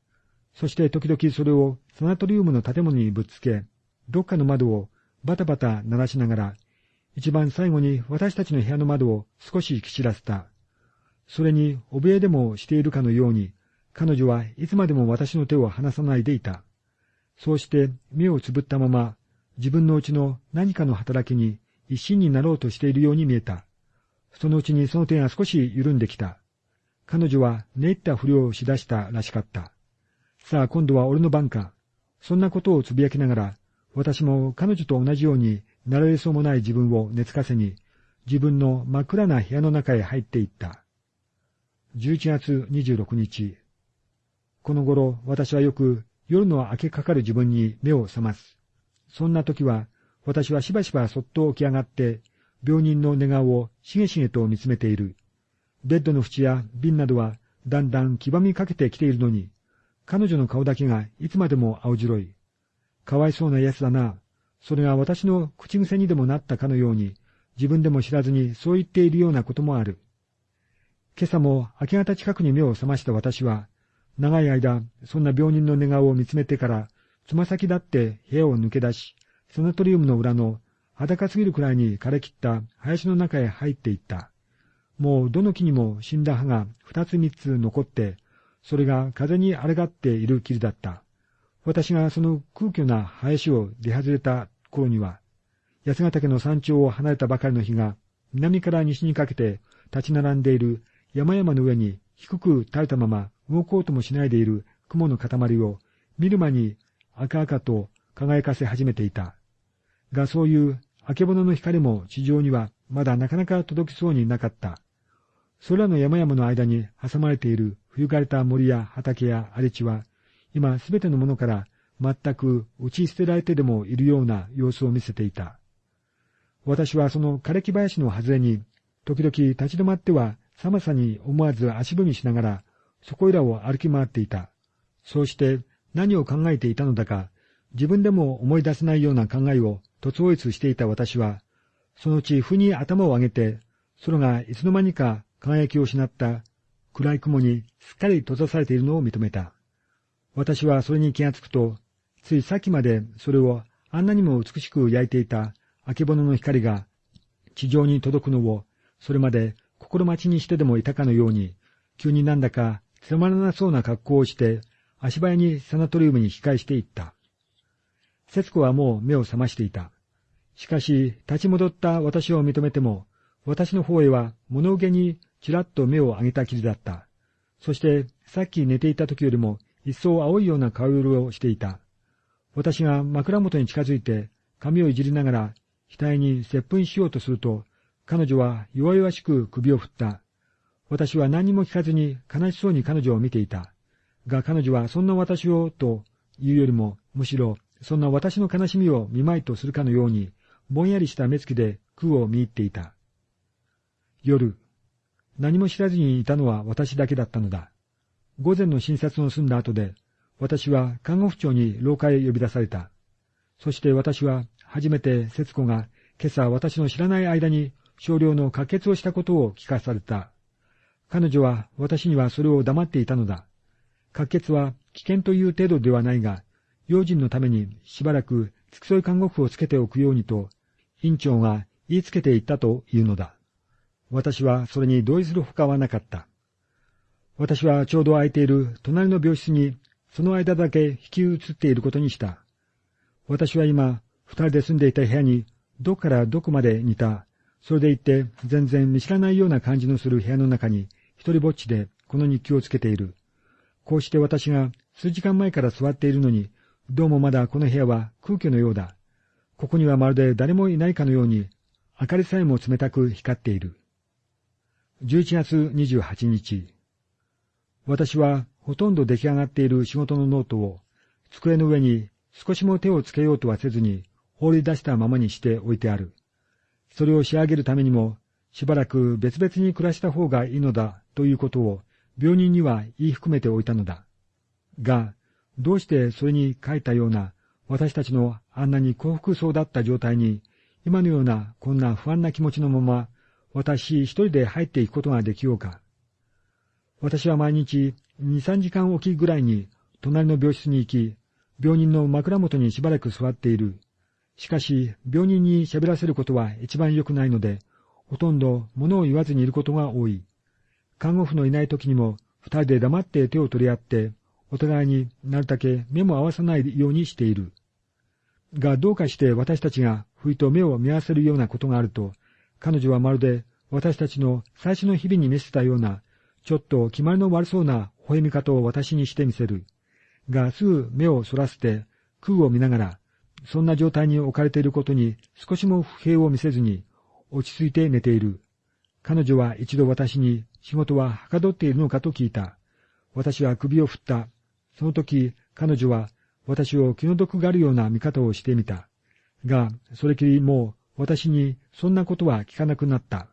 そして時々それをサナトリウムの建物にぶつけ、どっかの窓をバタバタ鳴らしながら、一番最後に私たちの部屋の窓を少しき散らせた。それに怯えでもしているかのように、彼女はいつまでも私の手を離さないでいた。そうして目をつぶったまま、自分のうちの何かの働きに一心になろうとしているように見えた。そのうちにその手が少し緩んできた。彼女は寝入ったふりをしだしたらしかった。さあ今度は俺の番か。そんなことをつぶやきながら、私も彼女と同じようになられそうもない自分を寝つかせに、自分の真っ暗な部屋の中へ入っていった。11月26日。この頃、私はよく夜の明けかかる自分に目を覚ます。そんな時は、私はしばしばそっと起き上がって、病人の寝顔をしげしげと見つめている。ベッドの縁や瓶などはだんだん黄ばみかけてきているのに、彼女の顔だけがいつまでも青白い。かわいそうな奴だな。それが私の口癖にでもなったかのように、自分でも知らずにそう言っているようなこともある。今朝も明け方近くに目を覚ました私は、長い間、そんな病人の寝顔を見つめてから、つま先だって部屋を抜け出し、サナトリウムの裏の裸すぎるくらいに枯れ切った林の中へ入っていった。もうどの木にも死んだ葉が二つ三つ残って、それが風に荒がっている霧だった。私がその空虚な林を出外れた頃には、八ヶ岳の山頂を離れたばかりの日が、南から西にかけて立ち並んでいる山々の上に低く垂れたまま動こうともしないでいる雲の塊を見る間に赤々と輝かせ始めていた。がそういうあけぼのの光も地上にはまだなかなか届きそうになかった。空の山々の間に挟まれている冬枯れた森や畑や荒れ地は、今すべてのものから全く打ち捨てられてでもいるような様子を見せていた。私はその枯れ木林の外れに、時々立ち止まっては寒さに思わず足踏みしながら、そこいらを歩き回っていた。そうして何を考えていたのだか、自分でも思い出せないような考えを突応越していた私は、そのうち腑に頭を上げて、空がいつの間にか輝きを失った暗い雲にすっかり閉ざされているのを認めた。私はそれに気がつくと、ついさっきまでそれをあんなにも美しく焼いていたあけぼのの光が地上に届くのをそれまで心待ちにしてでもいたかのように、急になんだかつまらなそうな格好をして足早にサナトリウムに引き返していった。節子はもう目を覚ましていた。しかし、立ち戻った私を認めても、私の方へは物憂げにちらっと目を上げたきりだった。そして、さっき寝ていた時よりも、一層青いような顔色をしていた。私が枕元に近づいて、髪をいじりながら、額に接吻しようとすると、彼女は弱々しく首を振った。私は何も聞かずに悲しそうに彼女を見ていた。が彼女はそんな私をというよりも、むしろそんな私の悲しみを見舞いとするかのように、ぼんやりした目つきで空を見入っていた。夜、何も知らずにいたのは私だけだったのだ。午前の診察の済んだ後で、私は看護婦長に廊下へ呼び出された。そして私は初めて節子が今朝私の知らない間に少量の滑血をしたことを聞かされた。彼女は私にはそれを黙っていたのだ。滑血は危険という程度ではないが、用心のためにしばらく付き添い看護婦をつけておくようにと、院長が言いつけていったというのだ。私はそれに同意するほかはなかった。私はちょうど空いている隣の病室にその間だけ引き移っていることにした。私は今、二人で住んでいた部屋に、どこからどこまで似た、それでいって全然見知らないような感じのする部屋の中に、一人ぼっちでこの日記をつけている。こうして私が数時間前から座っているのに、どうもまだこの部屋は空虚のようだ。ここにはまるで誰もいないかのように、明かりさえも冷たく光っている。11月28日。私はほとんど出来上がっている仕事のノートを机の上に少しも手をつけようとはせずに放り出したままにして置いてある。それを仕上げるためにもしばらく別々に暮らした方がいいのだということを病人には言い含めておいたのだ。が、どうしてそれに書いたような私たちのあんなに幸福そうだった状態に今のようなこんな不安な気持ちのまま私一人で入っていくことができようか。私は毎日二、三時間おきぐらいに隣の病室に行き、病人の枕元にしばらく座っている。しかし、病人に喋らせることは一番良くないので、ほとんど物を言わずにいることが多い。看護婦のいない時にも、二人で黙って手を取り合って、お互いになるだけ目も合わさないようにしている。が、どうかして私たちが不意と目を見合わせるようなことがあると、彼女はまるで私たちの最初の日々に見せたようなちょっと決まりの悪そうな微笑み方を私にしてみせる。が、すぐ目をそらせて空を見ながら、そんな状態に置かれていることに少しも不平を見せずに、落ち着いて寝ている。彼女は一度私に仕事ははかどっているのかと聞いた。私は首を振った。その時、彼女は私を気の毒があるような見方をしてみた。が、それきりもう私にそんなことは聞かなくなった。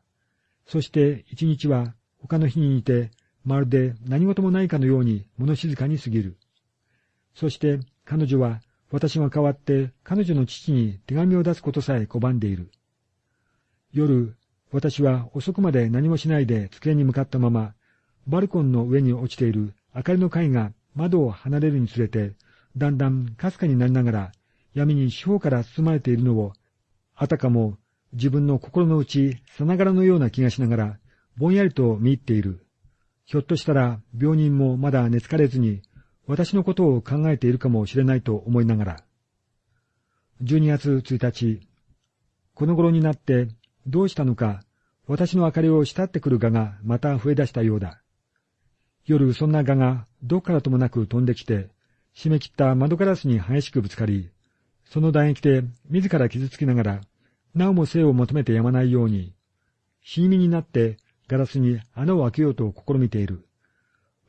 そして一日は他の日に似て、まるで何事もないかのように物静かに過ぎる。そして彼女は私が代わって彼女の父に手紙を出すことさえ拒んでいる。夜、私は遅くまで何もしないで机に向かったまま、バルコンの上に落ちている明かりの貝が窓を離れるにつれて、だんだんかすかになりながら闇に四方から包まれているのを、あたかも自分の心の内さながらのような気がしながらぼんやりと見入っている。ひょっとしたら病人もまだ寝つかれずに、私のことを考えているかもしれないと思いながら。12月1日、この頃になってどうしたのか、私の明かりを慕ってくる蛾がまた増え出したようだ。夜そんな蛾がどっからともなく飛んできて、締め切った窓ガラスに激しくぶつかり、その唾液で自ら傷つきながら、なおも生を求めてやまないように、死に身になってガラスに穴を開けようと試みている。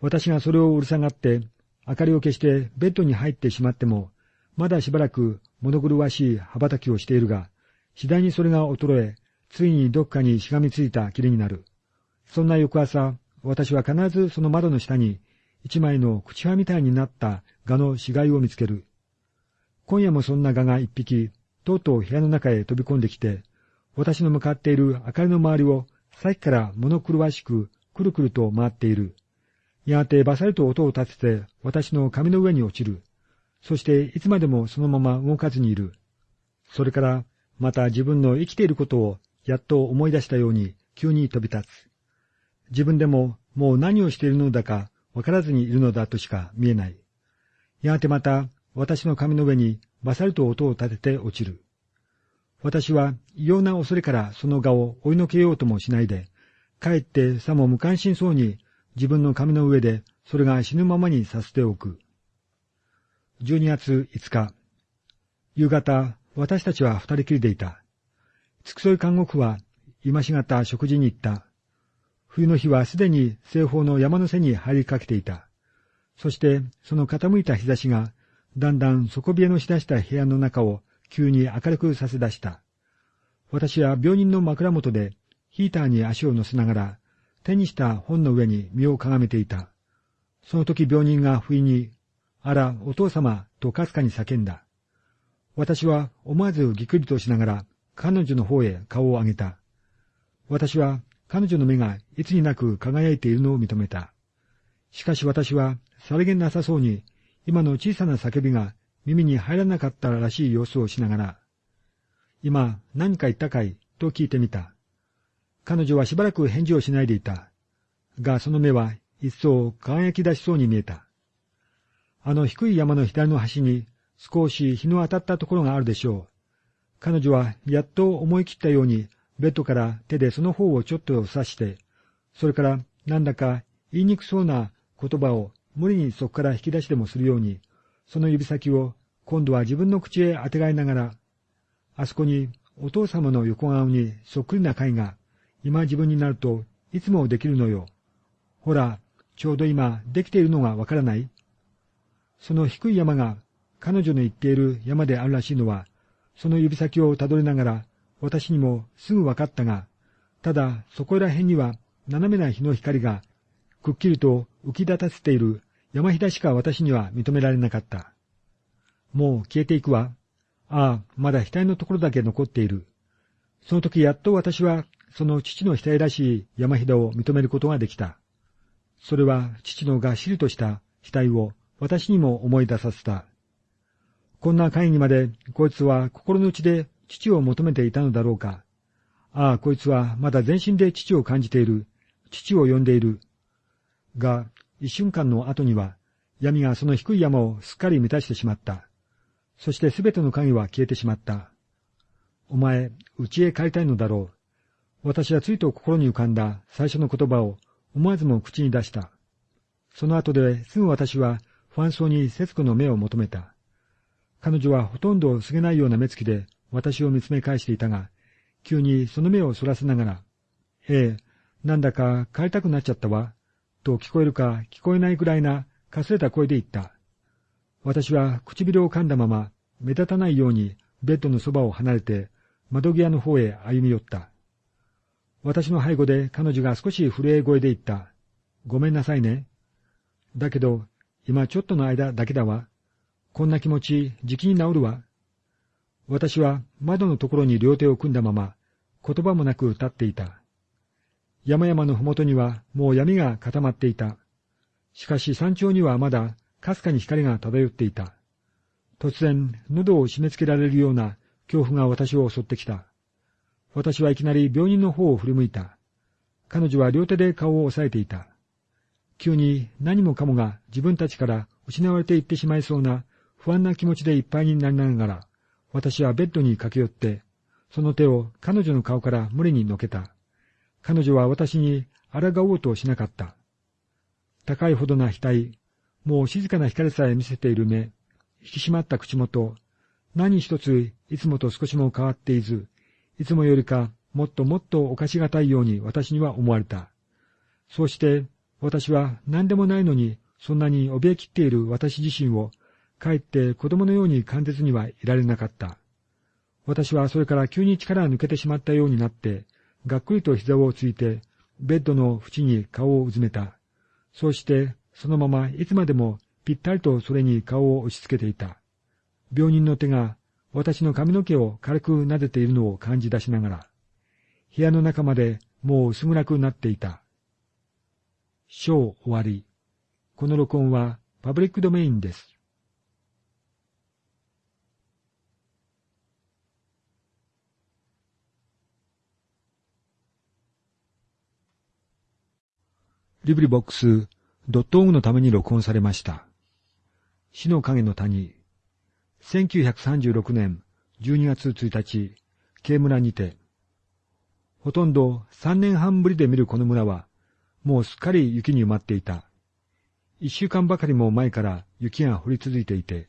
私がそれをうるさがって、明かりを消してベッドに入ってしまっても、まだしばらく物狂わしい羽ばたきをしているが、次第にそれが衰え、ついにどっかにしがみついたきりになる。そんな翌朝、私は必ずその窓の下に、一枚の口輪みたいになった蛾の死骸を見つける。今夜もそんな蛾が一匹、とうとう部屋の中へ飛び込んできて、私の向かっている明かりの周りをさっきから物狂わしくくるくると回っている。やがてバサリと音を立てて私の髪の上に落ちる。そしていつまでもそのまま動かずにいる。それからまた自分の生きていることをやっと思い出したように急に飛び立つ。自分でももう何をしているのだかわからずにいるのだとしか見えない。やがてまた私の髪の上にバサリと音を立てて落ちる。私は異様な恐れからその顔を追いのけようともしないで、かえってさも無関心そうに自分の髪の上でそれが死ぬままにさせておく。12月5日。夕方、私たちは二人きりでいた。付き添い看護婦は今しがた食事に行った。冬の日はすでに西方の山の背に入りかけていた。そしてその傾いた日差しがだんだん底冷えのしだした部屋の中を急に明るくさせ出した。私は病人の枕元でヒーターに足を乗せながら手にした本の上に身をかがめていた。その時病人が不意に、あら、お父様とかすかに叫んだ。私は思わずぎくりとしながら彼女の方へ顔を上げた。私は彼女の目がいつになく輝いているのを認めた。しかし私はさりげなさそうに今の小さな叫びが耳に入らなかったらしい様子をしながら、今何か言ったかい？と聞いてみた。彼女はしばらく返事をしないでいた。が、その目は一層輝き出しそうに見えた。あの低い山の左の端に少し日の当たったところがあるでしょう。彼女はやっと思い切ったようにベッドから手でその方をちょっと刺して、それからなんだか言いにくそうな言葉を無理にそこから引き出しでもするように、その指先を今度は自分の口へあてがいながら、あそこにお父様の横顔にそっくりな貝が、今自分になるといつもできるのよ。ほら、ちょうど今できているのがわからないその低い山が彼女の言っている山であるらしいのは、その指先をたどりながら、私にもすぐわかったが、ただそこら辺には斜めな日の光が、くっきりと浮き立たせている山ひだしか私には認められなかった。もう消えていくわ。ああ、まだ額のところだけ残っている。その時やっと私は、その父の額らしい山ひだを認めることができた。それは父のがっしりとした額を私にも思い出させた。こんな会議まで、こいつは心の内で父を求めていたのだろうか。ああ、こいつはまだ全身で父を感じている。父を呼んでいる。が、一瞬間の後には、闇がその低い山をすっかり満たしてしまった。そしてすべての影は消えてしまった。お前、家へ帰りたいのだろう。私はついと心に浮かんだ最初の言葉を思わずも口に出した。その後ですぐ私は不安そうに節子の目を求めた。彼女はほとんどすげないような目つきで私を見つめ返していたが、急にその目をそらせながら、ええ、なんだか帰りたくなっちゃったわ、と聞こえるか聞こえないぐらいなかすれた声で言った。私は唇を噛んだまま、目立たないようにベッドのそばを離れて、窓際の方へ歩み寄った。私の背後で彼女が少し震え声で言った。ごめんなさいね。だけど、今ちょっとの間だけだわ。こんな気持ち、じきに治るわ。私は窓のところに両手を組んだまま、言葉もなく立っていた。山々のふもとにはもう闇が固まっていた。しかし山頂にはまだかすかに光が漂っていた。突然、喉を締め付けられるような恐怖が私を襲ってきた。私はいきなり病人の方を振り向いた。彼女は両手で顔を押さえていた。急に何もかもが自分たちから失われていってしまいそうな不安な気持ちでいっぱいになりながら、私はベッドに駆け寄って、その手を彼女の顔から無理にのけた。彼女は私に抗おうとしなかった。高いほどな額、もう静かな光さえ見せている目、引き締まった口元、何一ついつもと少しも変わっていず、いつもよりかもっともっとおかしがたいように私には思われた。そうして私は何でもないのにそんなに怯えきっている私自身をかえって子供のように簡潔にはいられなかった。私はそれから急に力が抜けてしまったようになって、がっくりと膝をついて、ベッドの縁に顔をうずめた。そうして、そのままいつまでもぴったりとそれに顔を押し付けていた。病人の手が私の髪の毛を軽く撫でているのを感じ出しながら、部屋の中までもう薄暗くなっていた。章終わり。この録音はパブリックドメインです。リブリボックスドットオムのために録音されました。死の影の谷、1936年12月1日、慶村にて、ほとんど3年半ぶりで見るこの村は、もうすっかり雪に埋まっていた。一週間ばかりも前から雪が降り続いていて、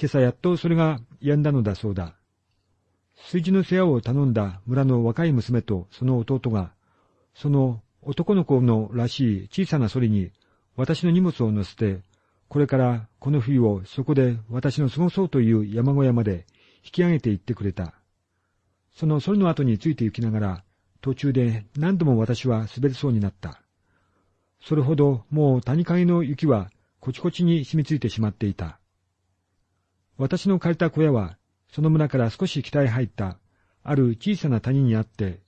今朝やっとそれが止んだのだそうだ。炊事の世話を頼んだ村の若い娘とその弟が、その男の子のらしい小さなソリに私の荷物を乗せて、これからこの冬をそこで私の過ごそうという山小屋まで引き上げて行ってくれた。そのソリの後について行きながら、途中で何度も私は滑りそうになった。それほどもう谷陰の雪はこちこちに染みついてしまっていた。私の借りた小屋は、その村から少し北へ入った、ある小さな谷にあって、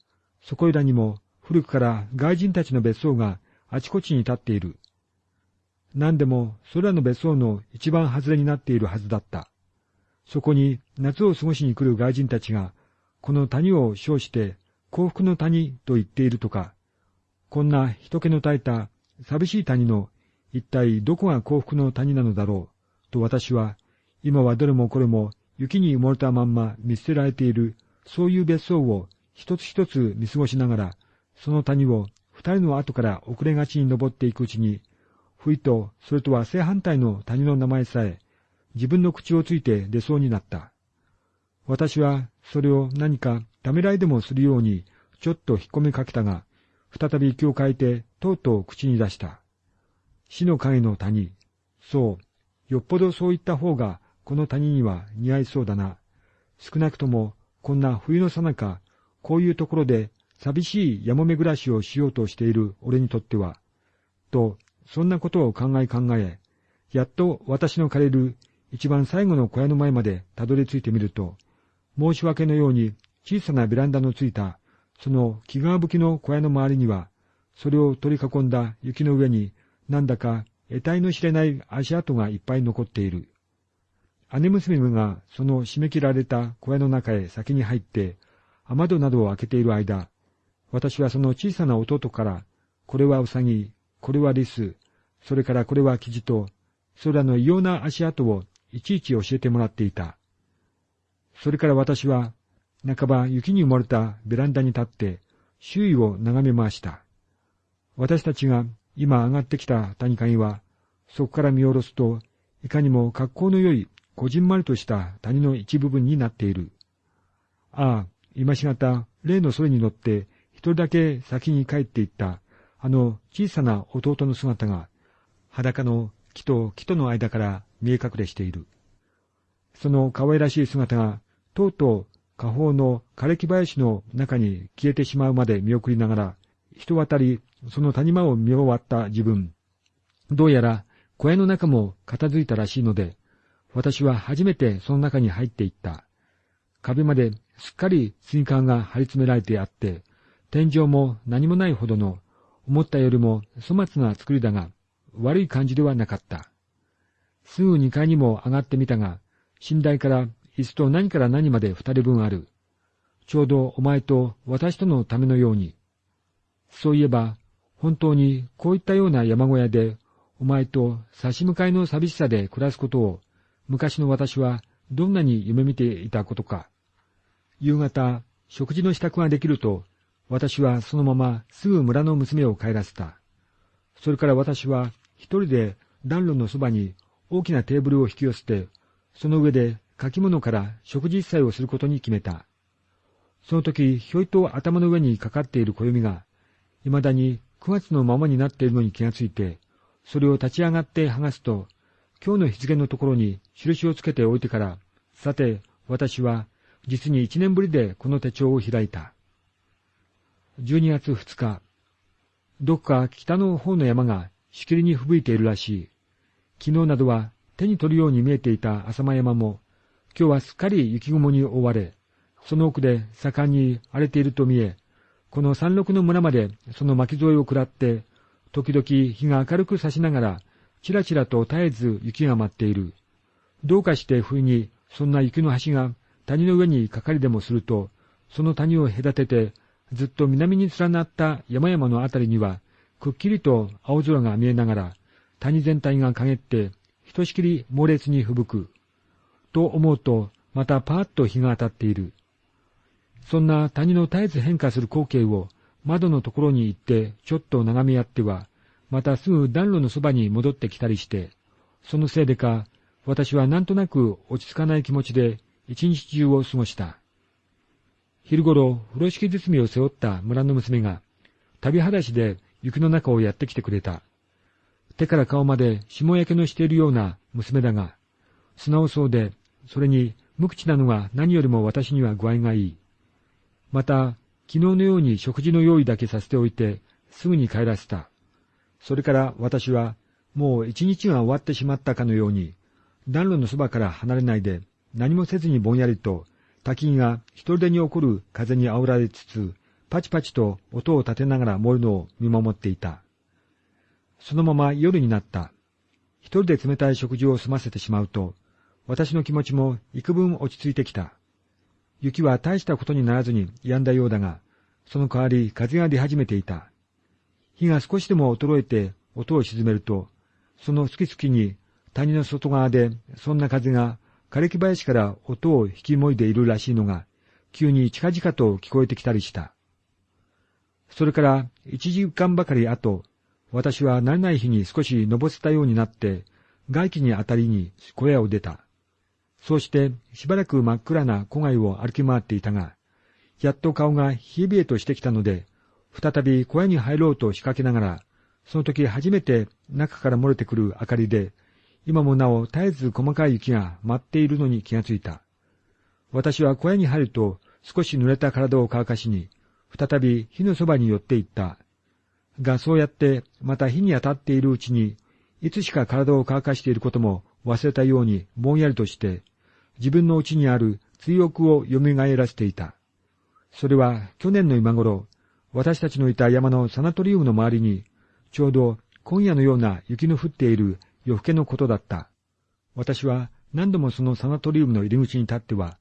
そこいらにも古くから外人たちの別荘があちこちに立っている。何でも、それらの別荘の一番外れになっているはずだった。そこに夏を過ごしに来る外人たちが、この谷を称して幸福の谷と言っているとか、こんな人気の絶えた寂しい谷の一体どこが幸福の谷なのだろうと私は、今はどれもこれも雪に埋もれたまんま見捨てられている、そういう別荘を一つ一つ見過ごしながら、その谷を二人の後から遅れがちに登っていくうちに、ふいとそれとは正反対の谷の名前さえ、自分の口をついて出そうになった。私はそれを何かためらいでもするように、ちょっと引っ込めかけたが、再び息を変えて、とうとう口に出した。死の影の谷。そう。よっぽどそういった方が、この谷には似合いそうだな。少なくとも、こんな冬のさなか、こういうところで寂しい山め暮らしをしようとしている俺にとっては、と、そんなことを考え考え、やっと私の借りる一番最後の小屋の前までたどり着いてみると、申し訳のように小さなベランダのついたその木川吹きの小屋の周りには、それを取り囲んだ雪の上に、なんだか得体の知れない足跡がいっぱい残っている。姉娘がその締め切られた小屋の中へ先に入って、雨戸などを開けている間、私はその小さな弟から、これはウサギ、これはリス、それからこれはキジと、それらの異様な足跡をいちいち教えてもらっていた。それから私は半ば雪に埋もれたベランダに立って周囲を眺めました。私たちが今上がってきた谷影は、そこから見下ろすと、いかにも格好の良い、こじんまりとした谷の一部分になっている。ああ、今しがた、例のそれに乗って、人だけ先に帰っていった、あの小さな弟の姿が、裸の木と木との間から見え隠れしている。その可愛らしい姿が、とうとう下方の枯れ木林の中に消えてしまうまで見送りながら、人渡り、その谷間を見終わった自分。どうやら小屋の中も片付いたらしいので、私は初めてその中に入っていった。壁まですっかり水管が張り詰められてあって、天井も何もないほどの、思ったよりも粗末な作りだが、悪い感じではなかった。すぐ二階にも上がってみたが、寝台から椅子と何から何まで二人分ある。ちょうどお前と私とのためのように。そういえば、本当にこういったような山小屋で、お前と差し向かいの寂しさで暮らすことを、昔の私はどんなに夢見ていたことか。夕方、食事の支度ができると、私はそのまますぐ村の娘を帰らせた。それから私は一人で暖炉のそばに大きなテーブルを引き寄せて、その上で書き物から食事一切をすることに決めた。その時、ひょいと頭の上にかかっている暦が、未だに9月のままになっているのに気がついて、それを立ち上がって剥がすと、今日の日付のところに印をつけておいてから、さて、私は実に一年ぶりでこの手帳を開いた。12月2日、どこか北の方の山がしきりに吹雪いているらしい。昨日などは手に取るように見えていた浅間山も、今日はすっかり雪雲に覆われ、その奥で盛んに荒れていると見え、この山麓の村までその巻き添えを食らって、時々日が明るく差しながら、ちらちらと絶えず雪が舞っている。どうかして冬にそんな雪の橋が谷の上にかかりでもすると、その谷を隔てて、ずっと南に連なった山々のあたりには、くっきりと青空が見えながら、谷全体が陰って、ひとしきり猛烈に吹雪く。と思うと、またパーッと日が当たっている。そんな谷の絶えず変化する光景を窓のところに行ってちょっと眺めやっては、またすぐ暖炉のそばに戻ってきたりして、そのせいでか、私はなんとなく落ち着かない気持ちで一日中を過ごした。昼ごろ、風呂敷包みを背負った村の娘が、旅裸足で雪の中をやってきてくれた。手から顔まで霜焼けのしているような娘だが、素直そうでそれに無口なのが何よりも私には具合がいい。また、昨日のように食事の用意だけさせておいて、すぐに帰らせた。それから私は、もう一日が終わってしまったかのように、暖炉のそばから離れないで、何もせずにぼんやりと、滝が一人でに起こる風に煽られつつ、パチパチと音を立てながら燃えるのを見守っていた。そのまま夜になった。一人で冷たい食事を済ませてしまうと、私の気持ちも幾分落ち着いてきた。雪は大したことにならずに止んだようだが、その代わり風が出始めていた。火が少しでも衰えて音を沈めると、その好き好きに谷の外側でそんな風が枯れ木林から音を引きもいでいるらしいのが、急に近々と聞こえてきたりした。それから一時間ばかり後、私は慣れない日に少し登せたようになって、外気にあたりに小屋を出た。そうしてしばらく真っ暗な戸外を歩き回っていたが、やっと顔が冷え冷えとしてきたので、再び小屋に入ろうと仕掛けながら、その時初めて中から漏れてくる明かりで、今もなお絶えず細かい雪が舞っているのに気がついた。私は小屋に入ると少し濡れた体を乾かしに、再び火のそばに寄っていった。がそうやってまた火に当たっているうちに、いつしか体を乾かしていることも忘れたようにぼんやりとして、自分の内にある追憶を蘇らせていた。それは去年の今頃、私たちのいた山のサナトリウムの周りに、ちょうど今夜のような雪の降っている夜更けのことだった。私は何度もそのサナトリウムの入り口に立っては、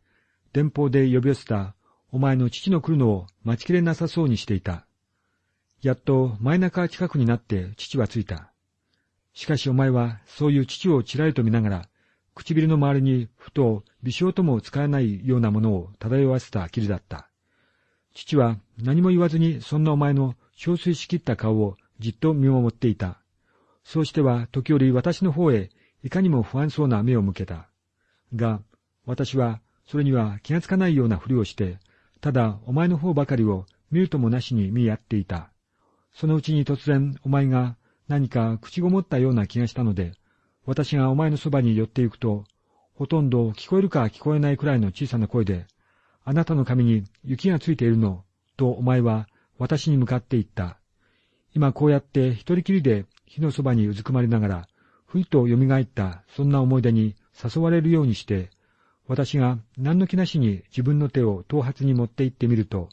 電報で呼び寄せたお前の父の来るのを待ちきれなさそうにしていた。やっと前中近くになって父は着いた。しかしお前はそういう父をちらりと見ながら、唇の周りにふと微笑とも使えないようなものを漂わせたきりだった。父は何も言わずにそんなお前の憔悴しきった顔をじっと見守っていた。そうしては時折私の方へいかにも不安そうな目を向けた。が、私はそれには気がつかないようなふりをして、ただお前の方ばかりを見るともなしに見合っていた。そのうちに突然お前が何か口ごもったような気がしたので、私がお前のそばに寄っていくと、ほとんど聞こえるか聞こえないくらいの小さな声で、あなたの髪に雪がついているの、とお前は私に向かって言った。今こうやって一人きりで火のそばにうずくまりながら、ふいと蘇ったそんな思い出に誘われるようにして、私が何の気なしに自分の手を頭髪に持って行ってみると、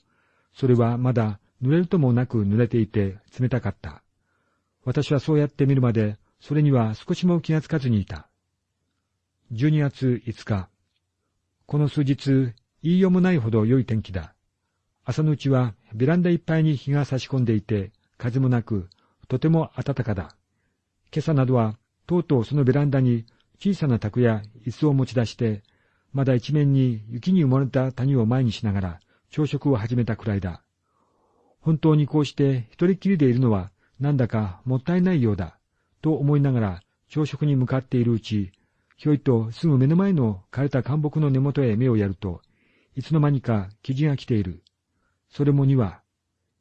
それはまだ濡れるともなく濡れていて冷たかった。私はそうやって見るまで、それには少しも気がつかずにいた。12月5日。この数日、言いようもないほど良い天気だ。朝のうちはベランダいっぱいに日が差し込んでいて、風もなく、とても暖かだ。今朝などは、とうとうそのベランダに小さな卓や椅子を持ち出して、まだ一面に雪に埋もれた谷を前にしながら朝食を始めたくらいだ。本当にこうして一人きりでいるのはなんだかもったいないようだ、と思いながら朝食に向かっているうち、ひょいとすぐ目の前の枯れた干木の根元へ目をやると、いつの間にか生地が来ている。それも2羽。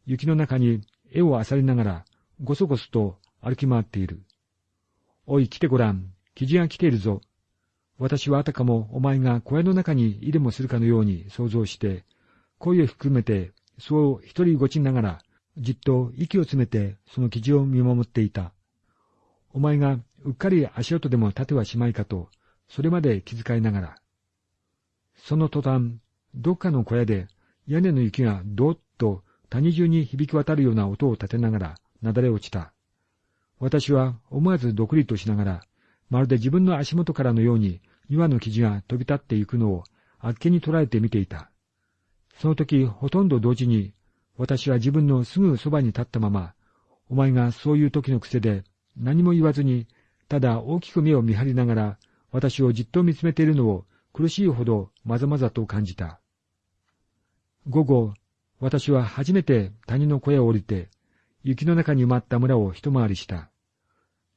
雪の中に絵を漁りながら、ごそごそと歩き回っている。おい、来てごらん。生地が来ているぞ。私はあたかもお前が小屋の中にいでもするかのように想像して、声を含めて、そう一人ごちながら、じっと息を詰めてその記事を見守っていた。お前がうっかり足音でも立てはしまいかと、それまで気遣いながら。その途端、どっかの小屋で屋根の雪がどーっと谷中に響き渡るような音を立てながらなだれ落ちた。私は思わずどくりとしながら、まるで自分の足元からのように岩の生地が飛び立っていくのをあっけに捉えて見ていた。その時、ほとんど同時に、私は自分のすぐそばに立ったまま、お前がそういう時の癖で何も言わずに、ただ大きく目を見張りながら、私をじっと見つめているのを苦しいほどまざまざと感じた。午後、私は初めて谷の小屋を降りて、雪の中に埋まった村を一回りした。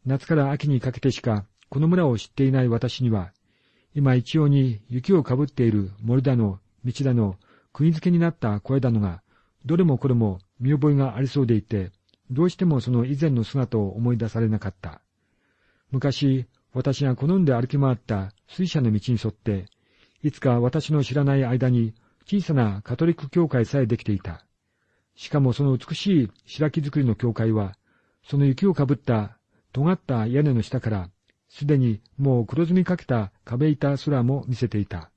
夏から秋にかけてしかこの村を知っていない私には、今一様に雪をかぶっている森だの、道だの、釘付けになった小屋だのが、どれもこれも見覚えがありそうでいて、どうしてもその以前の姿を思い出されなかった。昔、私が好んで歩き回った水車の道に沿って、いつか私の知らない間に小さなカトリック教会さえできていた。しかもその美しい白木造りの教会は、その雪をかぶった尖った屋根の下から、すでにもう黒ずみかけた壁板すらも見せていた。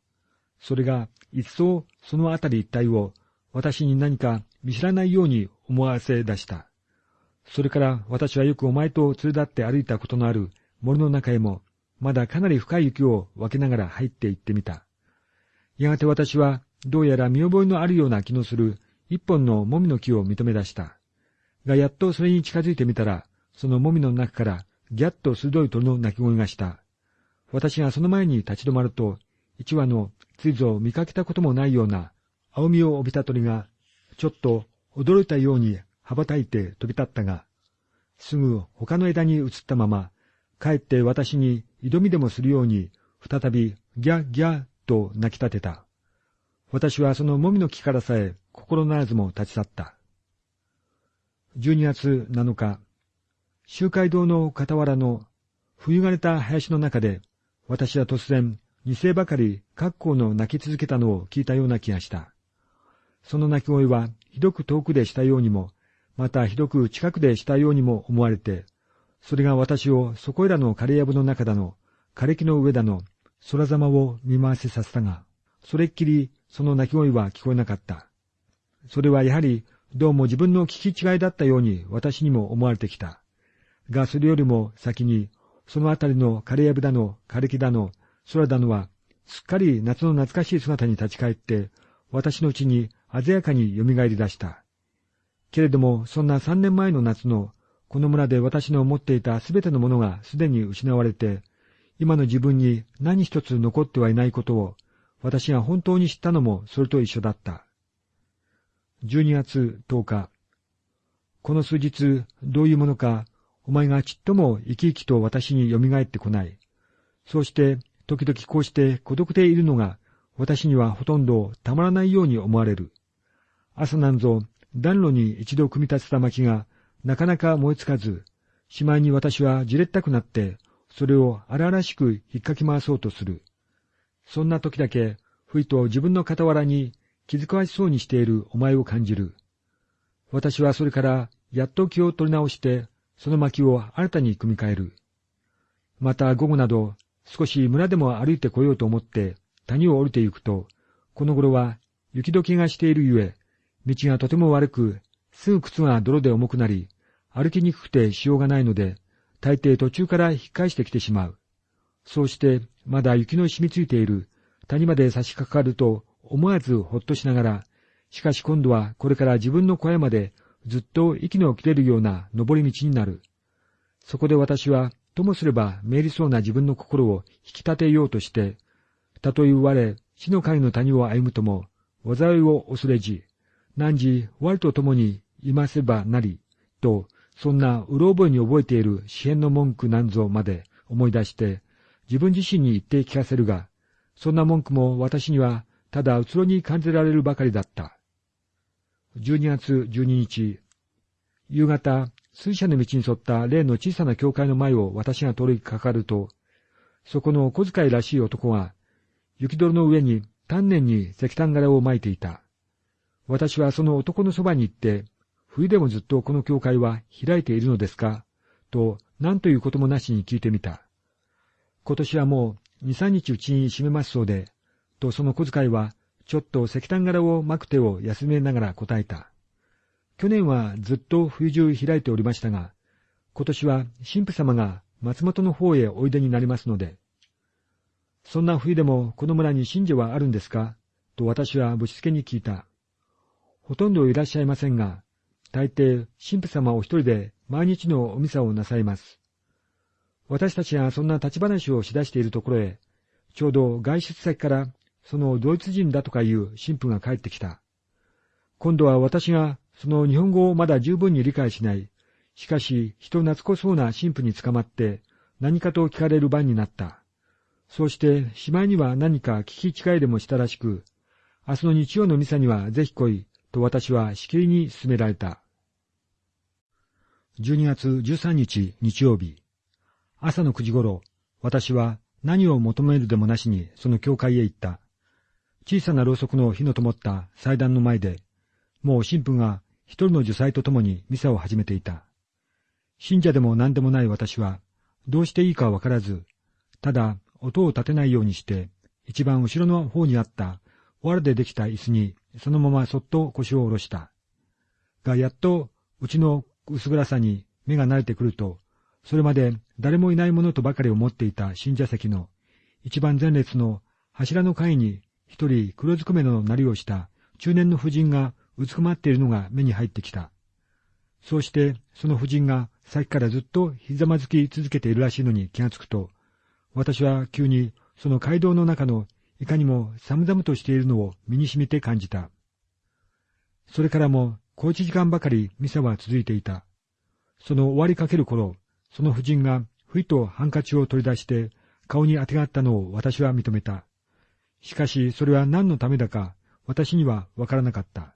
それが一層そのあたり一帯を私に何か見知らないように思わせ出した。それから私はよくお前と連れ立って歩いたことのある森の中へも、まだかなり深い雪を分けながら入って行ってみた。やがて私は、どうやら見覚えのあるような気のする一本のもみの木を認め出した。が、やっとそれに近づいてみたら、そのもみの中から、ギャッと鋭い鳥の鳴き声がした。私がその前に立ち止まると、一羽のついぞ見かけたこともないような青みを帯びた鳥が、ちょっと驚いたように羽ばたいて飛び立ったが、すぐ他の枝に移ったまま、帰って私に挑みでもするように、再びギャギャと泣き立てた。私はそのもみの木からさえ心ならずも立ち去った。12月7日、集会堂の傍らの冬枯れた林の中で、私は突然、二世ばかり格好の泣き続けたのを聞いたような気がした。その泣き声は、ひどく遠くでしたようにも、またひどく近くでしたようにも思われて、それが私をそこいらの枯れ藪の中だの、枯れ木の上だの、空ざまを見回せさせたが、それっきりその泣き声は聞こえなかった。それはやはり、どうも自分の聞き違いだったように私にも思われてきた。が、それよりも先に、そのあたりの枯れ藪だの、枯れ木だの、空だのは、すっかり夏の懐かしい姿に立ち返って、私のうちに鮮やかに蘇り出した。けれども、そんな三年前の夏の、この村で私の持っていたすべてのものがすでに失われて、今の自分に何一つ残ってはいないことを、私が本当に知ったのもそれと一緒だった。12月10日。この数日、どういうものか、お前がちっとも生き生きと私に蘇ってこない。そうして、時々こうして孤独でいるのが、私にはほとんどたまらないように思われる。朝なんぞ、暖炉に一度組み立てた薪が、なかなか燃えつかず、しまいに私はじれったくなって、それを荒々しく引っかき回そうとする。そんな時だけ、ふいと自分の傍らに気づかわしそうにしているお前を感じる。私はそれからやっと気を取り直して、その薪を新たに組み替える。また午後など、少し村でも歩いてこようと思って谷を降りて行くと、この頃は雪解けがしているゆえ、道がとても悪く、すぐ靴が泥で重くなり、歩きにくくてしようがないので、大抵途中から引っ返してきてしまう。そうして、まだ雪の染みついている谷まで差し掛かると、思わずほっとしながら、しかし今度はこれから自分の小屋までずっと息の切れるような登り道になる。そこで私は、ともすればめりそうな自分の心を引き立てようとして、たとえ我、死の会の谷を歩むとも、災いを恐れじ、何時我と共にいませばなり、と、そんなうろ覚えに覚えている詩篇の文句なんぞまで思い出して、自分自身に言って聞かせるが、そんな文句も私にはただうつろに感じられるばかりだった。12月12日、夕方、水車の道に沿った例の小さな教会の前を私が通りかかると、そこの小遣いらしい男が、雪泥の上に丹念に石炭柄を巻いていた。私はその男のそばに行って、冬でもずっとこの教会は開いているのですかと、何ということもなしに聞いてみた。今年はもう二三日うちに閉めますそうで、とその小遣いは、ちょっと石炭柄を巻く手を休めながら答えた。去年はずっと冬中開いておりましたが、今年は神父様が松本の方へおいでになりますので、そんな冬でもこの村に信者はあるんですか？と私はぶしつけに聞いた。ほとんどいらっしゃいませんが、大抵、神父様お一人で毎日のおミサをなさいます。私たちがそんな立ち話をしだしているところへ、ちょうど外出先からそのドイツ人だとかいう神父が帰ってきた。今度は私がその日本語をまだ十分に理解しない、しかし人懐こそうな神父に捕まって何かと聞かれる番になった。そうしてしまいには何か聞き違いでもしたらしく、明日の日曜のミサにはぜひ来いと私はしきりに勧められた。12月13日日曜日、朝の9時頃、私は何を求めるでもなしにその教会へ行った。小さなろうそくの火の灯った祭壇の前で、もう神父が一人の受祭と共にミサを始めていた。信者でも何でもない私は、どうしていいかわからず、ただ音を立てないようにして、一番後ろの方にあった藁でできた椅子にそのままそっと腰を下ろした。が、やっとうちの薄暗さに目が慣れてくると、それまで誰もいないものとばかり思っていた信者席の一番前列の柱の階に一人黒ずくめのなりをした中年の婦人がうつくまっているのが目に入ってきた。そうしてその婦人がさっきからずっとひざまずき続けているらしいのに気がつくと、私は急にその街道の中のいかにも寒々としているのを身に染みて感じた。それからも小一時間ばかりミサは続いていた。その終わりかける頃、その婦人がふいとハンカチを取り出して顔にあてがったのを私は認めた。しかしそれは何のためだか私にはわからなかった。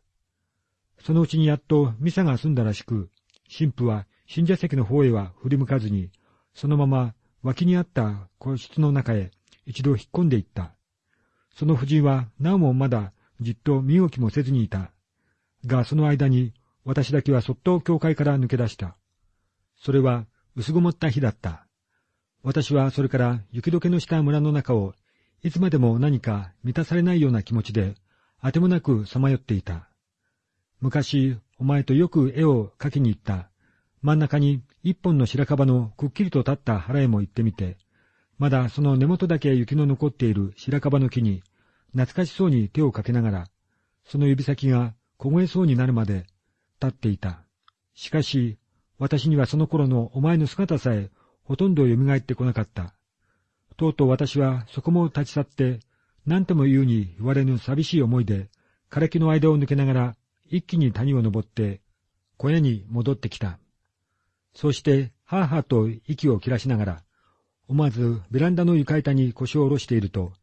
そのうちにやっとミサが済んだらしく、神父は信者席の方へは振り向かずに、そのまま脇にあった個室の中へ一度引っ込んでいった。その婦人はなおもまだじっと身動きもせずにいた。が、その間に私だけはそっと教会から抜け出した。それは薄ごもった日だった。私はそれから雪解けのした村の中を、いつまでも何か満たされないような気持ちで、あてもなくさまよっていた。昔、お前とよく絵を描きに行った。真ん中に一本の白樺のくっきりと立った腹へも行ってみて、まだその根元だけ雪の残っている白樺の木に、懐かしそうに手をかけながら、その指先が凍えそうになるまで立っていた。しかし、私にはその頃のお前の姿さえほとんど蘇ってこなかった。とうとう私はそこも立ち去って、何とも言うに言われぬ寂しい思いで、枯れ木の間を抜けながら一気に谷を登って小屋に戻ってきた。そうして、はぁはぁと息を切らしながら、思わずベランダの床板に腰を下ろしていると、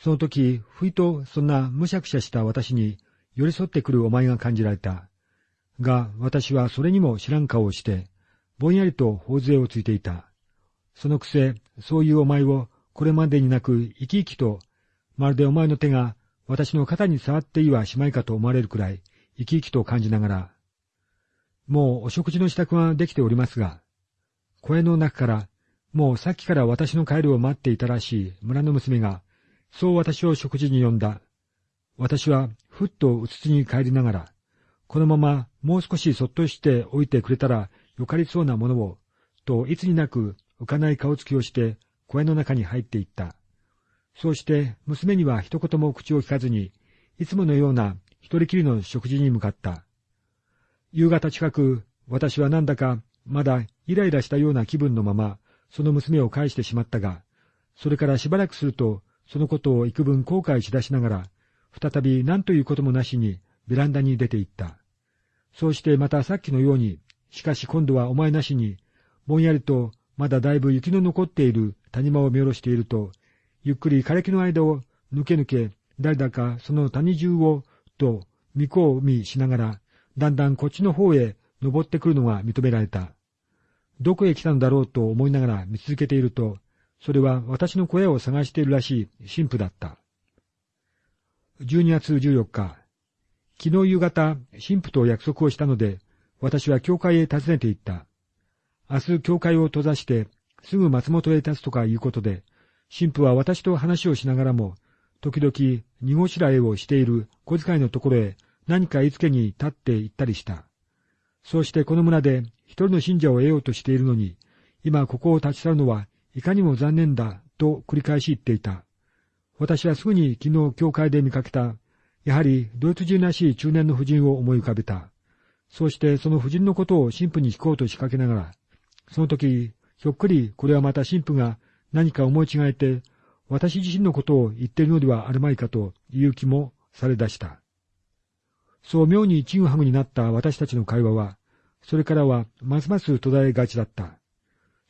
その時、ふいとそんなむしゃくしゃした私に寄り添ってくるお前が感じられた。が、私はそれにも知らん顔をして、ぼんやりと頬杖をついていた。そのくせ、そういうお前をこれまでになく生き生きと、まるでお前の手が私の肩に触っていはしまいかと思われるくらい、生き生きと感じながら、もうお食事の支度はできておりますが、声の中から、もうさっきから私の帰りを待っていたらしい村の娘が、そう私を食事に呼んだ。私はふっとうつつに帰りながら、このままもう少しそっとしておいてくれたらよかりそうなものを、といつになく浮かない顔つきをして声の中に入っていった。そうして娘には一言も口を聞かずに、いつものような一人きりの食事に向かった。夕方近く、私はなんだかまだイライラしたような気分のまま、その娘を返してしまったが、それからしばらくすると、そのことを幾分後悔しだしながら、再び何ということもなしにベランダに出て行った。そうしてまたさっきのように、しかし今度はお前なしに、ぼんやりとまだだいぶ雪の残っている谷間を見下ろしていると、ゆっくり枯れ木の間を抜け抜け、誰だかその谷中をと見込みしながら、だんだんこっちの方へ登ってくるのが認められた。どこへ来たのだろうと思いながら見続けていると、それは私の小屋を探しているらしい神父だった。12月14日、昨日夕方、神父と約束をしたので、私は教会へ訪ねて行った。明日教会を閉ざして、すぐ松本へ立つとかいうことで、神父は私と話をしながらも、時々、荷ごしらえをしている小遣いのところへ何か言いつけに立って行ったりした。そうしてこの村で一人の信者を得ようとしているのに、今ここを立ち去るのはいかにも残念だと繰り返し言っていた。私はすぐに昨日教会で見かけた、やはりドイツ人らしい中年の婦人を思い浮かべた。そうしてその婦人のことを神父に聞こうと仕掛けながら、その時、ひょっくりこれはまた神父が何か思い違えて、私自身のことを言っているのではあるまいかという気もされ出した。そう妙にちぐはぐになった私たちの会話は、それからはますます途絶えがちだった。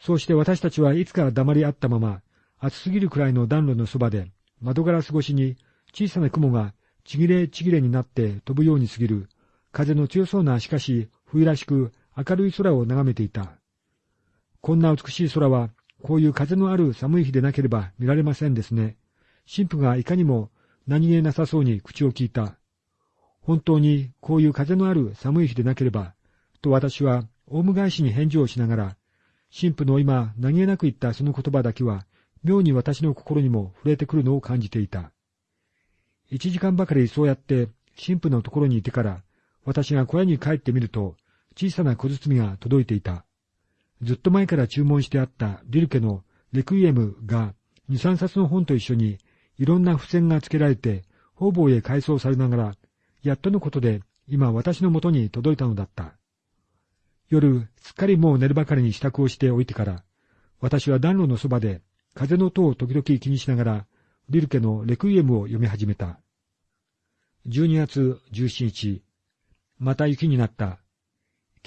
そうして私たちはいつか黙り合ったまま、暑すぎるくらいの暖炉のそばで、窓ガラス越しに小さな雲がちぎれちぎれになって飛ぶように過ぎる、風の強そうなしかし冬らしく明るい空を眺めていた。こんな美しい空はこういう風のある寒い日でなければ見られませんですね。神父がいかにも何気なさそうに口を聞いた。本当にこういう風のある寒い日でなければ、と私はオウム返しに返事をしながら、神父の今何気なく言ったその言葉だけは、妙に私の心にも触れてくるのを感じていた。一時間ばかりそうやって神父のところにいてから、私が小屋に帰ってみると、小さな小包が届いていた。ずっと前から注文してあったリルケのレクイエムが二三冊の本と一緒にいろんな付箋が付けられて方々へ改装されながら、やっとのことで今私のもとに届いたのだった。夜、すっかりもう寝るばかりに支度をしておいてから、私は暖炉のそばで風の音を時々気にしながら、リルケのレクイエムを読み始めた。12月17日、また雪になった。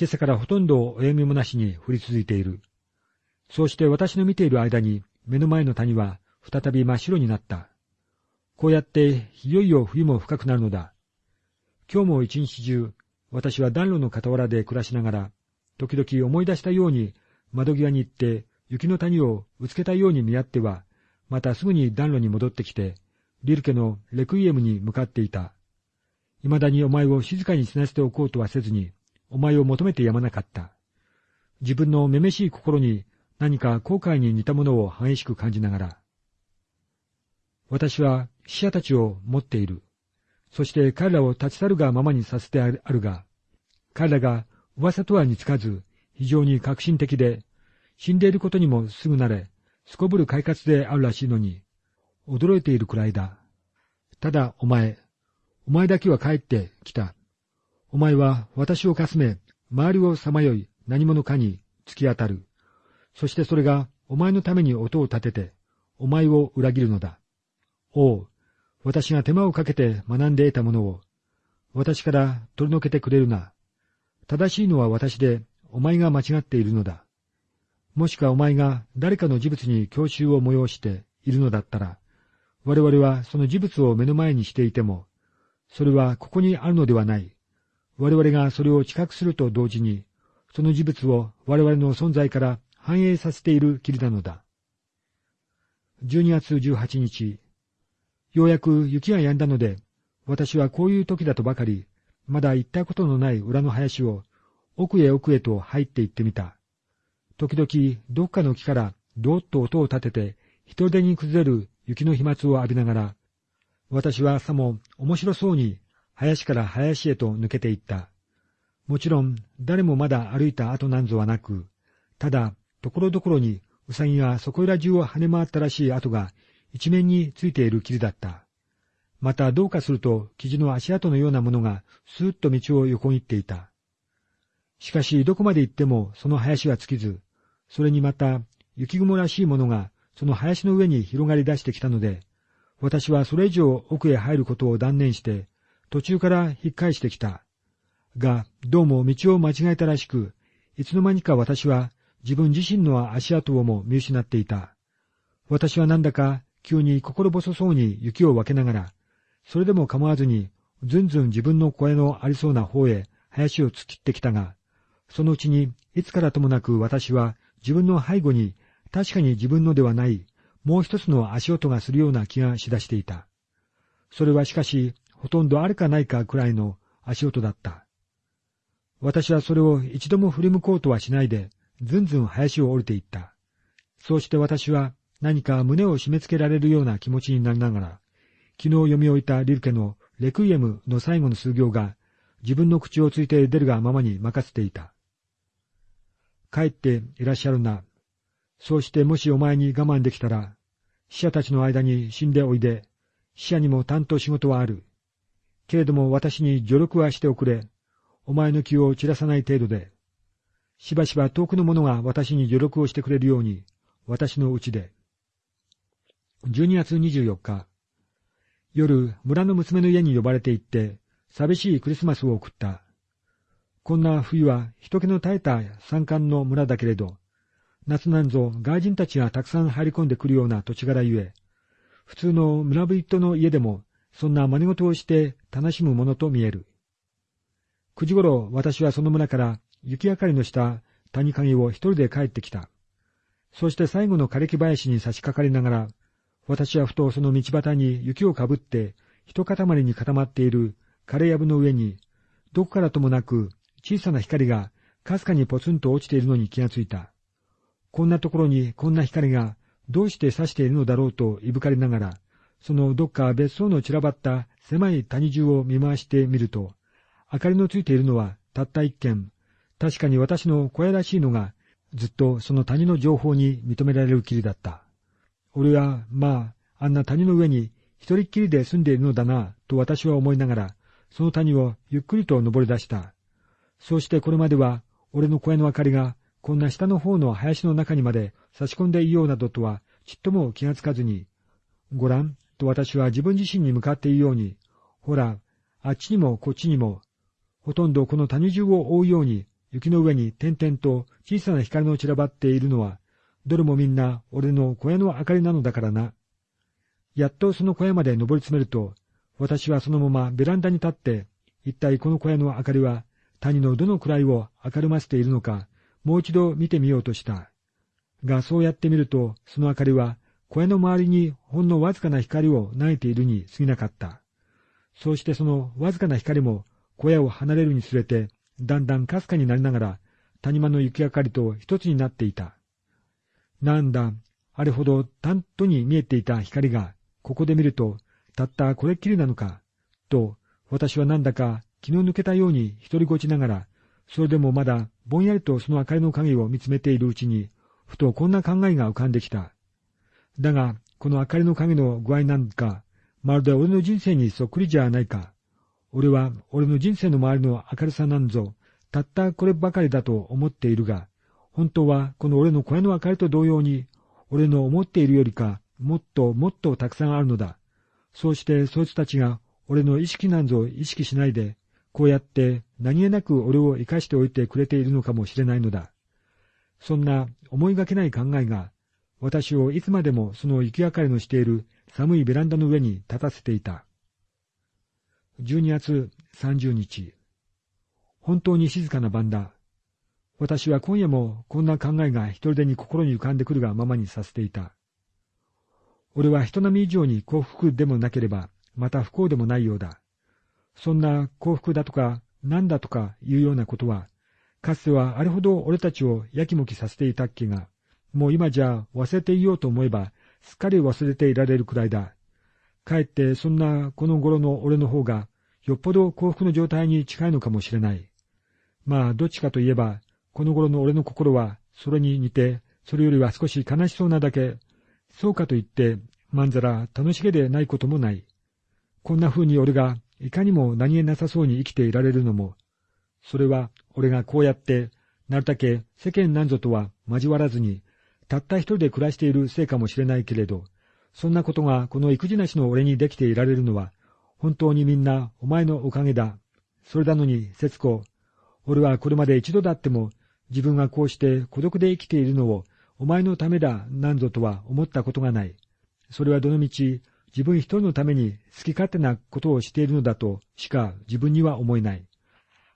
今朝からほとんどおやみもなしに降り続いている。そうして私の見ている間に目の前の谷は再び真っ白になった。こうやっていよいよ冬も深くなるのだ。今日も一日中、私は暖炉の傍らで暮らしながら、時々思い出したように窓際に行って雪の谷をうつけたように見合っては、またすぐに暖炉に戻ってきて、リルケのレクイエムに向かっていた。未だにお前を静かに死なせておこうとはせずに、お前を求めてやまなかった。自分のめめしい心に何か後悔に似たものを激しく感じながら。私は死者たちを持っている。そして彼らを立ち去るがままにさせてあるが、彼らが噂とは似つかず、非常に革新的で、死んでいることにもすぐ慣れ、すこぶる快活であるらしいのに、驚いているくらいだ。ただお前、お前だけは帰ってきた。お前は私をかすめ、周りをさまよい何者かに突き当たる。そしてそれがお前のために音を立てて、お前を裏切るのだ。おう、私が手間をかけて学んで得たものを、私から取り除けてくれるな。正しいのは私で、お前が間違っているのだ。もしくはお前が誰かの事物に教習を催しているのだったら、我々はその事物を目の前にしていても、それはここにあるのではない。我々がそれを知覚すると同時に、その事物を我々の存在から反映させている霧なのだ。12月18日、ようやく雪が止んだので、私はこういう時だとばかり、まだ行ったことのない裏の林を、奥へ奥へと入って行ってみた。時々、どっかの木からどーっと音を立てて、人手に崩れる雪の飛沫を浴びながら、私はさも面白そうに林から林へと抜けていった。もちろん誰もまだ歩いた後なんぞはなく、ただ、ところどころにウサギがそこいら中を跳ね回ったらしい跡が一面についている霧だった。またどうかすると生地の足跡のようなものがスーッと道を横切っていた。しかしどこまで行ってもその林は尽きず、それにまた雪雲らしいものがその林の上に広がり出してきたので、私はそれ以上奥へ入ることを断念して、途中から引っ返してきた。が、どうも道を間違えたらしく、いつの間にか私は自分自身の足跡をも見失っていた。私はなんだか急に心細そうに雪を分けながら、それでも構わずに、ずんずん自分の声のありそうな方へ林を突っ切ってきたが、そのうちにいつからともなく私は自分の背後に確かに自分のではないもう一つの足音がするような気がしだしていた。それはしかし、ほとんどあるかないかくらいの足音だった。私はそれを一度も振り向こうとはしないで、ずんずん林を降りていった。そうして私は何か胸を締め付けられるような気持ちになりながら、昨日読み終えたリルケのレクイエムの最後の数行が自分の口をついて出るがままに任せていた。帰っていらっしゃるな、そうしてもしお前に我慢できたら、死者たちの間に死んでおいで、死者にも担当仕事はある。けれども私に助力はしておくれ。お前の気を散らさない程度で。しばしば遠くの者が私に助力をしてくれるように、私のうちで。12月24日、夜、村の娘の家に呼ばれて行って、寂しいクリスマスを送った。こんな冬は人気の絶えた山間の村だけれど、夏なんぞ外人たちがたくさん入り込んでくるような土地柄ゆえ、普通の村人の家でもそんな真似事をして楽しむものと見える。九時ごろ私はその村から雪明かりのした谷影を一人で帰ってきた。そして最後の枯れ木林に差し掛かりながら、私はふとその道端に雪をかぶって一塊に固まっている枯れ藪の上に、どこからともなく小さな光がかすかにポツンと落ちているのに気がついた。こんなところにこんな光がどうして差しているのだろうといぶかりながら、そのどっか別荘の散らばった狭い谷中を見回してみると、明かりのついているのはたった一軒、確かに私の小屋らしいのが、ずっとその谷の情報に認められるきりだった。俺は、まあ、あんな谷の上に一人っきりで住んでいるのだな、と私は思いながら、その谷をゆっくりと登り出した。そうしてこれまでは、俺の小屋の明かりがこんな下の方の林の中にまで差し込んでいようなどとはちっとも気がつかずに、ごらん、と私は自分自身に向かって言うように、ほら、あっちにもこっちにも、ほとんどこの谷中を覆うように、雪の上に点々と小さな光の散らばっているのは、どれもみんな俺の小屋の明かりなのだからな。やっとその小屋まで登り詰めると、私はそのままベランダに立って、一体この小屋の明かりは谷のどのくらいを明るませているのか、もう一度見てみようとした。が、そうやってみると、その明かりは小屋の周りにほんのわずかな光を投げているに過ぎなかった。そうしてそのわずかな光も小屋を離れるにつれて、だんだんかすかになりながら、谷間の雪明かりと一つになっていた。なんだ、あれほど担当に見えていた光が、ここで見ると、たったこれっきりなのか、と、私はなんだか気の抜けたように一人ごちながら、それでもまだぼんやりとその明かりの影を見つめているうちに、ふとこんな考えが浮かんできた。だが、この明かりの影の具合なんか、まるで俺の人生にそっくりじゃないか。俺は俺の人生の周りの明るさなんぞ、たったこればかりだと思っているが、本当はこの俺の声の明かりと同様に、俺の思っているよりか、もっともっとたくさんあるのだ。そうしてそいつたちが俺の意識なんぞ意識しないで、こうやって何気なく俺を生かしておいてくれているのかもしれないのだ。そんな思いがけない考えが、私をいつまでもその雪明かりのしている寒いベランダの上に立たせていた。12月30日。本当に静かな晩だ。私は今夜もこんな考えが一人でに心に浮かんでくるがままにさせていた。俺は人並み以上に幸福でもなければ、また不幸でもないようだ。そんな幸福だとか、何だとかいうようなことは、かつてはあれほど俺たちをやきもきさせていたっけが、もう今じゃ忘れていようと思えば、すっかり忘れていられるくらいだ。かえってそんなこの頃の俺の方が、よっぽど幸福の状態に近いのかもしれない。まあ、どっちかといえば、この頃の俺の心は、それに似て、それよりは少し悲しそうなだけ、そうかと言って、まんざら楽しげでないこともない。こんな風に俺が、いかにも何気なさそうに生きていられるのも、それは俺がこうやって、なるだけ世間なんぞとは交わらずに、たった一人で暮らしているせいかもしれないけれど、そんなことがこの育児なしの俺にできていられるのは、本当にみんなお前のおかげだ。それなのに、節子、俺はこれまで一度だっても、自分がこうして孤独で生きているのを、お前のためだ、なんぞとは思ったことがない。それはどのみち、自分一人のために好き勝手なことをしているのだとしか自分には思えない。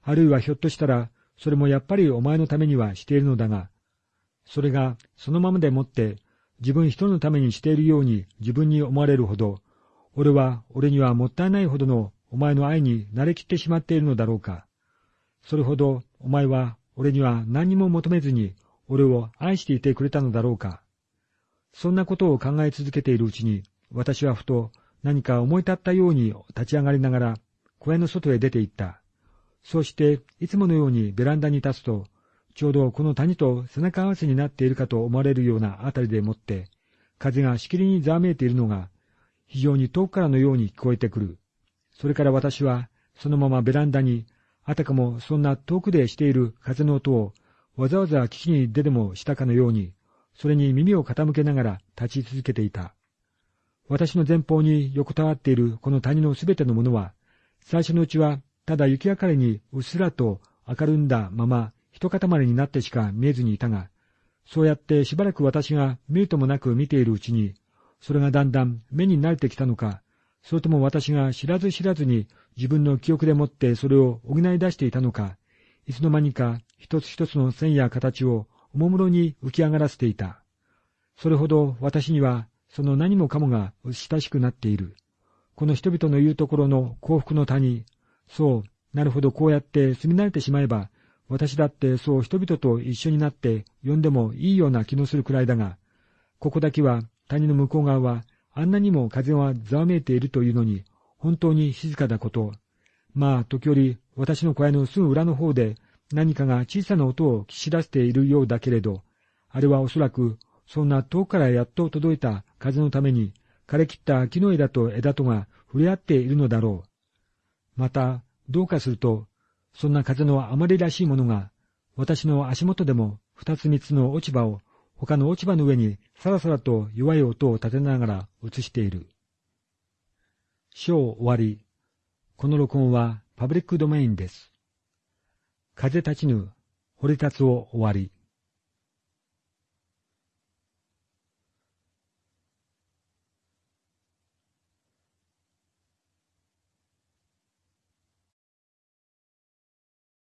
あるいはひょっとしたら、それもやっぱりお前のためにはしているのだが、それがそのままでもって自分一人のためにしているように自分に思われるほど、俺は俺にはもったいないほどのお前の愛に慣れきってしまっているのだろうか。それほどお前は俺には何にも求めずに俺を愛していてくれたのだろうか。そんなことを考え続けているうちに、私はふと何か思い立ったように立ち上がりながら小屋の外へ出て行った。そうしていつものようにベランダに立つと、ちょうどこの谷と背中合わせになっているかと思われるようなあたりでもって、風がしきりにざわめいているのが、非常に遠くからのように聞こえてくる。それから私は、そのままベランダに、あたかもそんな遠くでしている風の音を、わざわざ聞きに出でもしたかのように、それに耳を傾けながら立ち続けていた。私の前方に横たわっているこの谷のすべてのものは、最初のうちはただ雪明かりにうっすらと明るんだまま一塊になってしか見えずにいたが、そうやってしばらく私が見るともなく見ているうちに、それがだんだん目に慣れてきたのか、それとも私が知らず知らずに自分の記憶でもってそれを補い出していたのか、いつの間にか一つ一つの線や形をおもむろに浮き上がらせていた。それほど私にはその何もかもが親しくなっている。この人々の言うところの幸福の谷。そう、なるほどこうやって住み慣れてしまえば、私だってそう人々と一緒になって呼んでもいいような気のするくらいだが、ここだけは谷の向こう側はあんなにも風はざわめいているというのに、本当に静かだこと。まあ、時折、私の小屋のすぐ裏の方で何かが小さな音を聞き出しているようだけれど、あれはおそらく、そんな遠くからやっと届いた風のために、枯れ切った木の枝と枝とが触れ合っているのだろう。また、どうかすると、そんな風のあまりらしいものが、私の足元でも二つ三つの落ち葉を他の落ち葉の上にさらさらと弱い音を立てながら映している。章終わり。この録音はパブリックドメインです。風立ちぬ、掘り立つを終わり。